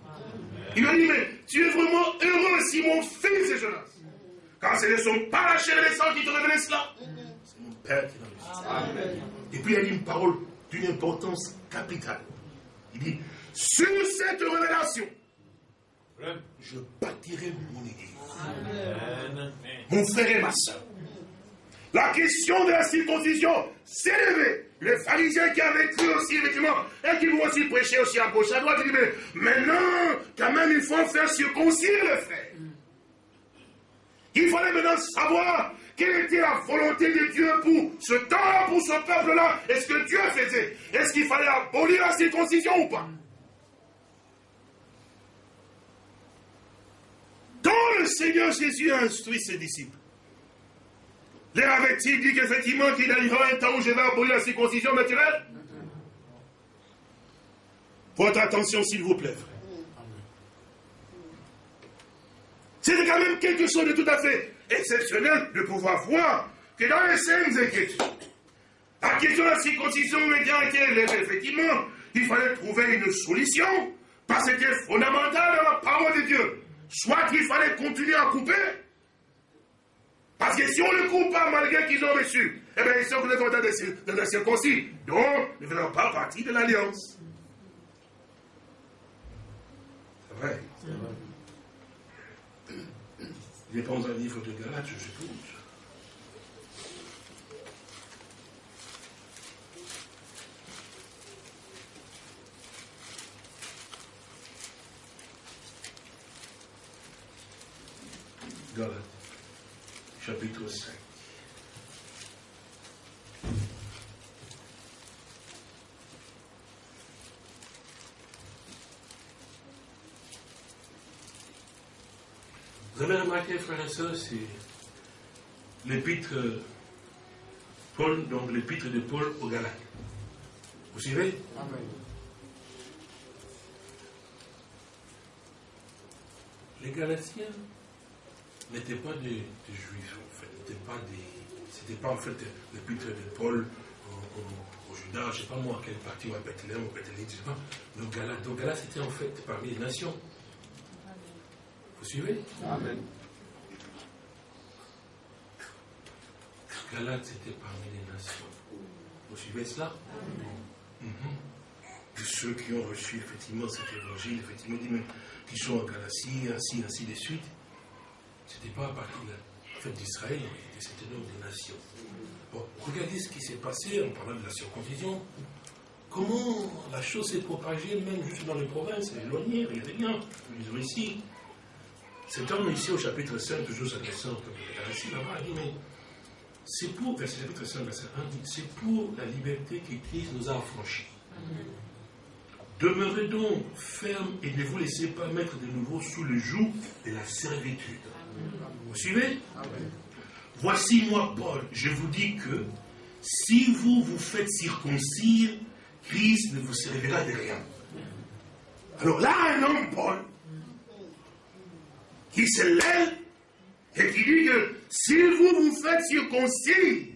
Il a dit, mais tu es vraiment heureux si mon fils est Jonas. Car ce ne sont pas la chair et les sangs qui te révèlent cela. C'est mon Père qui l'a révélé. Et puis il a dit une parole d'une importance capitale. Il dit, sur cette révélation, je bâtirai mon église. Mon frère et ma soeur, la question de la circoncision s'est levée. Les pharisiens qui avaient cru aussi, effectivement, et qui vont aussi prêcher aussi à gauche, à droite, ils disent, mais maintenant, quand même, il faut faire circoncire le frère. Il fallait maintenant savoir quelle était la volonté de Dieu pour ce temps-là, pour ce peuple-là. Est-ce que Dieu faisait Est-ce qu'il fallait abolir la circoncision ou pas? Quand le Seigneur Jésus a instruit ses disciples, les avait-il dit qu'effectivement qu'il arrivera un temps où je vais abolir la circoncision naturelle Votre attention, s'il vous plaît, C'était quand même quelque chose de tout à fait exceptionnel de pouvoir voir que dans les scènes Écritures, la question de la circoncision élevée, effectivement, il fallait trouver une solution, parce que c'était fondamental dans la parole de Dieu. Soit qu'il fallait continuer à couper, parce que si on ne coupe pas malgré qu'ils ont reçu, eh bien, ils sont dans de la circoncis. Donc, ils ne feront pas partie de l'alliance. C'est vrai. C'est vrai. Il n'est pas un livre de Galates, je suppose. Galates, chapitre 5. Vous avez remarqué, frères et sœurs, c'est l'épître Paul, donc l'épître de Paul aux Galates. Vous suivez? Amen. Les Galatiens n'étaient pas des, juifs, en fait. N'étaient pas des. C'était pas en fait l'épître de Paul au, au, Judas, je ne sais pas moi, quelle partie, ou à Bethléem, ou Bethléem, je ne sais pas. Donc Galates, donc c'était en fait parmi les nations. Vous suivez? Amen. Galate, c'était parmi les nations. Vous suivez cela? De ceux qui ont reçu effectivement cet évangile, effectivement, qui sont en Galatie, ainsi, ainsi de suite. Ce n'était pas à partir de la fête d'Israël, c'était donc des nations. Bon, regardez ce qui s'est passé en parlant de la circoncision. Comment la chose s'est propagée, même juste dans les provinces, éloignées, rien de bien. Nous ici. Cet homme ici au chapitre 5, toujours s'adressant comme ici là-bas, dit, mais c'est pour, verset chapitre 5, verset 1, c'est pour la liberté que Christ nous a affranchis. Demeurez donc ferme et ne vous laissez pas mettre de nouveau sous le joug de la servitude. Vous suivez? Voici moi, Paul, je vous dis que si vous vous faites circoncire, Christ ne vous servira de rien. Alors là, un homme, Paul, qui se lève et qui dit que si vous vous faites circoncire,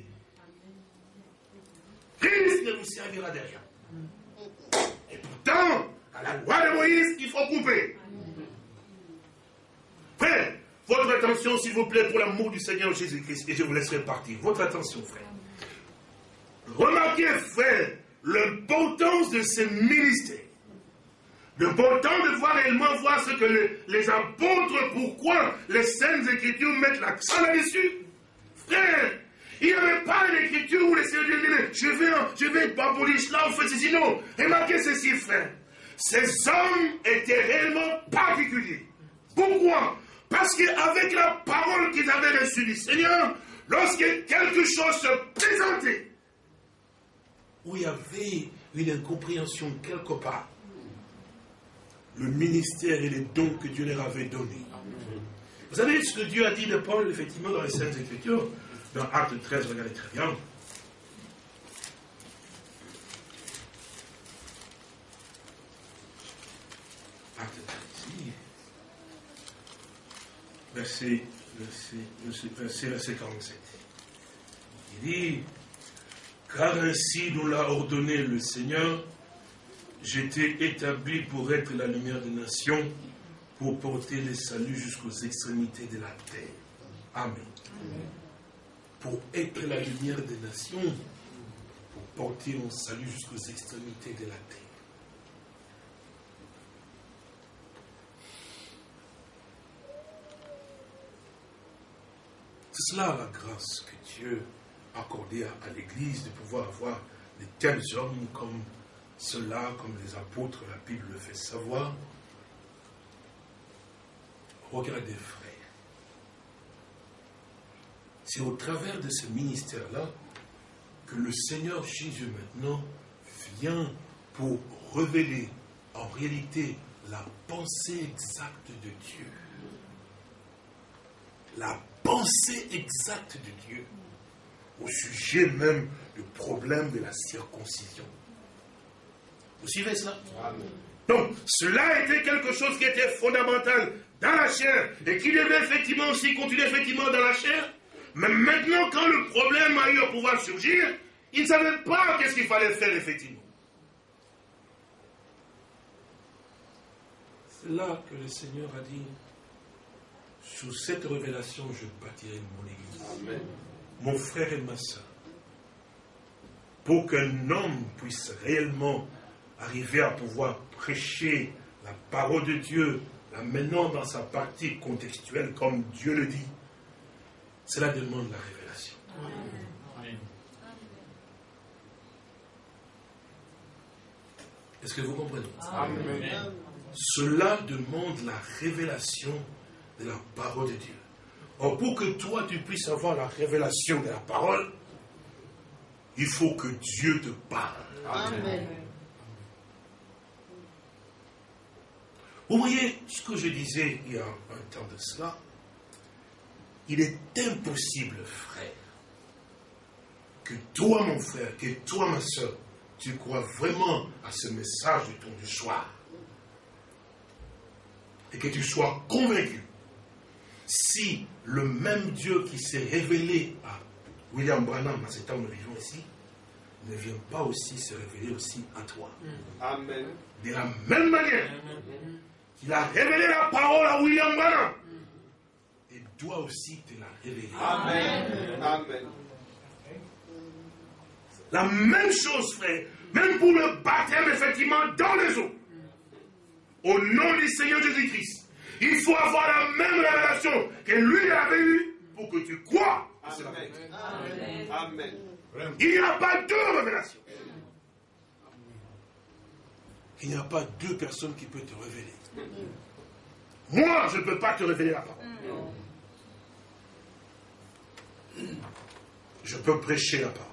Christ ne vous servira de rien. Et pourtant, à la loi de Moïse, il faut couper. Frère, votre attention, s'il vous plaît, pour l'amour du Seigneur Jésus-Christ, et je vous laisserai partir. Votre attention, frère. Remarquez, frère, l'importance de ce ministère. Temps de voir réellement voir ce que les, apôtres, pourquoi les Saintes Écritures mettent l'accent là-dessus. Frère, il n'y avait pas une écriture où les Seigneur disaient, je vais, je vais abolir cela, on fait ceci. Non, remarquez ceci, frère. Ces hommes étaient réellement particuliers. Pourquoi? Parce qu'avec la parole qu'ils avaient reçue du Seigneur, lorsque quelque chose se présentait, où il y avait une incompréhension quelque part, le ministère et les dons que Dieu leur avait donnés. Vous savez ce que Dieu a dit de Paul, effectivement, dans les Saintes Écritures, dans Acte 13, regardez très bien. Acte 13, ici. Verset, verset, verset, verset 47. Il dit, car ainsi nous l'a ordonné le Seigneur, J'étais établi pour être la lumière des nations, pour porter le salut jusqu'aux extrémités de la terre. Amen. Pour être la lumière des nations, pour porter mon salut jusqu'aux extrémités de la terre. C'est cela la grâce que Dieu accordé à, l'Église de pouvoir avoir de tels hommes comme ceux-là, comme les apôtres, la Bible le fait savoir. Regardez, frère. C'est au travers de ce ministère-là que le Seigneur Jésus maintenant vient pour révéler en réalité la pensée exacte de Dieu. La pensée exacte de Dieu au sujet même du problème de la circoncision. Vous suivez cela? Donc, cela était quelque chose qui était fondamental dans la chair et qui devait effectivement aussi continuer effectivement dans la chair. Mais maintenant, quand le problème a eu à pouvoir surgir, ils ne savaient pas qu'est-ce qu'il fallait faire effectivement. C'est là que le Seigneur a dit, sous cette révélation, je bâtirai mon église. Mon frère et ma soeur, pour qu'un homme puisse réellement arriver à pouvoir prêcher la parole de Dieu, la menant dans sa partie contextuelle comme Dieu le dit, cela demande la révélation. Est-ce que vous comprenez? Cela demande la révélation de la parole de Dieu. Or, pour que toi, tu puisses avoir la révélation de la parole, il faut que Dieu te parle. Amen. Vous voyez ce que je disais il y a un temps de cela? Il est impossible, frère, que toi, mon frère, que toi, ma soeur, tu crois vraiment à ce message du ton du soir. Et que tu sois convaincu si le même Dieu qui s'est révélé à William Branham à cet temps où nous vivons ici, ne vient pas aussi se révéler aussi à toi. Amen. De la même manière qu'il a révélé la parole à William Branham, et doit aussi te la révéler. Amen. Amen. La même chose, frère, même pour le baptême, effectivement, dans les eaux. Au nom du Seigneur Jésus-Christ. Il faut avoir la même révélation que lui avait eue pour que tu crois. Amen. Amen. Il n'y a pas deux révélations. Il n'y a pas deux personnes qui peuvent te révéler. Moi, je ne peux pas te révéler la parole. Je peux prêcher la parole.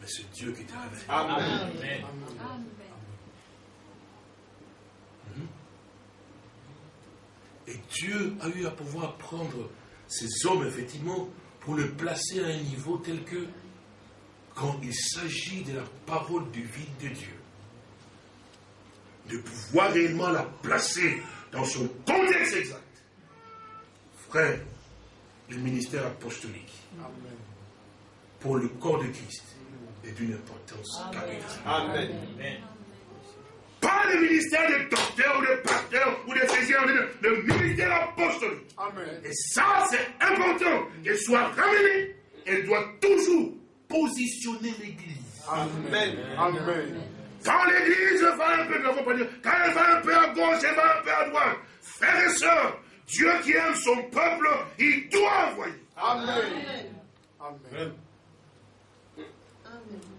Mais c'est Dieu qui te révélé. Amen. Et Dieu a eu à pouvoir prendre ces hommes, effectivement, pour le placer à un niveau tel que, quand il s'agit de la parole du vide de Dieu, de pouvoir réellement la placer dans son contexte exact. Frère, le ministère apostolique, pour le corps de Christ, est d'une importance capitale. Amen. Pas le ministère de docteur ou de pasteur ou de physicien, le ministère apostolique. Amen. Et ça, c'est important qu'elle soit ramenée. Elle doit toujours positionner l'Église. Amen. Amen. Quand l'Église va un peu, quand elle va un peu à gauche, elle va un peu à droite. Frères et sœurs, Dieu qui aime son peuple, il doit envoyer. Amen. Amen.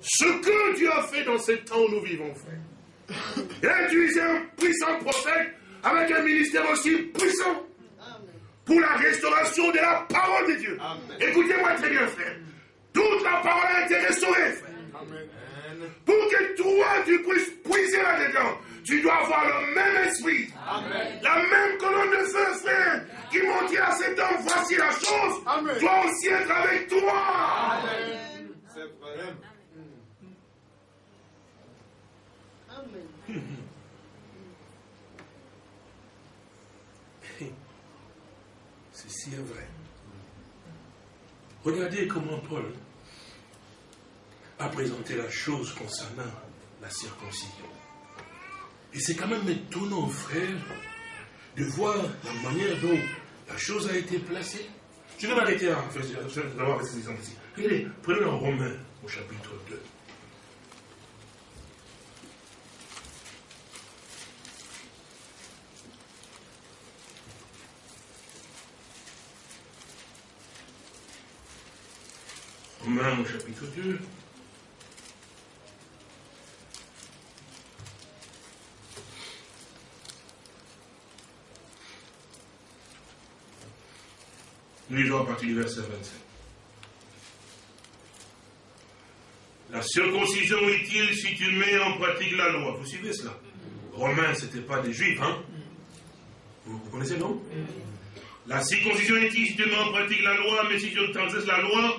Ce que Dieu a fait dans ce temps où nous vivons, frère. Utilisé un puissant prophète avec un ministère aussi puissant pour la restauration de la parole de Dieu. Écoutez-moi très bien, frère. Toute la parole a été restaurée, frère. Pour que toi, tu puisses puiser là-dedans, tu dois avoir le même esprit, la même colonne de feu, frère, qui montre à cet homme, voici la chose, doit aussi être avec toi. C'est vrai. [coughs] Ceci est vrai. Regardez comment Paul a présenté la chose concernant la circoncision. Et c'est quand même étonnant, frère, de voir la manière dont la chose a été placée. Je vais m'arrêter à avoir ces exemples ici. Regardez, prenez en Romain au chapitre 2. Romains au chapitre 2. Nous lisons à partir du verset 27. La circoncision est-il si tu mets en pratique la loi? Vous suivez cela? Romains, ce n'était pas des juifs, hein? Vous, connaissez, non? La circoncision est-il si tu mets en pratique la loi, mais si tu transgresses la loi,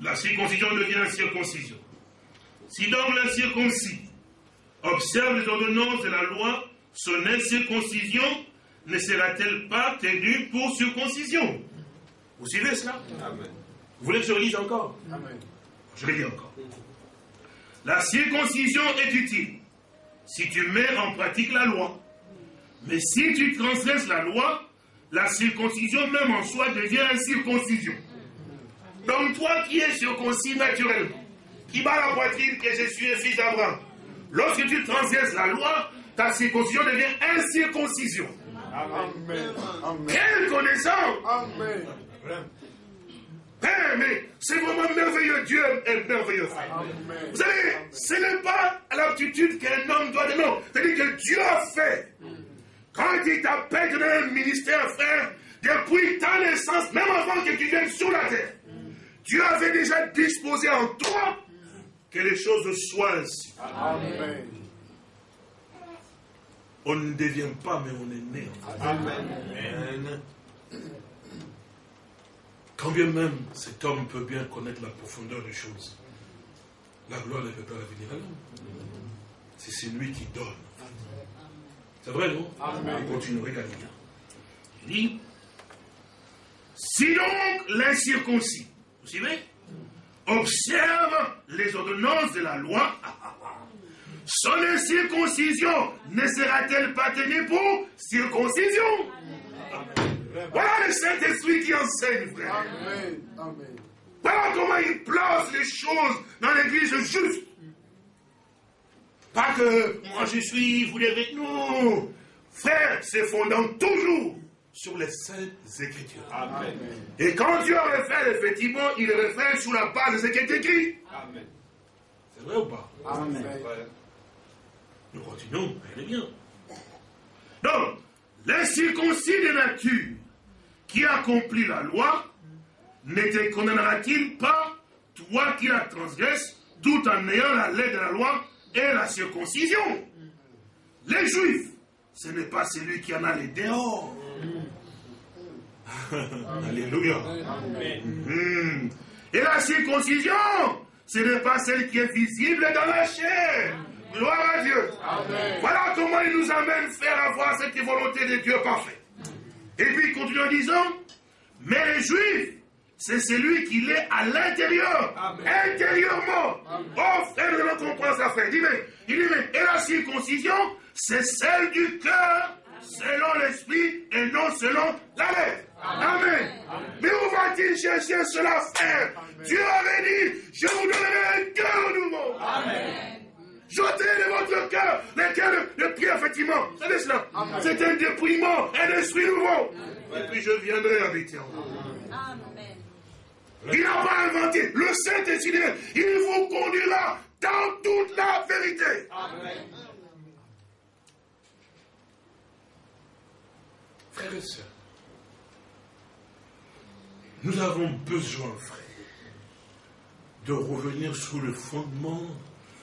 la circoncision devient circoncision. Si donc l'incirconcis observe les ordonnances de la loi, son incirconcision ne sera-t-elle pas tenue pour circoncision? Vous suivez cela? Amen. Vous voulez que je lise encore? Amen. Je le dis encore. La circoncision est utile si tu mets en pratique la loi. Mais si tu transgresses la loi, la circoncision même en soi devient incirconcision. Donc toi qui es circoncis naturellement, qui bat la poitrine que je suis un fils d'Abraham, lorsque tu transgresses la loi, ta circoncision devient incirconcision. Amen. Quelle connaissance Amen. Père, mais c'est vraiment merveilleux. Dieu est merveilleux. Vous savez, ce n'est pas l'aptitude qu'un homme doit donner. C'est-à-dire que Dieu a fait. Quand il t'appelle dans un ministère, frère, depuis ta naissance, même avant que tu viennes sur la terre, Dieu avait déjà disposé en toi que les choses soient ainsi. Amen. On ne devient pas, mais on est né. Amen. Quand bien même cet homme peut bien connaître la profondeur des choses, la gloire ne peut pas venir à l'homme. C'est celui qui donne. C'est vrai, non? Amen. On continue, regardez Il dit, si donc l'incirconcis, suivez Observe les ordonnances de la loi. Son incirconcision ne sera-t-elle pas tenue pour circoncision? Voilà le Saint-Esprit qui enseigne, frère. Amen. Amen. Voilà comment il place les choses dans l'église juste. Pas que moi je suis, vous avec nous. Frère, c'est fondant toujours sur les saintes écritures. Amen. Et quand Dieu réfère, effectivement, il réfère sur la base de ce qui est écrit. Amen. C'est vrai ou pas? Amen. Nous continuons, est bien. Donc, l'incirconcis de nature qui accomplit la loi, ne te condamnera-t-il pas, toi qui la transgresses, tout en ayant la lettre de la loi et la circoncision? Les Juifs, ce n'est pas celui qui en a les dehors [laughs] Alléluia. Hmm. Et la circoncision, ce n'est pas celle qui est visible dans la chair. Gloire à Dieu. Voilà comment il nous amène faire avoir cette volonté de Dieu parfaite. Et puis il continue en disant, mais les Juifs, c'est celui qui l'est à l'intérieur, intérieurement. Oh frère, je comprends ça, frère. Il dit, mais, il dit, mais, et la circoncision, c'est celle du cœur, selon l'esprit, et non selon la lettre. Amen. Mais où va-t-il chercher cela, frère? Dieu avait dit, je vous donnerai un cœur nouveau. Amen. Jetez de votre cœur le cœur de, Pierre, effectivement. C'est cela? C'est un dépouillement, un esprit nouveau. Et puis je viendrai habiter en vous. Il n'a pas inventé. Le Saint-Esprit, il vous conduira dans toute la vérité. Amen. Frères et sœurs, nous avons besoin, frère, de revenir sous le fondement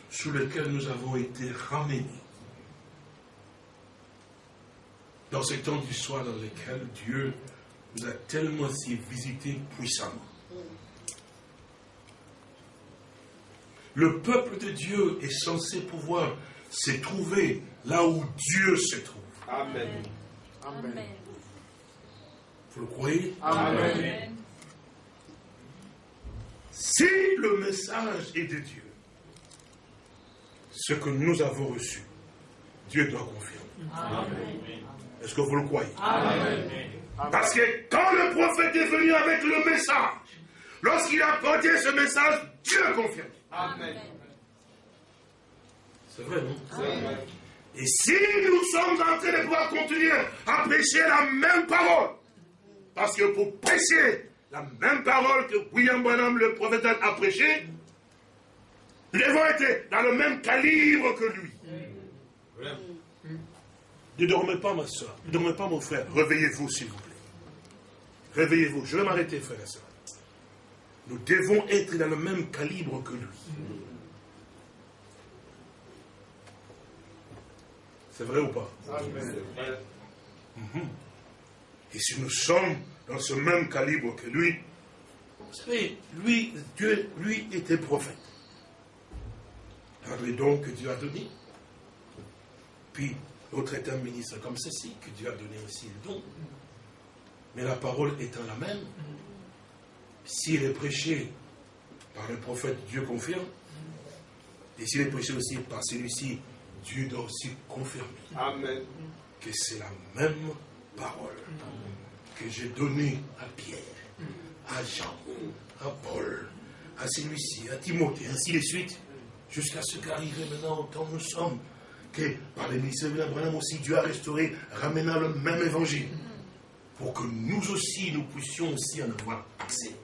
sur lequel nous avons été ramenés. Dans ces temps d'histoire dans lesquels Dieu nous a tellement si visité puissamment. Le peuple de Dieu est censé pouvoir se trouver là où Dieu se trouve. Amen. Amen. Vous le croyez? Amen. Si le message est de Dieu, ce que nous avons reçu, Dieu doit confirmer. Est-ce que vous le croyez? Parce que quand le prophète est venu avec le message, lorsqu'il a porté ce message, Dieu confirme. Amen. C'est vrai, non? Et si nous sommes en train de pouvoir continuer à prêcher la même parole, parce que pour prêcher la même parole que William Branham, le prophète, a prêché, nous devons être dans le même calibre que lui. Ne dormez pas, ma soeur. Ne dormez pas, mon frère. Réveillez-vous, s'il vous plaît. Réveillez-vous. Je vais m'arrêter, frère et soeur. Nous devons être dans le même calibre que lui. C'est vrai ou pas? Mhm. Et si nous sommes dans ce même calibre que lui, vous savez, lui, Dieu, lui était prophète. Dans les dons que Dieu a donnés. Puis, l'autre est un ministre comme ceci, que Dieu a donné aussi le don. Mais la parole étant la même, s'il est prêché par le prophète, Dieu confirme. Et s'il est prêché aussi par celui-ci, Dieu doit aussi confirmer Amen. que c'est la même parole que j'ai donnée à Pierre, à Jean, à Paul, à celui-ci, à Timothée, ainsi de suite, jusqu'à ce qu'arrive maintenant au temps où nous sommes, que par les ministères de l'Abraham aussi, Dieu a restauré, ramenant le même évangile, pour que nous aussi, nous puissions aussi en avoir accès.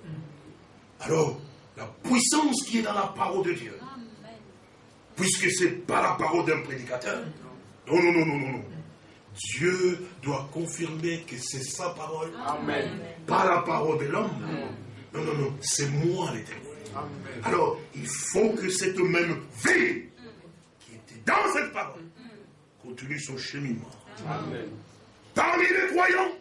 Alors, la puissance qui est dans la parole de Dieu, puisque ce n'est pas la parole d'un prédicateur, non, non, non, non, non, non. Dieu doit confirmer que c'est sa parole, Amen. pas la parole de l'homme. Non, non, non, c'est moi l'éternel. Alors, il faut que cette même vie qui était dans cette parole continue son cheminement. Amen. Parmi les croyants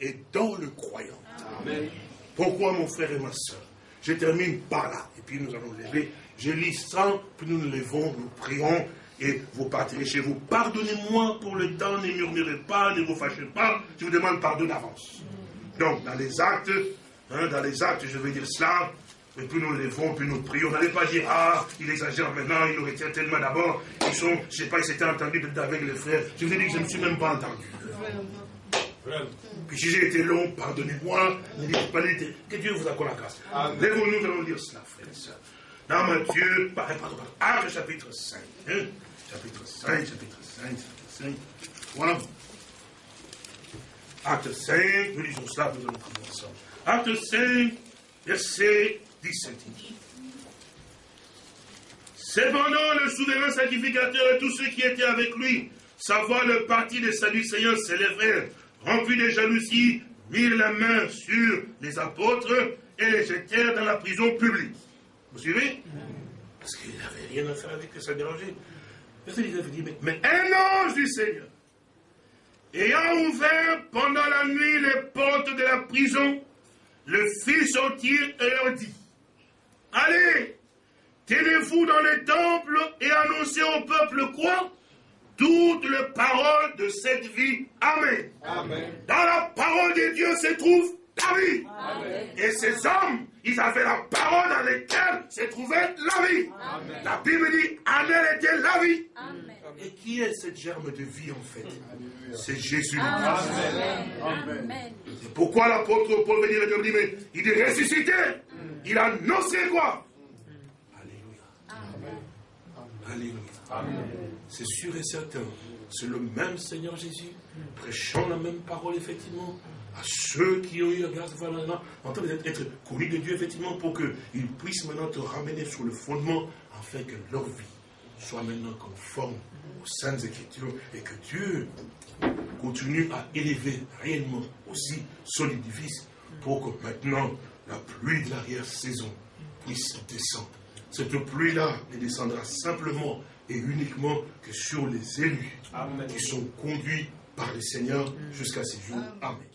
et dans le croyant. Amen. Pourquoi mon frère et ma soeur? Je termine par là. Et puis nous allons lever. Je lis ça, puis nous nous levons, nous prions et vous partirez chez vous. Pardonnez-moi pour le temps, ne murmurez pas, ne vous fâchez pas. Je vous demande pardon d'avance. Donc, dans les actes, hein, dans les actes, je vais dire cela. Et puis nous levons, puis nous prions. N'allez pas dire, ah, il exagère maintenant, il nous retient tellement d'abord. Ils sont, je ne sais pas, ils s'étaient entendus avec les frères. Je vous ai dit que je ne me suis même pas entendu. Puis si j'ai été long, pardonnez-moi. Ne dites pas Que Dieu vous accorde la grâce. Lèvons-nous, nous allons lire cela, frères et sœurs. Dans Matthieu, pardon, pardon, pardon. Acte chapitre 5. Hein? Chapitre 5, chapitre 5, chapitre 5. Voilà. Acte 5, nous lisons cela, nous allons ensemble. Acte 5, verset 17. Cependant, le souverain sacrificateur et tous ceux qui étaient avec lui, savoir le parti des Sadducéens s'élèvèrent remplis de jalousie, mirent la main sur les apôtres et les jetèrent dans la prison publique. Vous suivez? Parce qu'il n'avait rien à faire avec que ça dérangeait. Mais, mais un ange du Seigneur, ayant ouvert pendant la nuit les portes de la prison, le fit sortir et leur dit, Allez, tenez-vous dans les temples et annoncez au peuple quoi? Toutes les paroles de cette vie. Amen. Dans la parole de Dieu se trouve la vie. Et ces hommes, ils avaient la parole dans laquelle se trouvait la vie. La Bible dit, en elle était la vie. Et qui est cette germe de vie en fait? C'est Jésus. C'est pourquoi l'apôtre Paul veut dire, il dit, mais il est ressuscité. Il a annoncé quoi? Alléluia. Alléluia. C'est sûr et certain. C'est le même Seigneur Jésus, prêchant la même parole, effectivement, à ceux qui ont eu la grâce de en train d'être connus de Dieu, effectivement, pour qu'ils puissent maintenant te ramener sur le fondement, afin que leur vie soit maintenant conforme aux saintes écritures et que Dieu continue à élever réellement aussi son édifice pour que maintenant la pluie de l'arrière-saison puisse descendre. Cette pluie-là ne descendra simplement et uniquement que sur les élus qui sont conduits par le Seigneur jusqu'à ces jours. Amen.